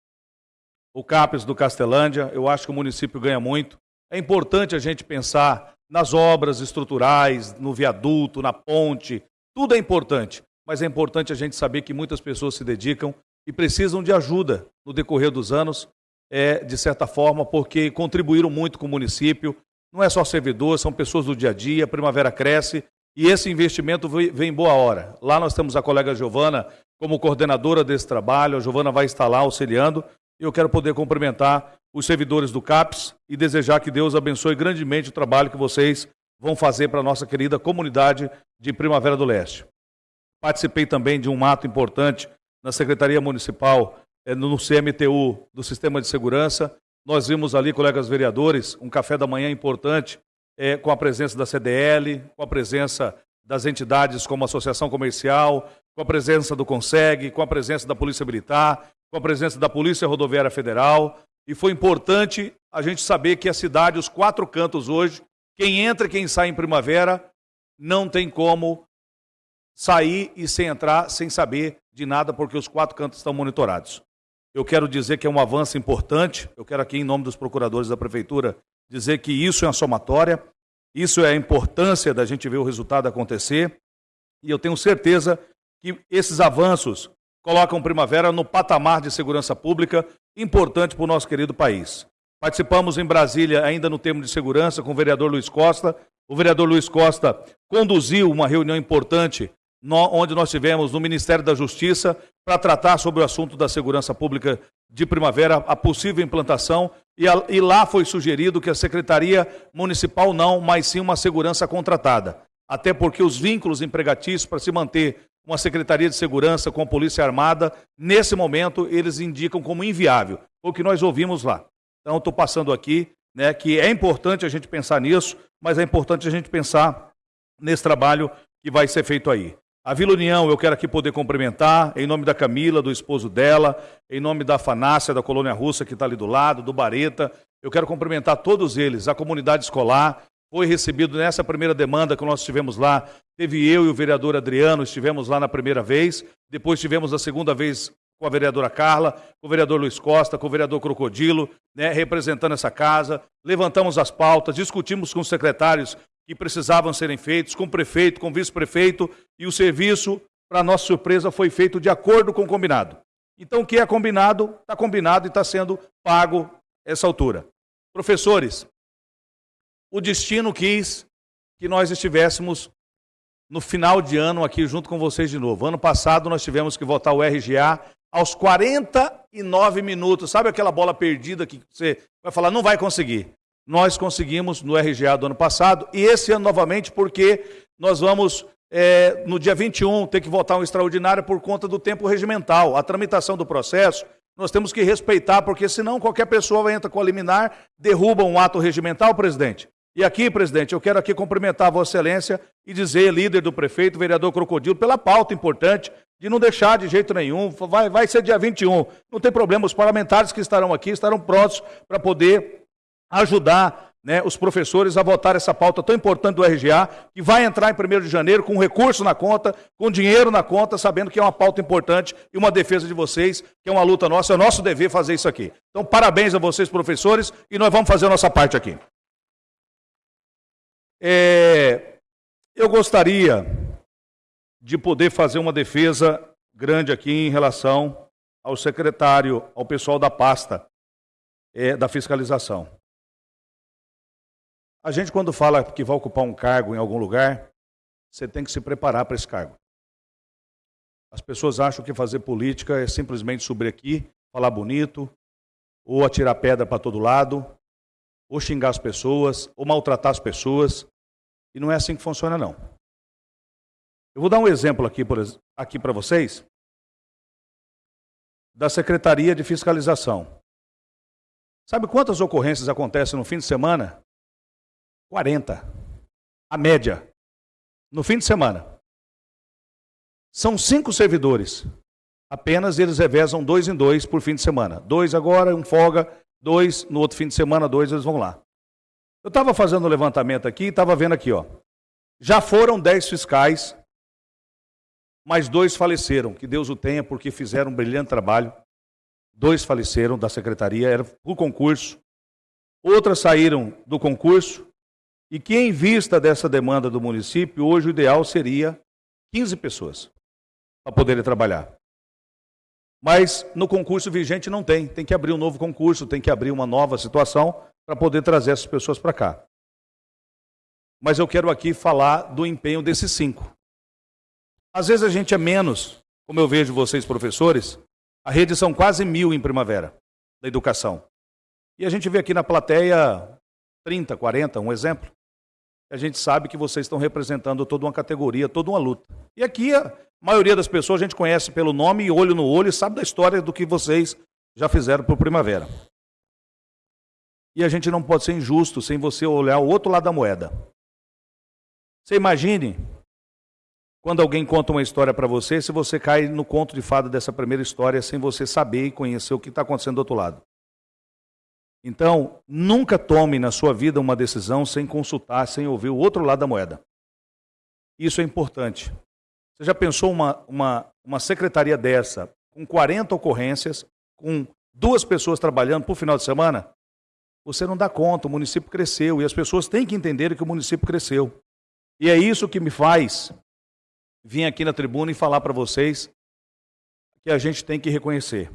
o CAPES do Castelândia. Eu acho que o município ganha muito. É importante a gente pensar nas obras estruturais, no viaduto, na ponte. Tudo é importante, mas é importante a gente saber que muitas pessoas se dedicam e precisam de ajuda no decorrer dos anos, é, de certa forma, porque contribuíram muito com o município. Não é só servidor, são pessoas do dia a dia. A Primavera cresce e esse investimento vem em boa hora. Lá nós temos a colega Giovana como coordenadora desse trabalho. A Giovana vai estar lá auxiliando. Eu quero poder cumprimentar os servidores do CAPS e desejar que Deus abençoe grandemente o trabalho que vocês vão fazer para a nossa querida comunidade de Primavera do Leste. Participei também de um ato importante na Secretaria Municipal, eh, no CMTU do Sistema de Segurança. Nós vimos ali, colegas vereadores, um café da manhã importante, é, com a presença da CDL, com a presença das entidades como a Associação Comercial, com a presença do CONSEG, com a presença da Polícia Militar, com a presença da Polícia Rodoviária Federal. E foi importante a gente saber que a cidade, os quatro cantos hoje, quem entra e quem sai em primavera, não tem como sair e sem entrar sem saber de nada, porque os quatro cantos estão monitorados. Eu quero dizer que é um avanço importante. Eu quero aqui, em nome dos procuradores da Prefeitura, dizer que isso é uma somatória, isso é a importância da gente ver o resultado acontecer. E eu tenho certeza que esses avanços colocam Primavera no patamar de segurança pública importante para o nosso querido país. Participamos em Brasília, ainda no termo de segurança, com o vereador Luiz Costa. O vereador Luiz Costa conduziu uma reunião importante onde nós tivemos no Ministério da Justiça para tratar sobre o assunto da segurança pública de primavera, a possível implantação, e, a, e, lá foi sugerido que a Secretaria Municipal não, mas sim uma segurança contratada. Até porque os vínculos empregatícios para se manter uma Secretaria de Segurança com a Polícia Armada, nesse momento, eles indicam como inviável. o que nós ouvimos lá. Então, estou passando aqui né, que é importante a gente pensar nisso, mas é importante a gente pensar nesse trabalho que vai ser feito aí. A Vila União, eu quero aqui poder cumprimentar, em nome da Camila, do esposo dela, em nome da Fanácia, da Colônia Russa, que está ali do lado, do Bareta. Eu quero cumprimentar todos eles, a comunidade escolar. Foi recebido nessa primeira demanda que nós tivemos lá. Teve eu e o vereador Adriano, estivemos lá na primeira vez. Depois tivemos a segunda vez com a vereadora Carla, com o vereador Luiz Costa, com o vereador Crocodilo, né, representando essa casa. Levantamos as pautas, discutimos com os secretários que precisavam serem feitos, com o prefeito, com o vice-prefeito, e o serviço, para nossa surpresa, foi feito de acordo com o combinado. Então, o que é combinado, está combinado e está sendo pago essa altura. Professores, o destino quis que nós estivéssemos no final de ano aqui junto com vocês de novo. Ano passado nós tivemos que votar o RGA aos 49 minutos. Sabe aquela bola perdida que você vai falar, não vai conseguir? Nós conseguimos no RGA do ano passado, e esse ano novamente, porque nós vamos, é, no dia 21, ter que votar um extraordinário por conta do tempo regimental. A tramitação do processo, nós temos que respeitar, porque senão qualquer pessoa vai entrar com a liminar, derruba um ato regimental, presidente. E aqui, presidente, eu quero aqui cumprimentar a Vossa Excelência e dizer, líder do prefeito, vereador Crocodilo, pela pauta importante de não deixar de jeito nenhum. Vai, vai ser dia 21. Não tem problema, os parlamentares que estarão aqui estarão prontos para poder ajudar né, os professores a votar essa pauta tão importante do RGA, que vai entrar em 1 de janeiro com recurso na conta, com dinheiro na conta, sabendo que é uma pauta importante e uma defesa de vocês, que é uma luta nossa, é nosso dever fazer isso aqui. Então, parabéns a vocês, professores, e nós vamos fazer a nossa parte aqui. É, eu gostaria de poder fazer uma defesa grande aqui em relação ao secretário, ao pessoal da pasta é, da fiscalização. A gente, quando fala que vai ocupar um cargo em algum lugar, você tem que se preparar para esse cargo. As pessoas acham que fazer política é simplesmente subir aqui, falar bonito, ou atirar pedra para todo lado, ou xingar as pessoas, ou maltratar as pessoas. E não é assim que funciona, não. Eu vou dar um exemplo aqui, aqui para vocês da Secretaria de Fiscalização. Sabe quantas ocorrências acontecem no fim de semana 40. A média. No fim de semana. São cinco servidores. Apenas eles revezam dois em dois por fim de semana. Dois agora, um folga, dois no outro fim de semana, dois eles vão lá. Eu estava fazendo o levantamento aqui e estava vendo aqui, ó. Já foram 10 fiscais, mas dois faleceram. Que Deus o tenha, porque fizeram um brilhante trabalho. Dois faleceram da secretaria, era por concurso. Outras saíram do concurso. E que, em vista dessa demanda do município, hoje o ideal seria 15 pessoas para poderem trabalhar. Mas no concurso vigente não tem. Tem que abrir um novo concurso, tem que abrir uma nova situação para poder trazer essas pessoas para cá. Mas eu quero aqui falar do empenho desses cinco. Às vezes a gente é menos, como eu vejo vocês, professores, a rede são quase mil em primavera da educação. E a gente vê aqui na plateia 30, 40, um exemplo. A gente sabe que vocês estão representando toda uma categoria, toda uma luta. E aqui a maioria das pessoas a gente conhece pelo nome olho no olho e sabe da história do que vocês já fizeram por primavera. E a gente não pode ser injusto sem você olhar o outro lado da moeda. Você imagine quando alguém conta uma história para você, se você cai no conto de fada dessa primeira história sem você saber e conhecer o que está acontecendo do outro lado. Então, nunca tome na sua vida uma decisão sem consultar, sem ouvir o outro lado da moeda. Isso é importante. Você já pensou uma, uma, uma secretaria dessa, com 40 ocorrências, com duas pessoas trabalhando por final de semana? Você não dá conta, o município cresceu e as pessoas têm que entender que o município cresceu. E é isso que me faz vir aqui na tribuna e falar para vocês que a gente tem que reconhecer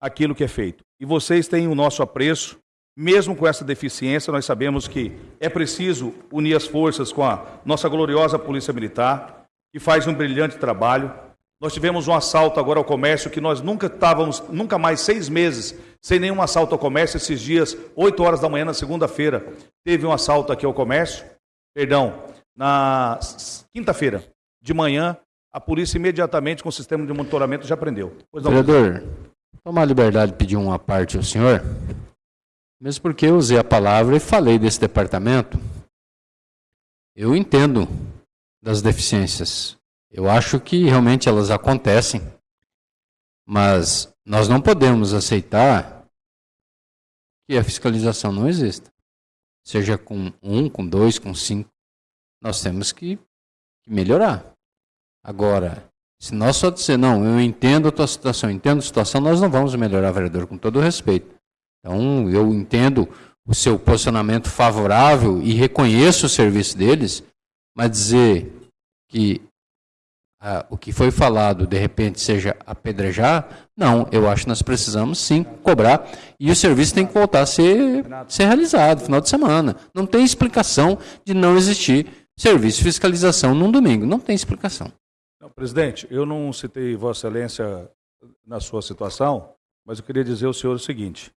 aquilo que é feito. E vocês têm o nosso apreço, mesmo com essa deficiência, nós sabemos que é preciso unir as forças com a nossa gloriosa Polícia Militar, que faz um brilhante trabalho. Nós tivemos um assalto agora ao comércio que nós nunca estávamos, nunca mais seis meses sem nenhum assalto ao comércio. Esses dias, 8 horas da manhã, na segunda-feira, teve um assalto aqui ao comércio. Perdão, na quinta-feira de manhã, a polícia imediatamente com o sistema de monitoramento já prendeu. Pois não, Vereador, tomar a liberdade de pedir uma parte ao senhor, mesmo porque eu usei a palavra e falei desse departamento. Eu entendo das deficiências. Eu acho que realmente elas acontecem, mas nós não podemos aceitar que a fiscalização não exista. Seja com um, com dois, com cinco. Nós temos que, melhorar. Agora, se nós só dizer, não, eu entendo a tua situação, entendo a situação, nós não vamos melhorar, vereador, com todo respeito. Então, eu entendo o seu posicionamento favorável e reconheço o serviço deles, mas dizer que ah, o que foi falado, de repente, seja apedrejar, não, eu acho que nós precisamos sim cobrar e o serviço tem que voltar a ser, ser realizado final de semana. Não tem explicação de não existir serviço de fiscalização num domingo. Não tem explicação. Presidente, eu não citei Vossa Excelência na sua situação, mas eu queria dizer ao senhor o seguinte: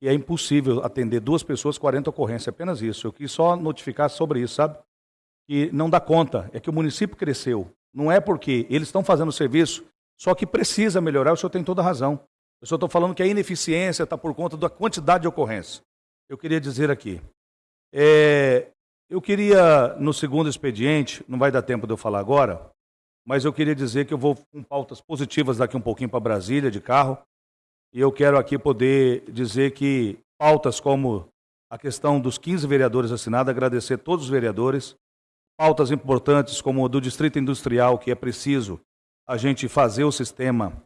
que é impossível atender duas pessoas 40 ocorrências, apenas isso. Eu quis só notificar sobre isso, sabe? Que não dá conta, é que o município cresceu. Não é porque eles estão fazendo o serviço, só que precisa melhorar, o senhor tem toda a razão. Eu só estou falando que a ineficiência está por conta da quantidade de ocorrências. Eu queria dizer aqui. É, eu queria, no segundo expediente, não vai dar tempo de eu falar agora, mas eu queria dizer que eu vou com pautas positivas daqui um pouquinho para Brasília, de carro, e eu quero aqui poder dizer que pautas como a questão dos 15 vereadores assinados, agradecer todos os vereadores, pautas importantes como a do Distrito Industrial, que é preciso a gente fazer o sistema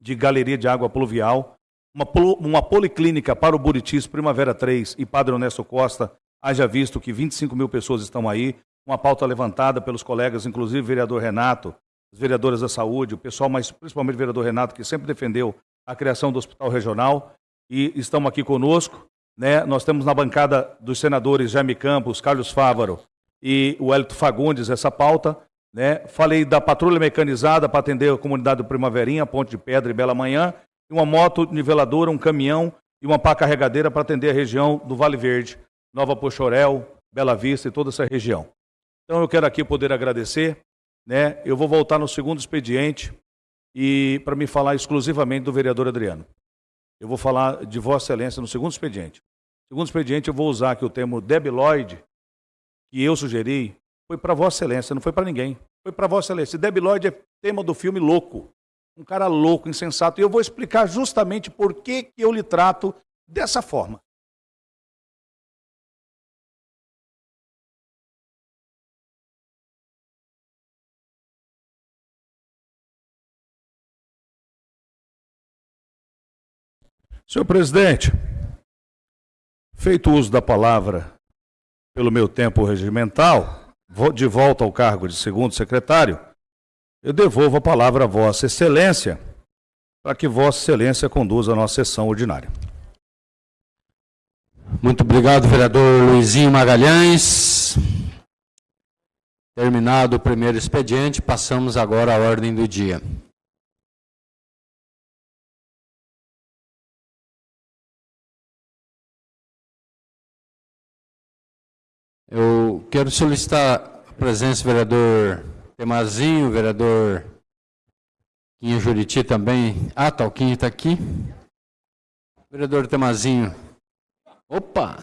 de galeria de água pluvial, uma, uma policlínica para o Buritis, Primavera 3 e Padre Honesto Costa, haja visto que 25 mil pessoas estão aí, uma pauta levantada pelos colegas, inclusive o vereador Renato, as vereadoras da saúde, o pessoal, mas principalmente o vereador Renato, que sempre defendeu a criação do hospital regional, e estão aqui conosco. Né? Nós temos na bancada dos senadores Jaime Campos, Carlos Fávaro e o Hélito Fagundes essa pauta. Né? Falei da patrulha mecanizada para atender a comunidade do Primaverinha, Ponte de Pedra e Bela Manhã, e uma moto niveladora, um caminhão e uma pá carregadeira para atender a região do Vale Verde, Nova Pochorel, Bela Vista e toda essa região. Então eu quero aqui poder agradecer, né? Eu vou voltar no segundo expediente e para me falar exclusivamente do vereador Adriano. Eu vou falar de Vossa Excelência no segundo expediente. No segundo expediente eu vou usar aqui o termo debiloide que eu sugeri, foi para Vossa Excelência, não foi para ninguém. Foi para Vossa Excelência. Debiloide é tema do filme Louco. Um cara louco, insensato. E eu vou explicar justamente por que, que eu lhe trato dessa forma. Senhor presidente, feito uso da palavra pelo meu tempo regimental, de volta ao cargo de segundo secretário, eu devolvo a palavra a Vossa Excelência para que Vossa Excelência conduza a nossa sessão ordinária. Muito obrigado, vereador Luizinho Magalhães. Terminado o primeiro expediente, passamos agora à ordem do dia. Eu quero solicitar a presença do vereador Temazinho, vereador Quinha Juriti também. Ah, tá, está aqui. Vereador Temazinho. Opa!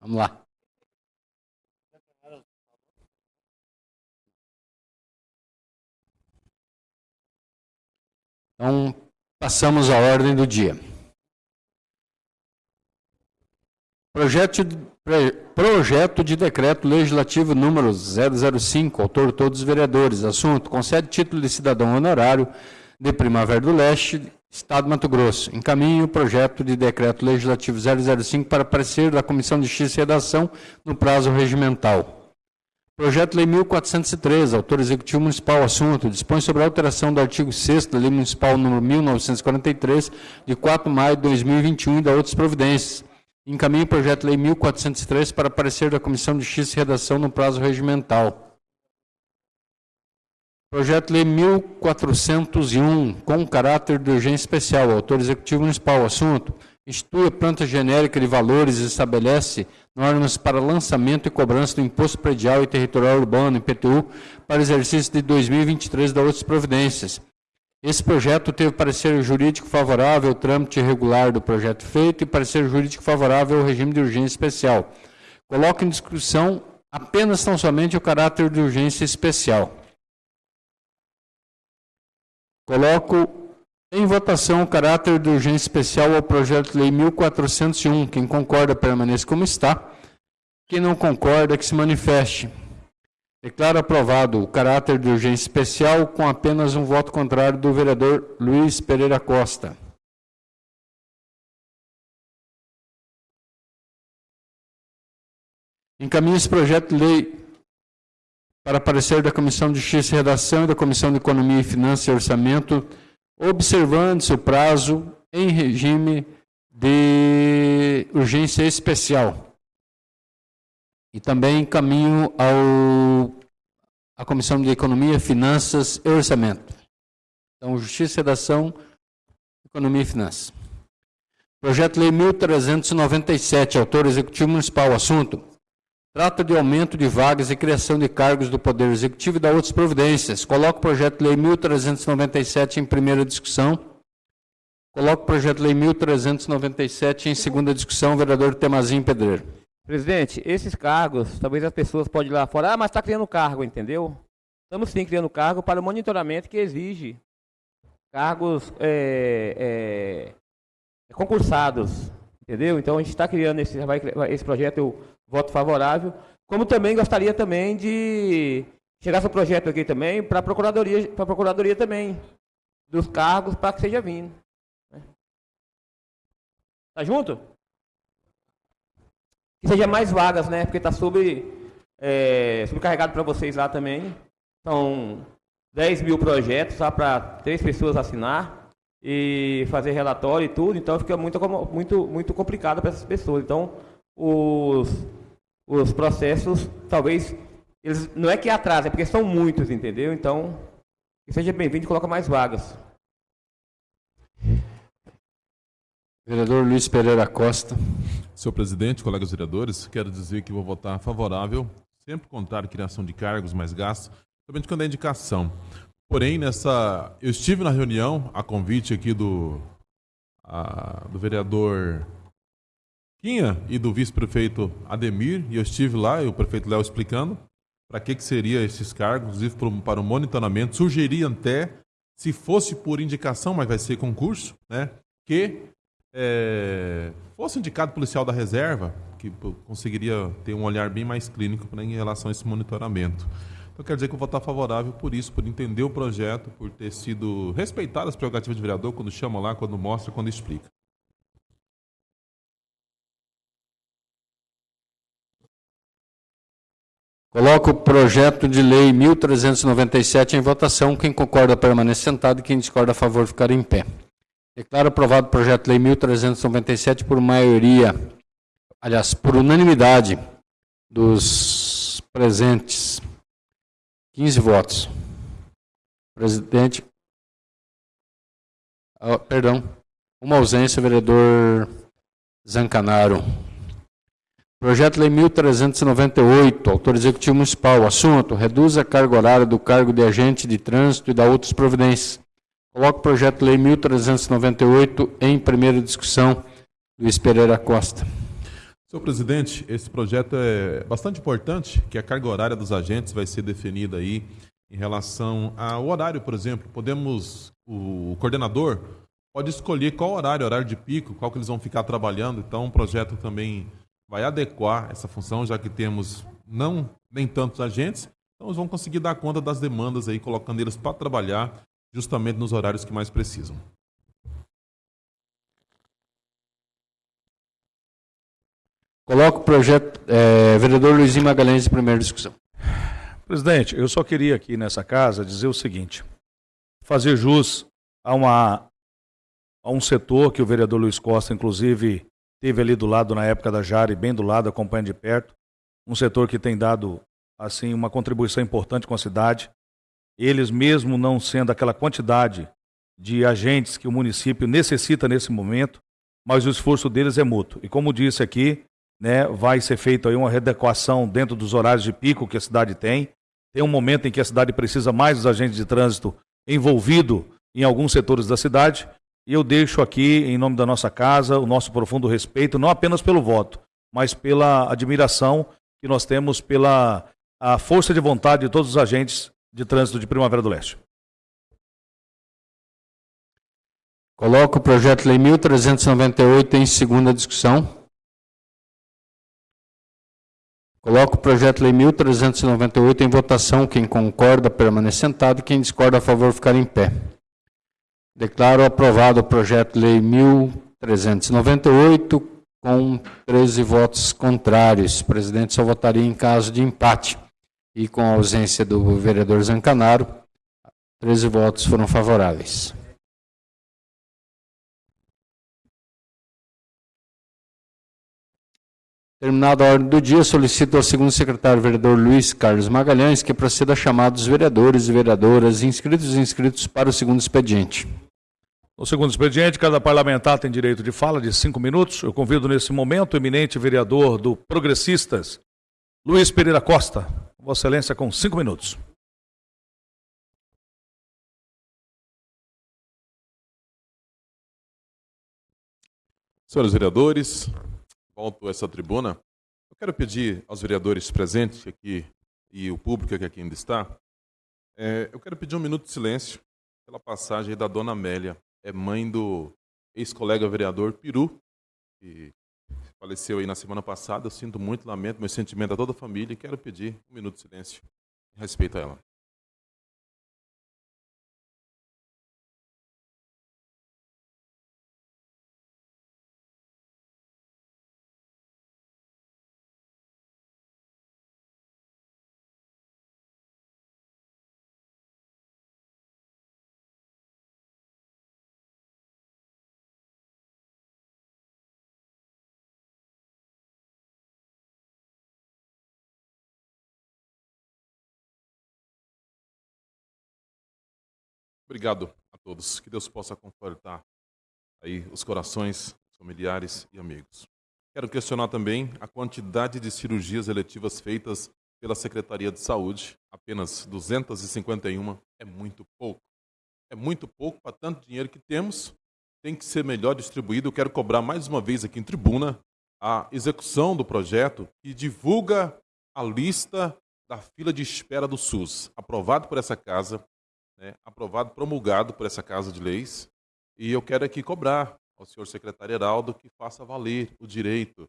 Vamos lá. Então, passamos à ordem do dia. Projeto de, projeto de decreto legislativo número 005, autor todos os vereadores. Assunto: concede título de cidadão honorário de Primavera do Leste, Estado de Mato Grosso. Encaminhe o projeto de decreto legislativo 005 para parecer da Comissão de Justiça e Redação no prazo regimental. Projeto Lei 1403, autor executivo municipal, assunto, dispõe sobre a alteração do artigo 6 da Lei Municipal número 1943, de 4 de maio de 2021 e da outras providências. Encaminhe o projeto Lei 1403 para parecer da Comissão de Justiça e Redação no prazo regimental. Projeto Lei 1401, com caráter de urgência especial, autor executivo municipal, assunto, institui a planta genérica de valores e estabelece normas para lançamento e cobrança do Imposto Predial e Territorial Urbano, IPTU, para exercício de 2023 da outras providências. Esse projeto teve parecer jurídico favorável ao trâmite regular do projeto feito e parecer jurídico favorável ao regime de urgência especial. Coloco em discussão apenas tão somente o caráter de urgência especial. Coloco em votação, o caráter de urgência especial ao projeto de lei 1401. Quem concorda, permaneça como está. Quem não concorda, que se manifeste. Declaro aprovado o caráter de urgência especial com apenas um voto contrário do vereador Luiz Pereira Costa. Encaminho esse projeto de lei para parecer da Comissão de Justiça e Redação e da Comissão de Economia e Finanças e Orçamento observando-se o prazo em regime de urgência especial. E também caminho ao à Comissão de Economia, Finanças e Orçamento. Então, Justiça, Redação, Economia e Finanças. Projeto Lei 1397, autor executivo municipal, assunto Trata de aumento de vagas e criação de cargos do Poder Executivo e da outras providências. Coloco o projeto lei 1397 em primeira discussão. Coloco o projeto lei 1397 em segunda discussão. Vereador Temazinho Pedreiro. Presidente, esses cargos, talvez as pessoas podem ir lá fora, ah, mas está criando cargo, entendeu? Estamos sim criando cargo para o monitoramento que exige cargos é, é, concursados, entendeu? Então a gente está criando esse, vai, esse projeto, eu voto favorável. Como também gostaria também de chegar seu projeto aqui também para a procuradoria, para procuradoria também dos cargos para que seja vindo. Né? Tá junto? Que seja mais vagas, né? Porque está sobre é, sobrecarregado para vocês lá também. São 10 mil projetos só para três pessoas assinar e fazer relatório e tudo, então fica muito, muito, muito complicado para essas pessoas. Então, os, os processos, talvez, eles não é que atrasem, é porque são muitos, entendeu? Então, seja bem-vindo e coloca mais vagas. Vereador Luiz Pereira Costa. Senhor presidente, colegas vereadores, quero dizer que vou votar favorável, sempre contar criação de cargos mais gastos, somente quando é indicação. Porém, nessa, eu estive na reunião, a convite aqui do, a, do vereador Quinha e do vice-prefeito Ademir, e eu estive lá, e o prefeito Léo explicando para que, que seria esses cargos, inclusive para o monitoramento. Sugeriria até, se fosse por indicação, mas vai ser concurso, né, que é, fosse indicado policial da reserva, que conseguiria ter um olhar bem mais clínico né, em relação a esse monitoramento. Então, quero dizer que eu vou estar favorável por isso, por entender o projeto, por ter sido respeitado as prerrogativas de vereador quando chama lá, quando mostra, quando explica. Coloco o projeto de lei 1397 em votação. Quem concorda permanece sentado, quem discorda a favor ficar em pé. Declaro aprovado o projeto de lei 1397 por maioria, aliás, por unanimidade dos presentes. 15 votos. Presidente. Ah, perdão. Uma ausência, vereador Zancanaro. Projeto de Lei 1398, autor executivo municipal. Assunto: reduz a carga horária do cargo de agente de trânsito e da outras providências. Coloco o projeto de Lei 1398 em primeira discussão. Luiz Pereira Costa. Senhor presidente, esse projeto é bastante importante, que a carga horária dos agentes vai ser definida aí em relação ao horário, por exemplo. Podemos, o coordenador pode escolher qual horário, horário de pico, qual que eles vão ficar trabalhando. Então, o projeto também vai adequar essa função, já que temos não nem tantos agentes, então eles vão conseguir dar conta das demandas aí, colocando eles para trabalhar justamente nos horários que mais precisam. Coloco o projeto, é, vereador Luizinho Magalhães, em primeira discussão. Presidente, eu só queria aqui nessa casa dizer o seguinte: fazer jus a, uma, a um setor que o vereador Luiz Costa, inclusive, teve ali do lado na época da Jari, bem do lado, acompanhando de perto. Um setor que tem dado assim uma contribuição importante com a cidade. Eles, mesmo não sendo aquela quantidade de agentes que o município necessita nesse momento, mas o esforço deles é mútuo. E como disse aqui, né, vai ser feita uma readequação dentro dos horários de pico que a cidade tem. Tem um momento em que a cidade precisa mais dos agentes de trânsito envolvido em alguns setores da cidade. E eu deixo aqui, em nome da nossa casa, o nosso profundo respeito, não apenas pelo voto, mas pela admiração que nós temos pela a força de vontade de todos os agentes de trânsito de Primavera do Leste. Coloco o projeto de lei 1398 em segunda discussão. Coloco o projeto de lei 1398 em votação. Quem concorda, permanece sentado. Quem discorda, a favor, ficar em pé. Declaro aprovado o projeto de lei 1398 com 13 votos contrários. O presidente só votaria em caso de empate. E com a ausência do vereador Zancanaro, 13 votos foram favoráveis. Terminada a ordem do dia, solicito ao segundo secretário vereador Luiz Carlos Magalhães que proceda a chamar dos vereadores e vereadoras inscritos e inscritos para o segundo expediente. No segundo expediente, cada parlamentar tem direito de fala de cinco minutos. Eu convido nesse momento o eminente vereador do Progressistas, Luiz Pereira Costa. Vossa Excelência, com cinco minutos. Senhores vereadores, volto a essa tribuna. Eu quero pedir aos vereadores presentes aqui e o público que aqui ainda está, é, eu quero pedir um minuto de silêncio pela passagem da dona Amélia, é mãe do ex-colega vereador Peru, que faleceu aí na semana passada. Eu sinto muito, lamento, meu sentimento a toda a família e quero pedir um minuto de silêncio em respeito a ela. Obrigado a todos. Que Deus possa confortar aí os corações, familiares e amigos. Quero questionar também a quantidade de cirurgias eletivas feitas pela Secretaria de Saúde. Apenas 251 é muito pouco. É muito pouco para tanto dinheiro que temos. Tem que ser melhor distribuído. Eu quero cobrar mais uma vez aqui em tribuna a execução do projeto que divulga a lista da fila de espera do SUS, aprovado por essa casa, né, aprovado, promulgado por essa Casa de Leis, e eu quero aqui cobrar ao senhor secretário Heraldo que faça valer o direito.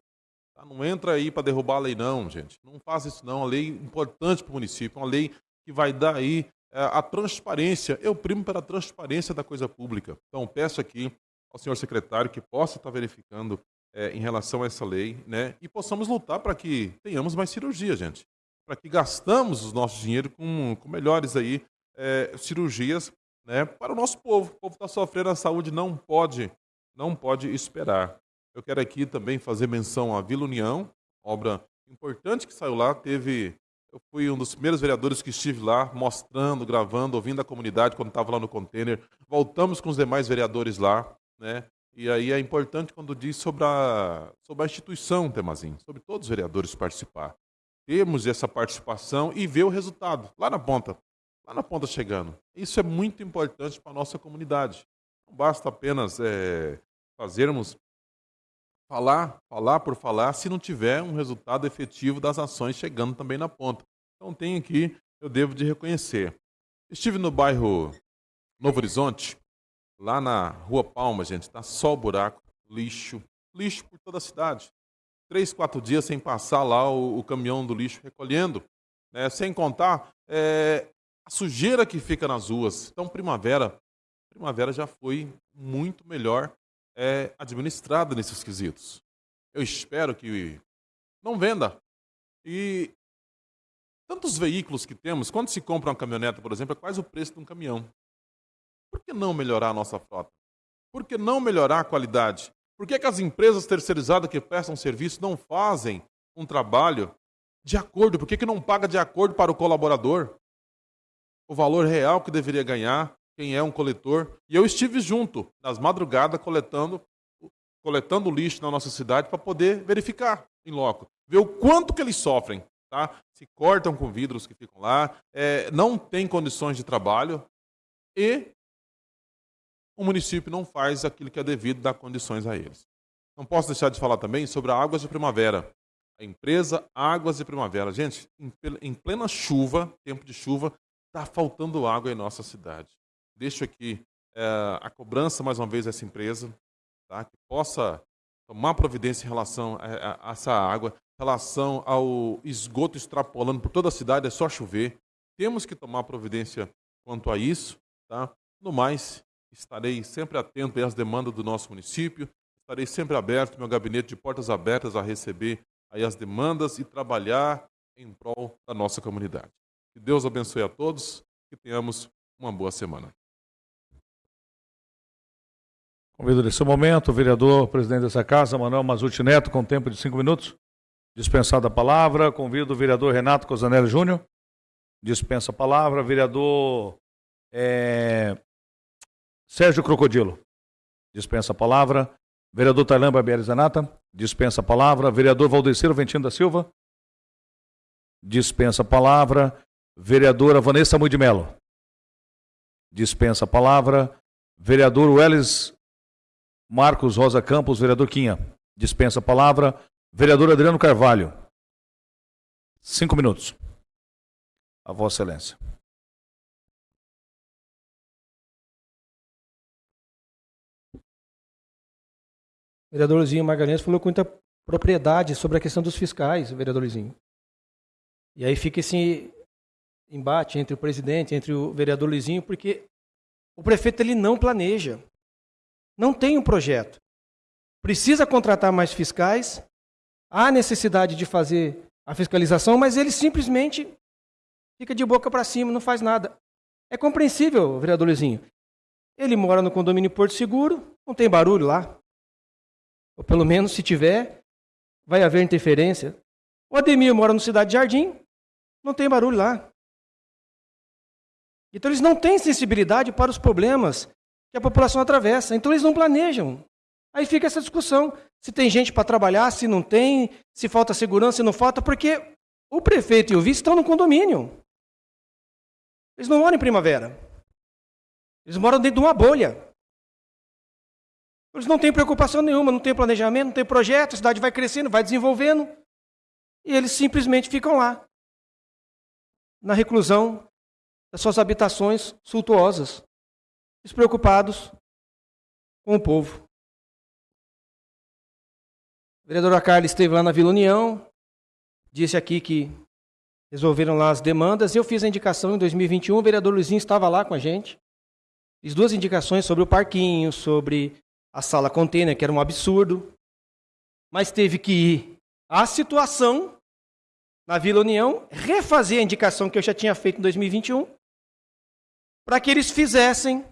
Tá? Não entra aí para derrubar a lei, não, gente. Não faça isso, não. A lei é importante para o município, uma lei que vai dar aí é, a transparência. Eu primo pela transparência da coisa pública. Então, peço aqui ao senhor secretário que possa estar verificando é, em relação a essa lei, né? E possamos lutar para que tenhamos mais cirurgia, gente. para que gastamos os nossos dinheiro com, com melhores aí é, cirurgias né, para o nosso povo. O povo está sofrendo, a saúde não pode, não pode esperar. Eu quero aqui também fazer menção à Vila União, obra importante que saiu lá. Teve, eu fui um dos primeiros vereadores que estive lá, mostrando, gravando, ouvindo a comunidade quando estava lá no container. Voltamos com os demais vereadores lá, né? E aí é importante quando diz sobre a, sobre a instituição, Temazinho, sobre todos os vereadores participar. Temos essa participação e ver o resultado lá na ponta lá na ponta chegando. Isso é muito importante para a nossa comunidade. Não basta apenas é, fazermos falar, falar por falar, se não tiver um resultado efetivo das ações chegando também na ponta. Então tem aqui, eu devo de reconhecer. Estive no bairro Novo Horizonte, lá na Rua Palma, gente, está só buraco, lixo, lixo por toda a cidade. Três, quatro dias sem passar lá o, o caminhão do lixo recolhendo. Né? Sem contar é, a sujeira que fica nas ruas. Então, primavera, primavera já foi muito melhor é, administrada nesses quesitos. Eu espero que não venda. E tantos veículos que temos, quando se compra uma caminhonete, por exemplo, é quase o preço de um caminhão. Por que não melhorar a nossa frota? Por que não melhorar a qualidade? Por que, que as empresas terceirizadas que prestam serviço não fazem um trabalho de acordo? Por que, que não paga de acordo para o colaborador? O valor real que deveria ganhar, quem é um coletor. E eu estive junto, nas madrugadas, coletando, coletando lixo na nossa cidade para poder verificar em loco, ver o quanto que eles sofrem. Tá? Se cortam com vidros que ficam lá, é, não tem condições de trabalho e o município não faz aquilo que é devido dar condições a eles. Não posso deixar de falar também sobre a Águas de Primavera. A empresa Águas de Primavera. Gente, em plena chuva, tempo de chuva, Está faltando água em nossa cidade. Deixo aqui é, a cobrança, mais uma vez, dessa empresa, tá? que possa tomar providência em relação a, a, a essa água, em relação ao esgoto extrapolando por toda a cidade, é só chover. Temos que tomar providência quanto a isso. Tá? No mais, estarei sempre atento às demandas do nosso município, estarei sempre aberto, meu gabinete de portas abertas a receber aí as demandas e trabalhar em prol da nossa comunidade. Que Deus abençoe a todos, que tenhamos uma boa semana. Convido nesse momento o vereador, presidente dessa casa, Manuel Mazuti Neto, com tempo de cinco minutos. Dispensada a palavra. Convido o vereador Renato Cosanelli Júnior. Dispensa a palavra. Vereador é... Sérgio Crocodilo. Dispensa a palavra. Vereador Tailan Barbieri Zanata. Dispensa a palavra. Vereador Valdeciro Ventino da Silva. Dispensa a palavra. Vereadora Vanessa Mui de Mello. Dispensa a palavra. Vereador Welles Marcos Rosa Campos, vereador Quinha. Dispensa a palavra. Vereador Adriano Carvalho. Cinco minutos. A Vossa Excelência. vereador Luizinho Magalhães falou com muita propriedade sobre a questão dos fiscais, vereador Luizinho. E aí fica esse embate entre o presidente, entre o vereador Luizinho, porque o prefeito ele não planeja. Não tem um projeto. Precisa contratar mais fiscais, há necessidade de fazer a fiscalização, mas ele simplesmente fica de boca para cima, não faz nada. É compreensível, vereador Luizinho. Ele mora no condomínio Porto Seguro, não tem barulho lá. Ou pelo menos, se tiver, vai haver interferência. O Ademir mora no Cidade Jardim, não tem barulho lá. Então eles não têm sensibilidade para os problemas que a população atravessa. Então eles não planejam. Aí fica essa discussão: se tem gente para trabalhar, se não tem, se falta segurança, se não falta, porque o prefeito e o vice estão no condomínio. Eles não moram em primavera. Eles moram dentro de uma bolha. Eles não têm preocupação nenhuma, não têm planejamento, não têm projeto, a cidade vai crescendo, vai desenvolvendo. E eles simplesmente ficam lá, na reclusão das suas habitações suntuosas, despreocupados com o povo. A vereadora Carla esteve lá na Vila União, disse aqui que resolveram lá as demandas. Eu fiz a indicação em 2021, o vereador Luizinho estava lá com a gente. Fiz duas indicações sobre o parquinho, sobre a sala container, que era um absurdo. Mas teve que ir à situação na Vila União, refazer a indicação que eu já tinha feito em 2021, para que eles fizessem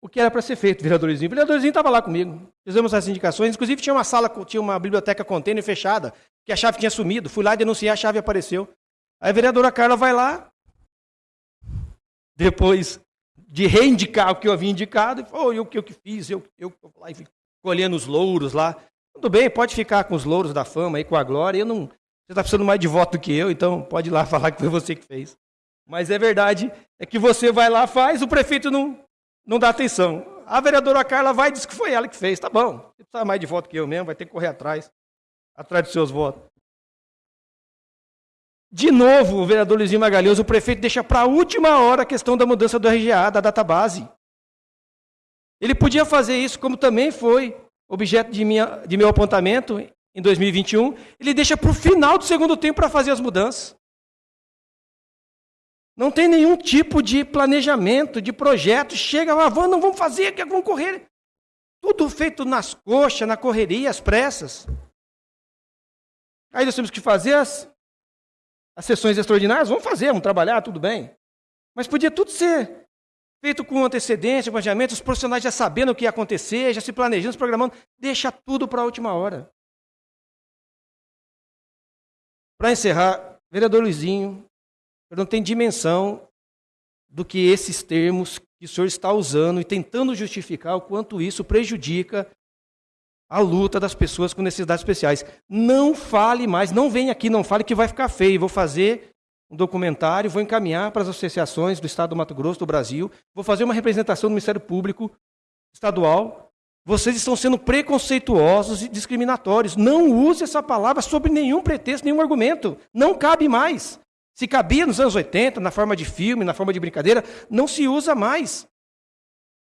o que era para ser feito, vereadorzinho. O vereadorzinho estava lá comigo. Fizemos as indicações. Inclusive, tinha uma sala, tinha uma biblioteca container fechada, que a chave tinha sumido. Fui lá denunciar, a chave apareceu. Aí a vereadora Carla vai lá, depois de reindicar o que eu havia indicado, e oh, eu que eu, que fiz, eu, eu, lá e colhendo os louros lá. Tudo bem, pode ficar com os louros da fama aí, com a glória. Eu não, você está precisando mais de voto do que eu, então pode ir lá falar que foi você que fez. Mas é verdade, é que você vai lá, faz, o prefeito não, não dá atenção. A vereadora Carla vai e diz que foi ela que fez. Tá bom, você precisa mais de voto que eu mesmo, vai ter que correr atrás, atrás dos seus votos. De novo, o vereador Luizinho Magalhães, o prefeito deixa para a última hora a questão da mudança do RGA, da database. Ele podia fazer isso, como também foi objeto de, minha, de meu apontamento em 2021. Ele deixa para o final do segundo tempo para fazer as mudanças. Não tem nenhum tipo de planejamento, de projeto. Chega lá, vamos, não vamos fazer, que vamos correr. Tudo feito nas coxas, na correria, às pressas. Aí nós temos que fazer as, as sessões extraordinárias. Vamos fazer, vamos trabalhar, tudo bem. Mas podia tudo ser feito com antecedência, planejamento, os profissionais já sabendo o que ia acontecer, já se planejando, se programando. Deixa tudo para a última hora. Para encerrar, vereador Luizinho, não tem dimensão do que esses termos que o senhor está usando e tentando justificar o quanto isso prejudica a luta das pessoas com necessidades especiais. Não fale mais, não venha aqui, não fale que vai ficar feio. Vou fazer um documentário, vou encaminhar para as associações do Estado do Mato Grosso, do Brasil, vou fazer uma representação do Ministério Público Estadual. Vocês estão sendo preconceituosos e discriminatórios. Não use essa palavra sobre nenhum pretexto, nenhum argumento. Não cabe mais. Se cabia nos anos 80, na forma de filme, na forma de brincadeira, não se usa mais.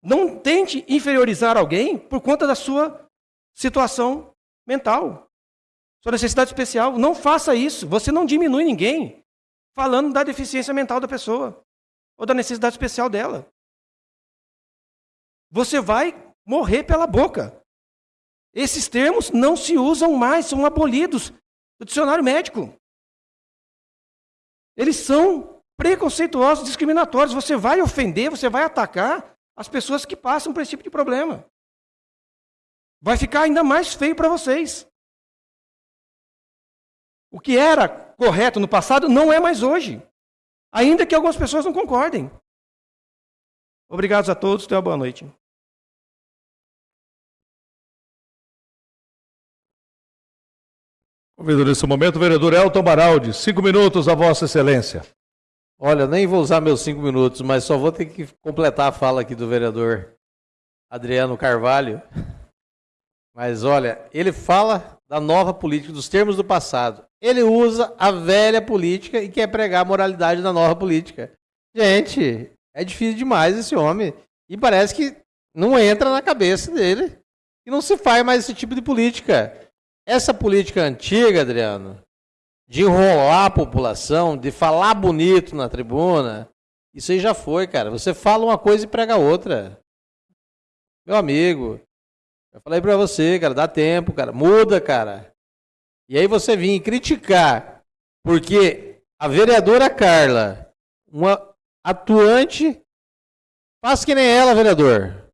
Não tente inferiorizar alguém por conta da sua situação mental, sua necessidade especial. Não faça isso. Você não diminui ninguém falando da deficiência mental da pessoa ou da necessidade especial dela. Você vai morrer pela boca. Esses termos não se usam mais, são abolidos do dicionário médico. Eles são preconceituosos, discriminatórios. Você vai ofender, você vai atacar as pessoas que passam por esse tipo de problema. Vai ficar ainda mais feio para vocês. O que era correto no passado não é mais hoje. Ainda que algumas pessoas não concordem. Obrigado a todos, tenha uma boa noite. Convido nesse momento o vereador Elton Baraldi. Cinco minutos, a Vossa Excelência. Olha, nem vou usar meus cinco minutos, mas só vou ter que completar a fala aqui do vereador Adriano Carvalho. Mas olha, ele fala da nova política, dos termos do passado. Ele usa a velha política e quer pregar a moralidade da nova política. Gente, é difícil demais esse homem. E parece que não entra na cabeça dele. E não se faz mais esse tipo de política. Essa política antiga, Adriano, de enrolar a população, de falar bonito na tribuna, isso aí já foi, cara. Você fala uma coisa e prega outra. Meu amigo, eu falei para você, cara, dá tempo, cara, muda, cara. E aí você vir criticar, porque a vereadora Carla, uma atuante, faz que nem ela, vereador.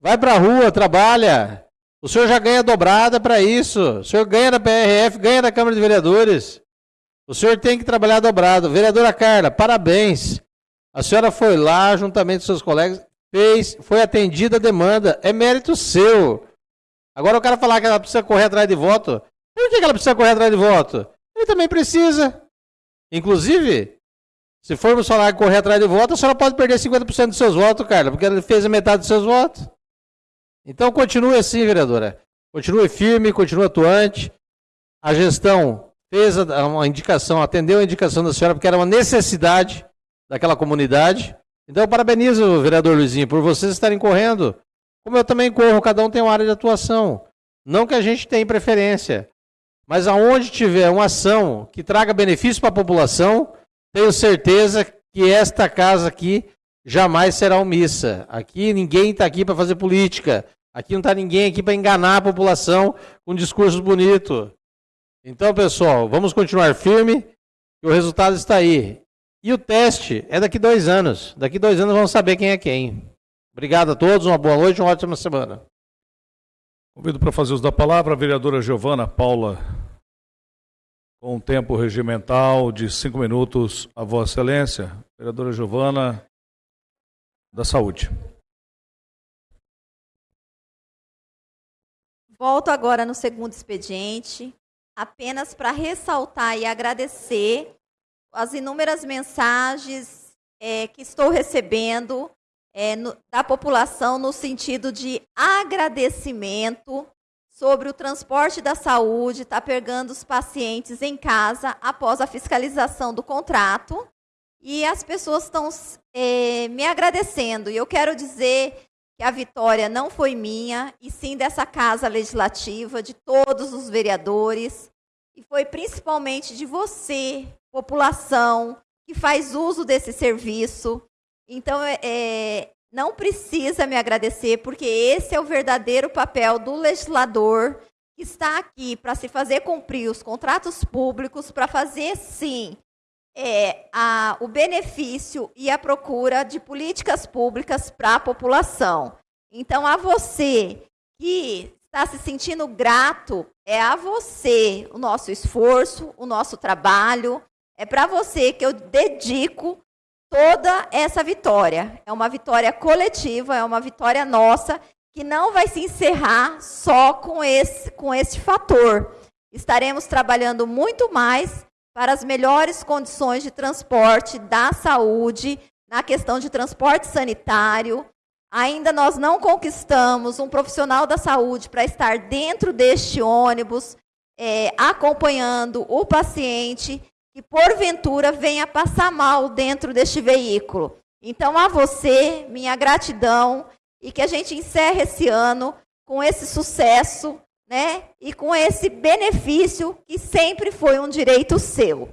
Vai pra rua, trabalha, o senhor já ganha dobrada para isso. O senhor ganha da PRF, ganha da Câmara de Vereadores. O senhor tem que trabalhar dobrado. Vereadora Carla, parabéns. A senhora foi lá, juntamente com seus colegas, fez, foi atendida a demanda. É mérito seu. Agora o cara falar que ela precisa correr atrás de voto. Por que ela precisa correr atrás de voto? Ele também precisa. Inclusive, se formos falar correr atrás de voto, a senhora pode perder 50% dos seus votos, Carla, porque ela fez a metade dos seus votos. Então continue assim, vereadora. Continue firme, continue atuante. A gestão fez uma indicação, atendeu a indicação da senhora, porque era uma necessidade daquela comunidade. Então eu parabenizo vereador Luizinho por vocês estarem correndo. Como eu também corro, cada um tem uma área de atuação. Não que a gente tenha preferência, mas aonde tiver uma ação que traga benefício para a população, tenho certeza que esta casa aqui jamais será omissa. Aqui ninguém está aqui para fazer política. Aqui não está ninguém aqui para enganar a população com discursos bonitos. Então, pessoal, vamos continuar firme, que o resultado está aí. E o teste é daqui dois anos. Daqui dois anos vamos saber quem é quem. Obrigado a todos, uma boa noite, uma ótima semana. Convido para fazer uso da palavra a vereadora Giovana Paula, com um tempo regimental de cinco minutos, a Vossa Excelência. Vereadora Giovana, da Saúde. Volto agora no segundo expediente, apenas para ressaltar e agradecer as inúmeras mensagens é, que estou recebendo é, no, da população no sentido de agradecimento sobre o transporte da saúde, está pegando os pacientes em casa após a fiscalização do contrato. E as pessoas estão é, me agradecendo. E eu quero dizer que a vitória não foi minha, e sim dessa casa legislativa, de todos os vereadores, e foi principalmente de você, população, que faz uso desse serviço. Então, é, é, não precisa me agradecer, porque esse é o verdadeiro papel do legislador que está aqui para se fazer cumprir os contratos públicos, para fazer, sim, é, a, o benefício e a procura de políticas públicas para a população. Então, a você que está se sentindo grato, é a você o nosso esforço, o nosso trabalho, é para você que eu dedico toda essa vitória. É uma vitória coletiva, é uma vitória nossa, que não vai se encerrar só com esse, com esse fator. Estaremos trabalhando muito mais para as melhores condições de transporte da saúde, na questão de transporte sanitário. Ainda nós não conquistamos um profissional da saúde para estar dentro deste ônibus, é, acompanhando o paciente que porventura venha passar mal dentro deste veículo. Então, a você, minha gratidão e que a gente encerre esse ano com esse sucesso né? E com esse benefício que sempre foi um direito seu.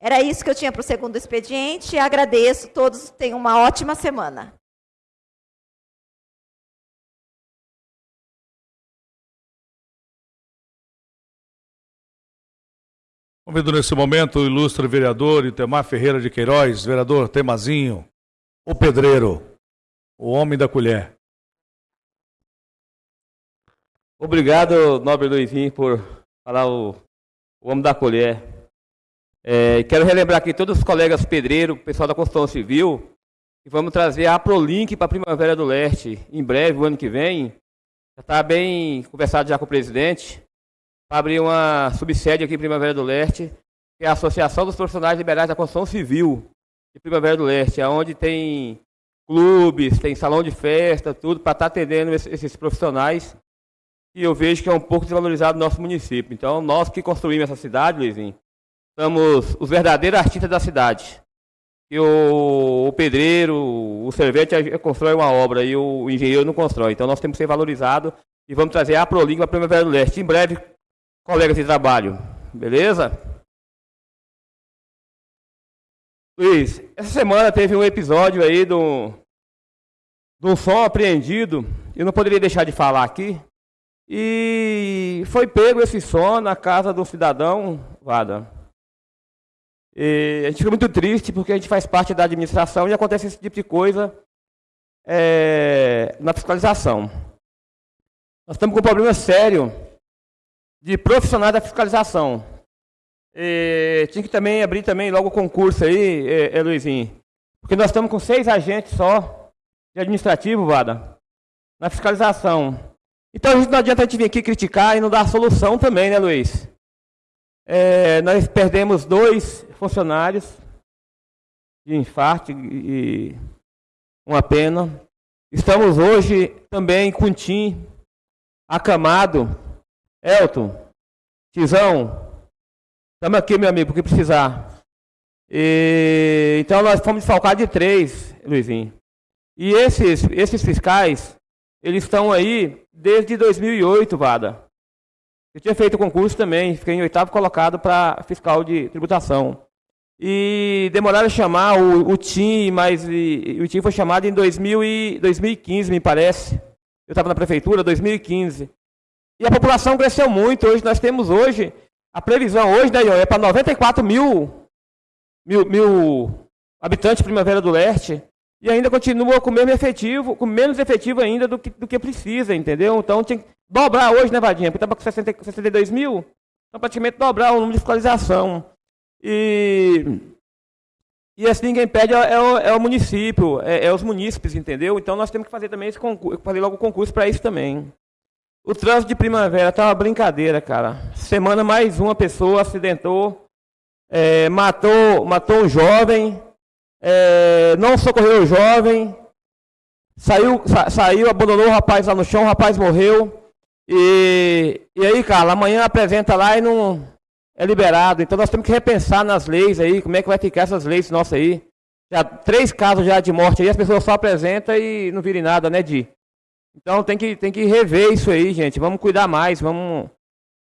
Era isso que eu tinha para o segundo expediente. Agradeço, todos tenham uma ótima semana. Convido nesse momento o ilustre vereador Itemar Ferreira de Queiroz, vereador Temazinho, o pedreiro, o homem da colher. Obrigado, nobre Luizinho, por falar o, o homem da colher. É, quero relembrar aqui todos os colegas pedreiros, pessoal da construção civil, que vamos trazer a Prolink para a Primavera do Leste em breve, o ano que vem. Já está bem conversado já com o presidente, para abrir uma subsede aqui em Primavera do Leste, que é a Associação dos Profissionais Liberais da Construção Civil de Primavera do Leste, onde tem clubes, tem salão de festa, tudo, para estar tá atendendo esses profissionais e eu vejo que é um pouco desvalorizado no nosso município. Então, nós que construímos essa cidade, Luizinho, somos os verdadeiros artistas da cidade. E o, o pedreiro, o servente constrói uma obra e o engenheiro não constrói. Então, nós temos que ser valorizados e vamos trazer a Prolink para a Primavera do Leste. Em breve, colegas de trabalho. Beleza? Luiz, essa semana teve um episódio aí do, do som apreendido. Eu não poderia deixar de falar aqui, e foi pego esse som na casa do cidadão, Vada. E a gente fica muito triste porque a gente faz parte da administração e acontece esse tipo de coisa é, na fiscalização. Nós estamos com um problema sério de profissionais da fiscalização. E tinha que também abrir também logo o concurso aí, é, é, Luizinho. Porque nós estamos com seis agentes só de administrativo, Vada, na fiscalização. Então não adianta a gente vir aqui criticar e não dar solução também, né, Luiz? É, nós perdemos dois funcionários de infarto e uma pena. Estamos hoje também com Tim acamado. Elton, Tizão, estamos aqui, meu amigo, porque precisar. E, então nós fomos desfalcados de três, Luizinho. E esses, esses fiscais, eles estão aí desde 2008, Vada. Eu tinha feito concurso também, fiquei em oitavo colocado para fiscal de tributação. E demoraram a chamar o, o TIM, mas e, o TIM foi chamado em 2000 e, 2015, me parece. Eu estava na prefeitura, 2015. E a população cresceu muito. Hoje nós temos hoje A previsão hoje, né, é para 94 mil, mil, mil habitantes de Primavera do Leste e ainda continua com o mesmo efetivo, com menos efetivo ainda do que, do que precisa, entendeu? Então tinha que dobrar hoje, né, Vadinha? Porque estava com 60, 62 mil, então praticamente dobrar o número de fiscalização. E, e assim ninguém pede é, é, o, é o, município, é, é, os munícipes, entendeu? Então nós temos que fazer também esse concurso, fazer logo o concurso para isso também. O trânsito de primavera tá uma brincadeira, cara. Semana mais uma pessoa acidentou, é, matou, matou um jovem, é, não socorreu o jovem, saiu, sa, saiu, abandonou o rapaz lá no chão, o rapaz morreu. E, e aí, cara, amanhã apresenta lá e não é liberado. Então nós temos que repensar nas leis aí, como é que vai ficar essas leis nossas aí. Já três casos já de morte aí, as pessoas só apresentam e não virem nada, né, Di? Então tem que, tem que rever isso aí, gente. Vamos cuidar mais, vamos,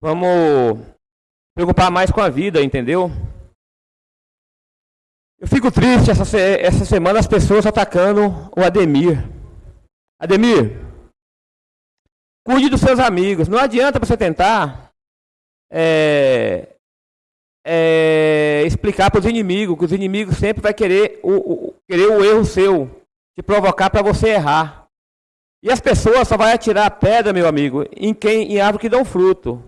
vamos preocupar mais com a vida, entendeu? Eu fico triste essa, essa semana as pessoas atacando o Ademir. Ademir, cuide dos seus amigos. Não adianta você tentar é, é, explicar para os inimigos, que os inimigos sempre vai querer o, o, querer o erro seu, te provocar para você errar. E as pessoas só vão atirar pedra, meu amigo, em quem em árvore que dão fruto.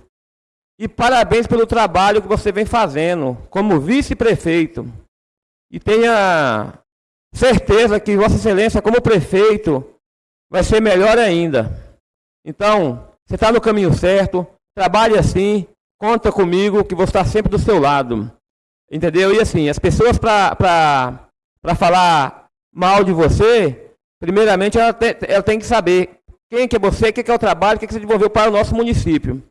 E parabéns pelo trabalho que você vem fazendo como vice-prefeito. E tenha certeza que Vossa Excelência, como prefeito, vai ser melhor ainda. Então, você está no caminho certo, trabalhe assim, conta comigo que vou estar sempre do seu lado. Entendeu? E assim, as pessoas para falar mal de você, Primeiramente, ela, te, ela tem que saber quem que é você, o que, que é o trabalho, o que, que você desenvolveu para o nosso município.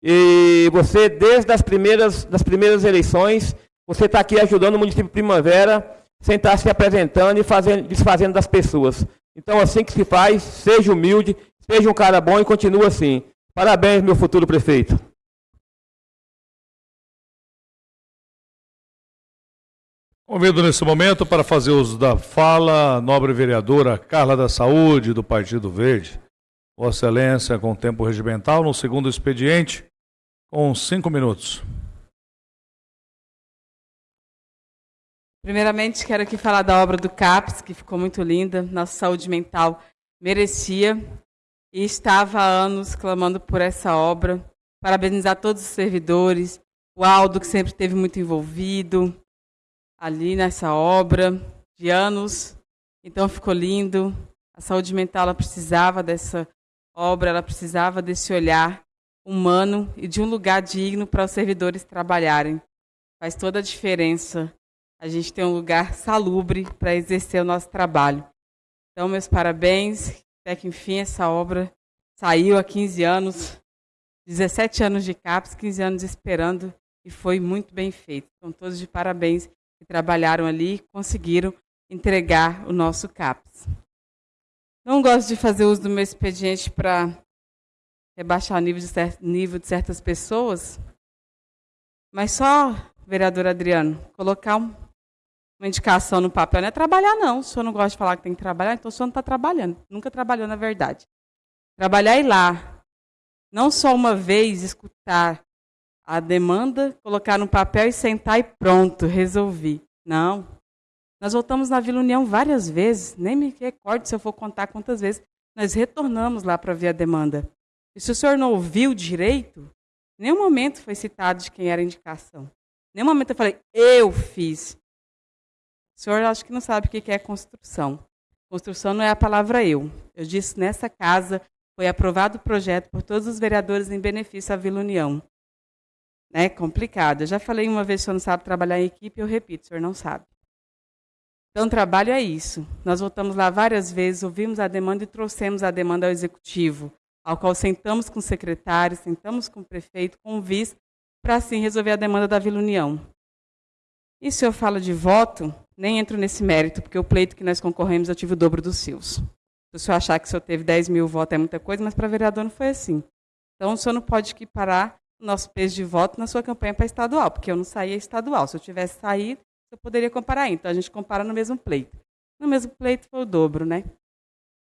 E você, desde as primeiras, das primeiras eleições, você está aqui ajudando o município Primavera, sem estar se apresentando e fazendo, desfazendo das pessoas. Então, assim que se faz, seja humilde, seja um cara bom e continue assim. Parabéns, meu futuro prefeito. Convido nesse momento para fazer uso da fala a nobre vereadora Carla da Saúde, do Partido Verde. Vossa Excelência, com tempo regimental, no segundo expediente, com cinco minutos. Primeiramente, quero aqui falar da obra do CAPS, que ficou muito linda. Nossa saúde mental merecia e estava há anos clamando por essa obra. Parabenizar todos os servidores, o Aldo, que sempre esteve muito envolvido, ali nessa obra de anos. Então ficou lindo. A saúde mental ela precisava dessa obra, ela precisava desse olhar humano e de um lugar digno para os servidores trabalharem. Faz toda a diferença a gente ter um lugar salubre para exercer o nosso trabalho. Então, meus parabéns. Até que enfim essa obra saiu há 15 anos, 17 anos de CAPS, 15 anos esperando e foi muito bem feito. Então, todos de parabéns que trabalharam ali conseguiram entregar o nosso CAPS. Não gosto de fazer uso do meu expediente para rebaixar o nível de, nível de certas pessoas, mas só, vereador Adriano, colocar um, uma indicação no papel não é trabalhar, não. O senhor não gosta de falar que tem que trabalhar, então o senhor não está trabalhando. Nunca trabalhou, na verdade. Trabalhar e lá. Não só uma vez escutar a demanda, colocar no papel e sentar e pronto, resolvi. Não. Nós voltamos na Vila União várias vezes, nem me recordo se eu for contar quantas vezes. Nós retornamos lá para ver a demanda. E se o senhor não ouviu direito, nenhum momento foi citado de quem era a indicação. Nenhum momento eu falei, eu fiz. O senhor acho que não sabe o que é construção. Construção não é a palavra eu. Eu disse, nessa casa foi aprovado o projeto por todos os vereadores em benefício à Vila União né, complicado. Eu já falei uma vez o senhor não sabe trabalhar em equipe, eu repito, o senhor não sabe. Então, trabalho é isso. Nós voltamos lá várias vezes, ouvimos a demanda e trouxemos a demanda ao executivo, ao qual sentamos com o secretário, sentamos com o prefeito, com o vice, para assim resolver a demanda da Vila União. E se eu falo de voto, nem entro nesse mérito, porque o pleito que nós concorremos eu tive o dobro dos seus. Se o senhor achar que o senhor teve 10 mil votos é muita coisa, mas para vereador não foi assim. Então, o senhor não pode equiparar nosso peso de voto na sua campanha para estadual, porque eu não saía estadual. Se eu tivesse saído, eu poderia comparar. Então a gente compara no mesmo pleito. No mesmo pleito foi o dobro, né?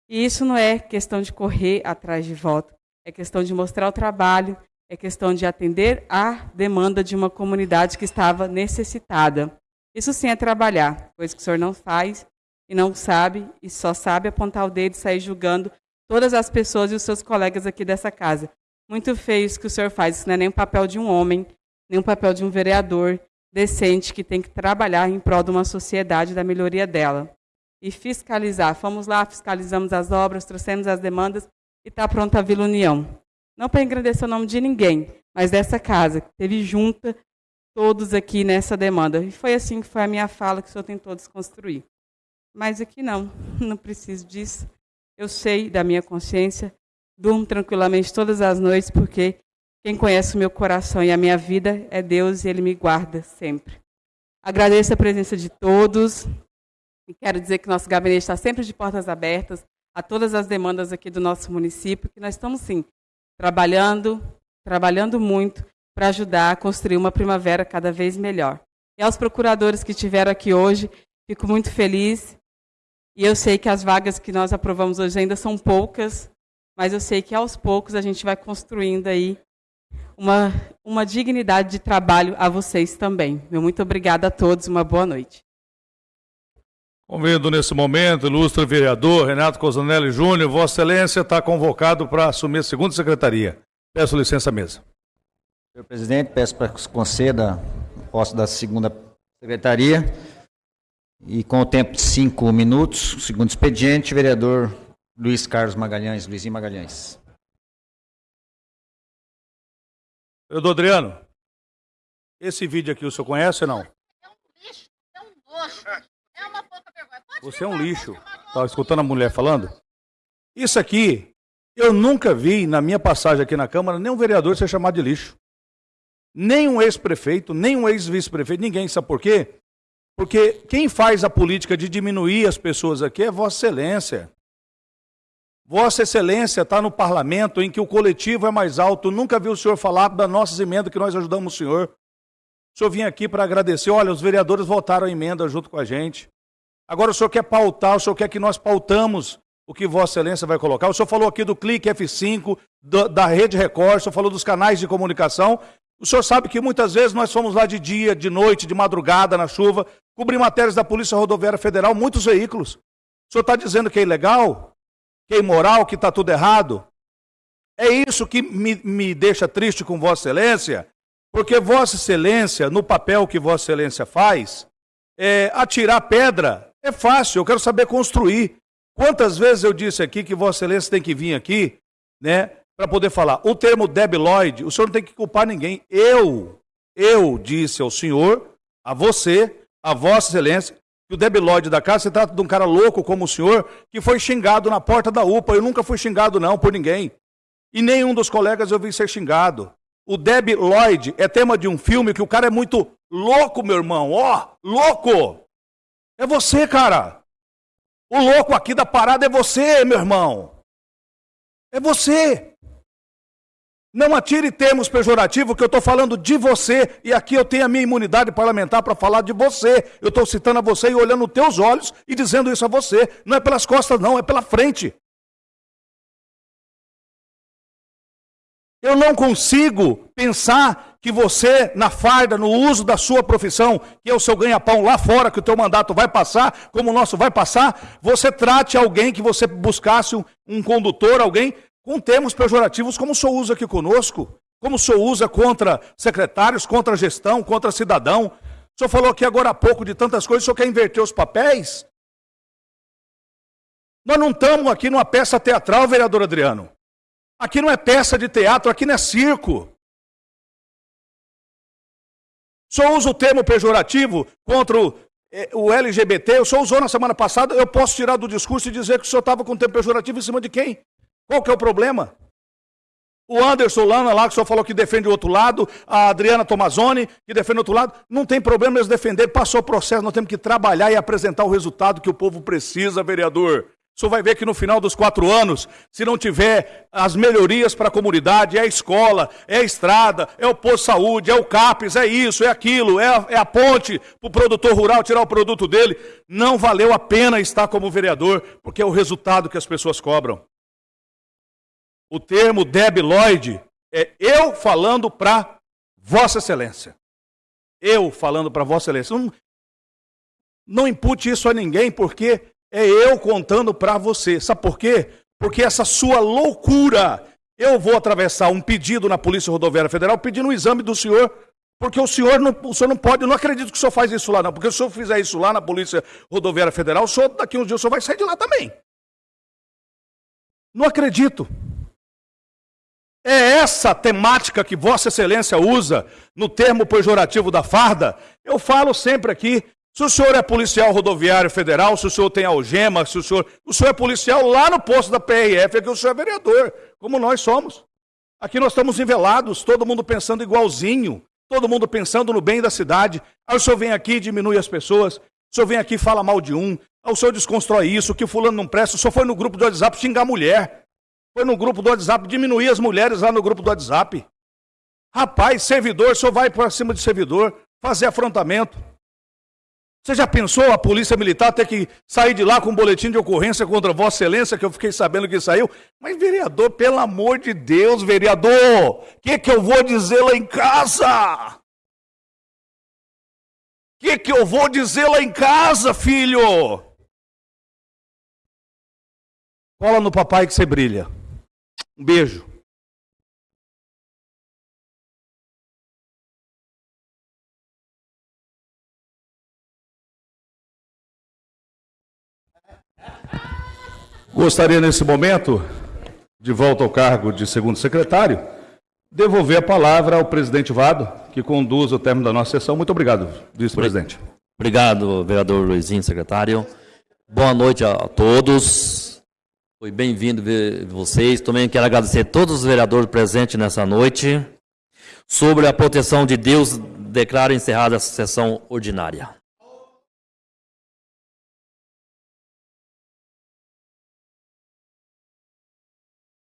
E isso não é questão de correr atrás de voto, é questão de mostrar o trabalho, é questão de atender à demanda de uma comunidade que estava necessitada. Isso sim é trabalhar, coisa que o senhor não faz e não sabe, e só sabe apontar o dedo e sair julgando todas as pessoas e os seus colegas aqui dessa casa. Muito feio isso que o senhor faz, isso não é nem o papel de um homem, nem o papel de um vereador decente que tem que trabalhar em prol de uma sociedade, da melhoria dela. E fiscalizar. Fomos lá, fiscalizamos as obras, trouxemos as demandas e está pronta a Vila União. Não para engrandecer o nome de ninguém, mas dessa casa, que teve junta todos aqui nessa demanda. E foi assim que foi a minha fala que o senhor tentou desconstruir. Mas aqui não, não preciso disso. Eu sei da minha consciência, durmo tranquilamente todas as noites, porque quem conhece o meu coração e a minha vida é Deus e Ele me guarda sempre. Agradeço a presença de todos e quero dizer que nosso gabinete está sempre de portas abertas a todas as demandas aqui do nosso município, que nós estamos sim trabalhando, trabalhando muito para ajudar a construir uma primavera cada vez melhor. E aos procuradores que estiveram aqui hoje, fico muito feliz. E eu sei que as vagas que nós aprovamos hoje ainda são poucas, mas eu sei que aos poucos a gente vai construindo aí uma, uma dignidade de trabalho a vocês também. Meu muito obrigada a todos, uma boa noite. Convido nesse momento, ilustre vereador Renato Cosanelli Júnior, Vossa Excelência está convocado para assumir a segunda secretaria. Peço licença à mesa. Senhor presidente, peço para que se conceda o posto da segunda secretaria. E com o tempo de cinco minutos, segundo expediente, vereador Luiz Carlos Magalhães, Luizinho Magalhães. Vereador Adriano, esse vídeo aqui o senhor conhece ou não? É um lixo, é um nojo, é uma pouca vergonha. Pode Você é um lixo. Estava escutando a mulher falando? Isso aqui, eu nunca vi na minha passagem aqui na Câmara nenhum vereador ser chamado de lixo. Nem um ex-prefeito, nem um ex-vice-prefeito, ninguém. Sabe por quê? Porque quem faz a política de diminuir as pessoas aqui é Vossa Excelência. Vossa Excelência está no parlamento em que o coletivo é mais alto. Nunca vi o senhor falar das nossas emendas que nós ajudamos o senhor. O senhor vinha aqui para agradecer. Olha, os vereadores votaram a emenda junto com a gente. Agora o senhor quer pautar, o senhor quer que nós pautamos o que Vossa Excelência vai colocar. O senhor falou aqui do clique F5, da, da Rede Record, o senhor falou dos canais de comunicação. O senhor sabe que muitas vezes nós fomos lá de dia, de noite, de madrugada, na chuva, cobrir matérias da Polícia Rodoviária Federal, muitos veículos. O senhor está dizendo que é ilegal? Que é imoral? Que está tudo errado? É isso que me, me deixa triste com Vossa Excelência, porque Vossa Excelência, no papel que Vossa Excelência faz, é, atirar pedra é fácil, eu quero saber construir. Quantas vezes eu disse aqui que Vossa Excelência tem que vir aqui, né, para poder falar. O termo debiloide, o senhor não tem que culpar ninguém. Eu, eu disse ao senhor, a você, a Vossa Excelência, que o debiloide da casa se trata de um cara louco como o senhor, que foi xingado na porta da UPA. Eu nunca fui xingado, não, por ninguém. E nenhum dos colegas eu vi ser xingado. O Deb Lloyd é tema de um filme que o cara é muito louco, meu irmão. Ó, oh, louco! É você, cara. O louco aqui da parada é você, meu irmão. É você. Não atire termos pejorativos, que eu estou falando de você, e aqui eu tenho a minha imunidade parlamentar para falar de você. Eu estou citando a você e olhando nos teus olhos e dizendo isso a você. Não é pelas costas, não, é pela frente. Eu não consigo pensar que você, na farda, no uso da sua profissão, que é o seu ganha-pão lá fora, que o teu mandato vai passar, como o nosso vai passar, você trate alguém que você buscasse um, um condutor, alguém, com termos pejorativos, como o senhor usa aqui conosco, como o senhor usa contra secretários, contra gestão, contra cidadão. O senhor falou aqui agora há pouco de tantas coisas, o senhor quer inverter os papéis? Nós não estamos aqui numa peça teatral, vereador Adriano. Aqui não é peça de teatro, aqui não é circo. Só usa o termo pejorativo contra o, eh, o LGBT, o senhor usou na semana passada, eu posso tirar do discurso e dizer que o senhor estava com o termo pejorativo em cima de quem? Qual que é o problema? O Anderson Lana lá, que senhor falou que defende o outro lado, a Adriana Tomazoni, que defende o outro lado, não tem problema eles defender, passou o processo, nós temos que trabalhar e apresentar o resultado que o povo precisa, vereador. O senhor vai ver que no final dos quatro anos, se não tiver as melhorias para a comunidade, é a escola, é a estrada, é o posto de saúde, é o CAPES, é isso, é aquilo, é a, é a ponte para o produtor rural tirar o produto dele, não valeu a pena estar como vereador, porque é o resultado que as pessoas cobram. O termo debiloide É eu falando para Vossa Excelência. Eu falando para Vossa Excelência. Não, não impute isso a ninguém, porque é eu contando para você. Sabe por quê? Porque essa sua loucura. Eu vou atravessar um pedido na Polícia Rodoviária Federal pedindo um exame do senhor, porque o senhor não, o senhor não pode, eu não acredito que o senhor faz isso lá, não. Porque se o senhor fizer isso lá na Polícia Rodoviária Federal, o senhor, daqui uns dias, o senhor vai sair de lá também. Não acredito. É essa temática que Vossa Excelência usa no termo pejorativo da farda. Eu falo sempre aqui, se o senhor é policial rodoviário federal, se o senhor tem algema, se o senhor. O senhor é policial lá no posto da PRF, é que o senhor é vereador, como nós somos. Aqui nós estamos envelados, todo mundo pensando igualzinho, todo mundo pensando no bem da cidade. Aí o senhor vem aqui e diminui as pessoas, o senhor vem aqui e fala mal de um, o senhor desconstrói isso, que fulano não presta, o senhor foi no grupo do WhatsApp xingar a mulher. Foi no grupo do WhatsApp diminuir as mulheres lá no grupo do WhatsApp. Rapaz, servidor, o senhor vai para cima de servidor, fazer afrontamento. Você já pensou a polícia militar ter que sair de lá com um boletim de ocorrência contra Vossa Excelência, que eu fiquei sabendo que saiu? Mas, vereador, pelo amor de Deus, vereador, o que, que eu vou dizer lá em casa? O que, que eu vou dizer lá em casa, filho? Cola no papai que você brilha. Um beijo. Gostaria nesse momento, de volta ao cargo de segundo secretário, devolver a palavra ao presidente Vado, que conduz o término da nossa sessão. Muito obrigado, vice-presidente. Obrigado, vereador Luizinho, secretário. Boa noite a todos. Foi bem-vindo ver vocês. Também quero agradecer a todos os vereadores presentes nessa noite. Sobre a proteção de Deus, declaro encerrada a sessão ordinária.